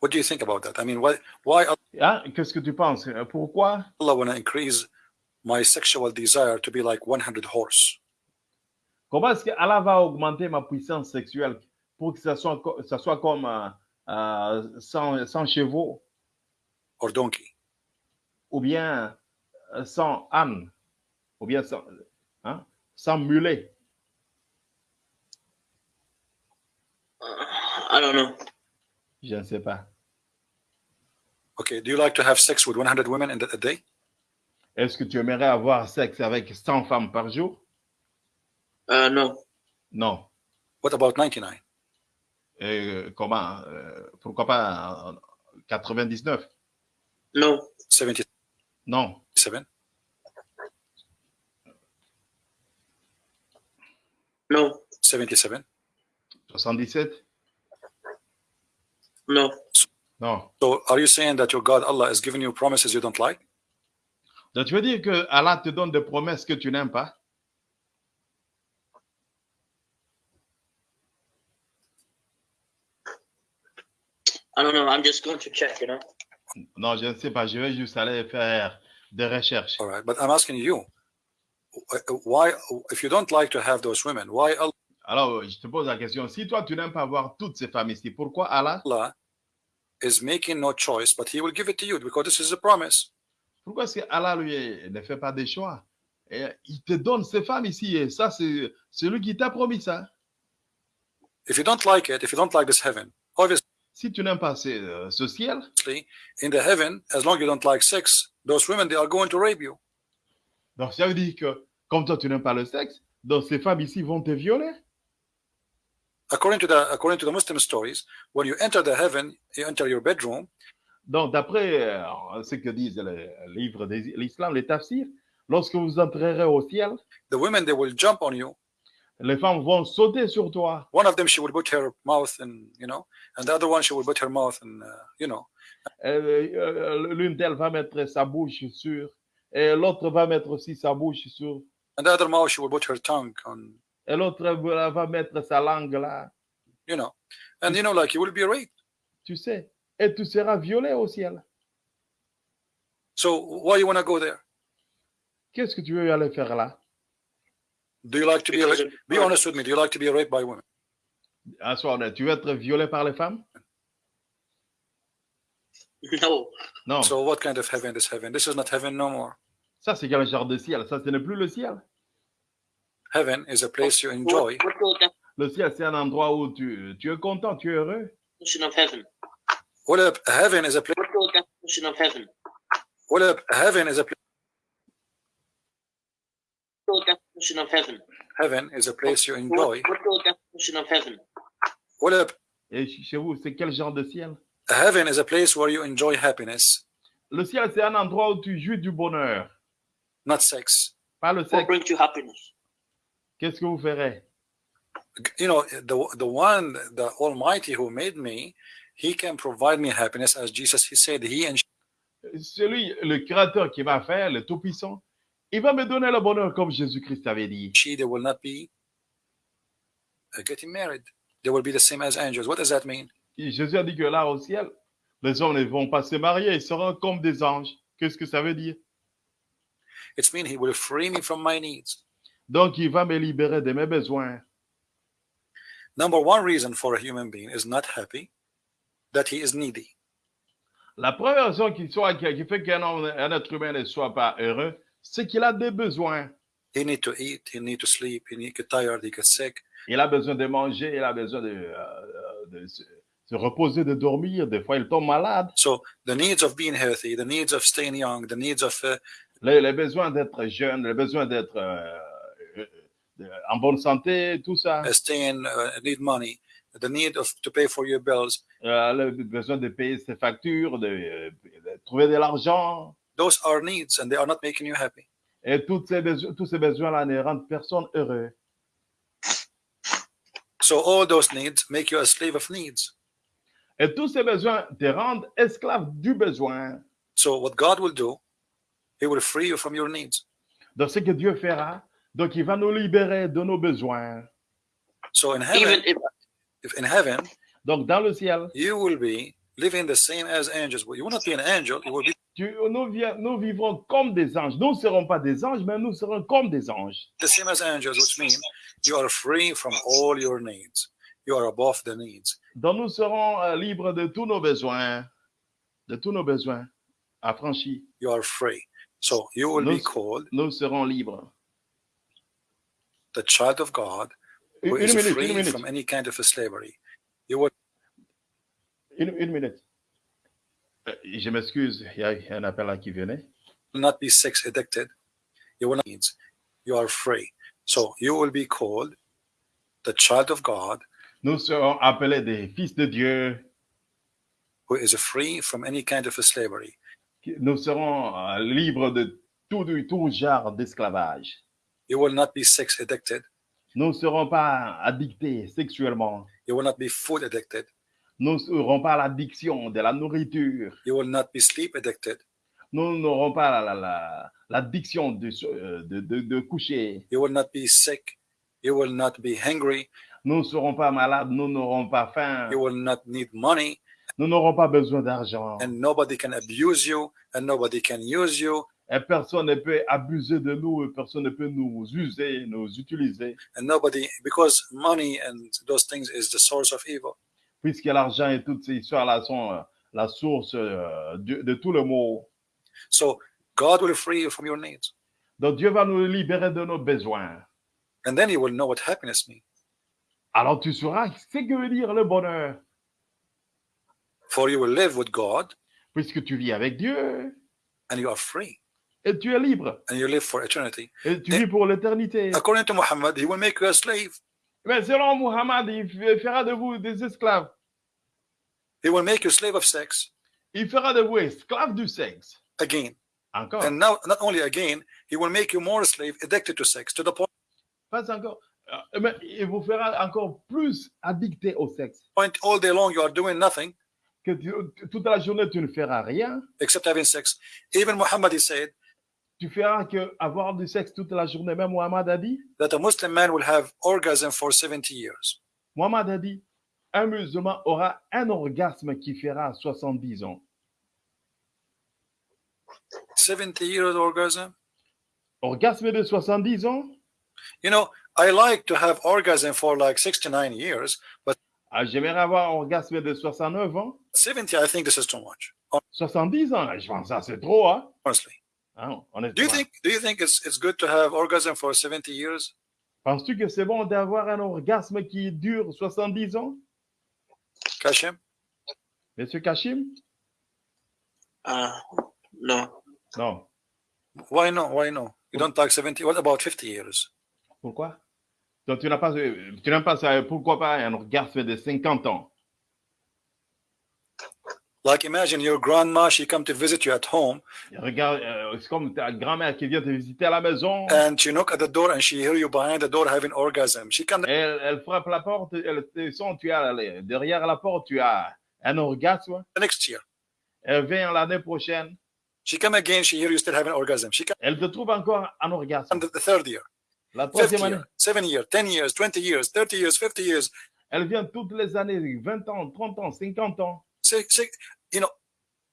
What do you think about that? I mean, why, why Hein? Qu'est-ce que tu penses Euh, Pourquoi Allah want to increase my sexual desire to be like 100 horse? Comment est-ce que Allah va augmenter ma puissance sexuelle pour que ça soit, ça soit comme euh, euh, 100, 100 chevaux or donkey. ou bien euh, 100 ânes ou bien 100, hein, 100 mulets Uh, I don't know. Je ne sais pas. Okay, do you like to have sex with 100 women in a day? Est-ce que tu aimerais avoir sexe avec 100 femmes par jour? Uh, no. Non. What about 99? Euh, comment euh, Pourquoi pas euh, 99 No. 77? Non. No. 77? 77 No. Non. So are you saying that your God Allah is giving you promises you don't like? Donc tu veux dire que Allah te donne des promesses que tu n'aimes pas I don't know. I'm just going to check, you know. Non, je ne sais pas. Je vais juste aller faire des recherches. All right, but I'm asking you, why, if you don't like to have those women, why Alors, je te pose la question. Si toi, tu n'aimes pas voir toutes ces femmes ici, pourquoi Allah Allah is making no choice, but He will give it to you because this is a promise? Pourquoi est-ce que Allah, lui, ne fait pas des choix? Et Il te donne ces femmes ici. Et ça, c'est c'est lui qui t'a promis ça. If you don't like it, if you don't like this heaven, obviously Si tu n'aimes pas ce, euh, ce ciel, in the heaven, as long as you don't like sex, those women they are going to rape you. donc ça veut dire que comme toi, tu n'aimes pas le sexe, donc ces femmes ici vont te violer. According to the according to the Muslim stories, when you enter the heaven, you enter your bedroom. Donc, d'après euh, ce que disent les livres de l'islam, les tafsirs, lorsque vous entrerez au ciel, The women they will jump on you. les femmes vont sauter sur toi. One of them she will put her mouth in, you know, and the other one she will put her mouth in, uh, you know. Euh, euh, L'une d'elles va mettre sa bouche sur, et l'autre va mettre aussi sa bouche sur, And the other mouth she will put her tongue on, et l'autre va mettre sa langue là, you know. And you know, like you will be raped. tu sais, et tu seras violé au ciel. So why you want to go there? Qu'est-ce que tu veux aller faire là? Do you like to be raped? Be honest with me. Do you like to be raped by women? À soir, tu veux être violé par les femmes? No. Non, So what kind of heaven is heaven? This is not heaven no more. ça c'est quel genre de ciel? Ça, ce n'est plus le ciel. Heaven is a place you enjoy. Le ciel, c'est un endroit où tu, tu es content, tu es heureux. Well, heaven is a place. What Well, heaven? Is a place. definition of heaven? Heaven is a place you enjoy. What's definition of heaven? What up? Et chez vous, c'est quel genre de ciel? Heaven is a place where you enjoy happiness. Le ciel, c'est un endroit où tu jouis du bonheur. Not sex. Pas le sexe. What brings you happiness? Qu'est-ce que vous ferez? You know the the one the almighty who made me he can provide me happiness as jesus he said he and Celui, le créateur qui va faire, le Tout-Puissant, il va me donner le bonheur comme Jésus-Christ avait dit. she they will not be uh, getting married. They will be the same as angels. What does that mean? Et Jésus a dit que là, au ciel, les hommes ne vont pas se marier, ils seront comme des anges. Qu'est-ce que ça veut dire? It's mean he will free me from my needs Donc, il va me libérer de mes besoins. number one reason for a human being is not happy that he is needy La première raison qui, soit, qui, qui fait qu'un être humain ne soit pas heureux, c'est qu'il a des besoins. he need to eat he need to sleep he need get tired he gets sick Il a besoin de manger, il a besoin de, euh, de se, se reposer, de dormir. Des fois, il tombe malade. so the needs of being healthy the needs of staying young the needs of uh, Les, les besoins d'être jeune, les besoins d'être euh, euh, euh, en bonne santé, tout ça. uh, staying uh, need money the need of to pay for your bills Euh, le besoin de payer ses factures, de, euh, de trouver de l'argent. those are needs and they are not making you happy Et toutes ces besoins- tous ces besoins-là ne rendent personne heureux. So all those needs make you a slave of needs. Et tous ces besoins te rendent esclave du besoin. So what God will do, He will free you from your needs. Donc, ce que Dieu fera, donc il va nous libérer de nos besoins. So in heaven, if if in heaven Donc, dans le ciel, you will be living the same as angels. You will not be an angel. You will be tu- nous, vi- nous vivrons comme des anges. Nous ne serons pas des anges, mais nous serons comme des anges. the same as angels, which means you are free from all your needs. You are above the needs. Donc, nous serons euh, libres de tous nos besoins, de tous nos besoins, affranchis. You are free. So you will be called Nous serons libres. The child of God Une, who une is minute, free from any kind of a slavery. You will une, une minute. Euh, Je m'excuse, il y a un appel là qui venait. not be sex addicted. You will not. You are free. So you will be called the child of God Nous serons appelés des fils de Dieu. who is free from any kind of a slavery. Nous serons euh, libres de tout, tout genre d'esclavage. You will not be sex addicted. Nous ne serons pas addictés sexuellement. You will not be food addicted. Nous ne serons pas l'addiction de la nourriture. You will not be sleep addicted. Nous n'aurons pas la- la- la- l'addiction de, euh, de, de, de coucher. You will not be sick. You will not be hungry. Nous ne serons pas malades. Nous n'aurons pas faim. You will not need money. Nous n'aurons pas besoin d'argent. And nobody can abuse you. And nobody can use you. Et personne ne peut abuser de nous. et Personne ne peut nous user, nous utiliser. And nobody, because money and those things is the source of evil. Puisque l'argent et toutes ces histoires-là sont euh, la source euh, de, de tout le mot. So God will free you from your needs. Donc Dieu va nous libérer de nos besoins. And then you will know what happiness means. Alors tu sauras ce que veut dire le bonheur. For you will live with God Puisque tu vis avec Dieu and you are free et tu es libre. and you live for eternity. Et tu vis pour l'éternité. According to Muhammad, he will make you a slave. Mais selon Muhammad, il fera de vous des esclaves. He will make you slave of sex Il fera de vous esclaves du sexe. again. Encore. And now, not only again, he will make you more slave, addicted to sex, to the point Pas encore. Euh, Mais il vous fera encore plus addicté au sexe. all day long you are doing nothing Que tu- toute la journée, tu ne feras rien. except having sex. Even Muhammad, he said Tu feras que avoir du sexe toute la journée. Même Muhammad a dit, that a Muslim man will have orgasm for 70 years. Muhammad a dit, un musulman aura un orgasme qui fera 70 ans. 70 years orgasm? Orgasme de 70 ans? You know, I like to have orgasm for like 69 years, but ah, J'aimerais avoir orgasme de 69 ans. 70, I think this is too much. 70 ans, je pense que c'est trop, hein? Honestly, Hein, do you honnêtement. think do you think it's it's good to have orgasm for 70 years? Penses-tu que c'est bon d'avoir un orgasme qui dure 70 ans? Kashim? Monsieur Kachim? Uh, no. Non. Why no? Why no? You don't like 70. What about 50 years? Pourquoi? Donc, tu n'as pas, tu n'as pas ça. Pourquoi pas un orgasme de 50 ans? Like imagine your grandma, she come to visit you at home Regarde, euh, c'est comme ta grand-mère qui vient te visiter à la maison. and she knock at the door and she hear you behind the door having orgasm. She can Elle, elle frappe la porte, elle te sent, tu as derrière la porte, tu as un orgasme. the next year. Elle vient l'année prochaine, She come again, she hear you still having orgasm. She come elle te trouve encore un orgasme. the, the third year, La troisième année, year, seven year, 10 years, 20 years, 30 years, 50 years, elle vient toutes les années, 20 ans, 30 ans, 50 ans, six, six, you know,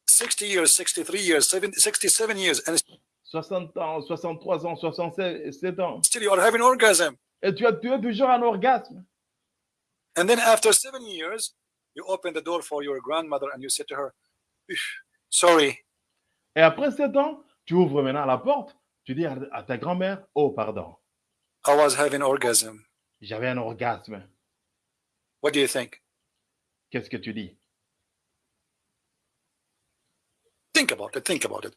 60 years, 63 years, 70, 67 years, and 60 ans, 63 ans, 67 ans. still you are having orgasm. Et tu as, tu as toujours un orgasme. And then after seven years, you open the door for your grandmother and you say to her, "Phew, sorry, Et après 7 ans, tu ouvres maintenant la porte, tu dis à, à ta grand-mère, oh pardon, I was having orgasm. j'avais un orgasme. What do you think? Qu'est-ce que tu dis? Think about it. Think about it.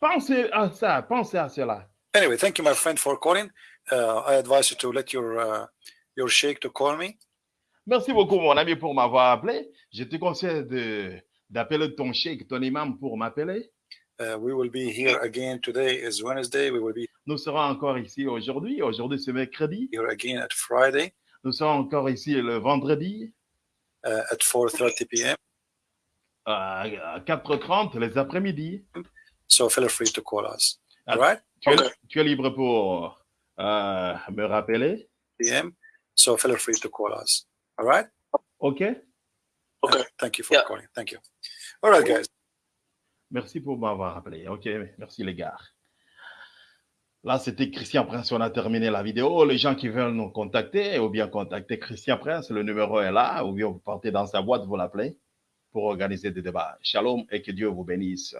Pensez à ça, pensez à cela. Anyway, thank you, my friend, for calling. Uh, I advise you to let your uh, your sheikh to call me. Merci beaucoup, mon ami, pour m'avoir appelé. Je te conseille de- d'appeler ton cheikh, ton imam pour m'appeler. Uh, we will be here again. Today is Wednesday. We will be Nous serons encore ici aujourd'hui. Aujourd'hui, c'est mercredi. here again at Friday Nous serons encore ici le vendredi uh, at 4:30 p.m. à à 4h30, les après-midi. So feel free to call us. Ah. All right, Tu, es- Ok. tu es libre pour euh, me rappeler? p.m. So feel free to call us. All right? OK? Okay. Thank you for Yeah. calling. Thank you. All right, guys. Merci pour m'avoir appelé. OK, merci les gars. Là, c'était Christian Prince. On a terminé la vidéo. Les gens qui veulent nous contacter ou bien contacter Christian Prince, le numéro est là. Ou bien vous partez dans sa boîte, vous l'appelez pour organiser des débats. Shalom et que Dieu vous bénisse.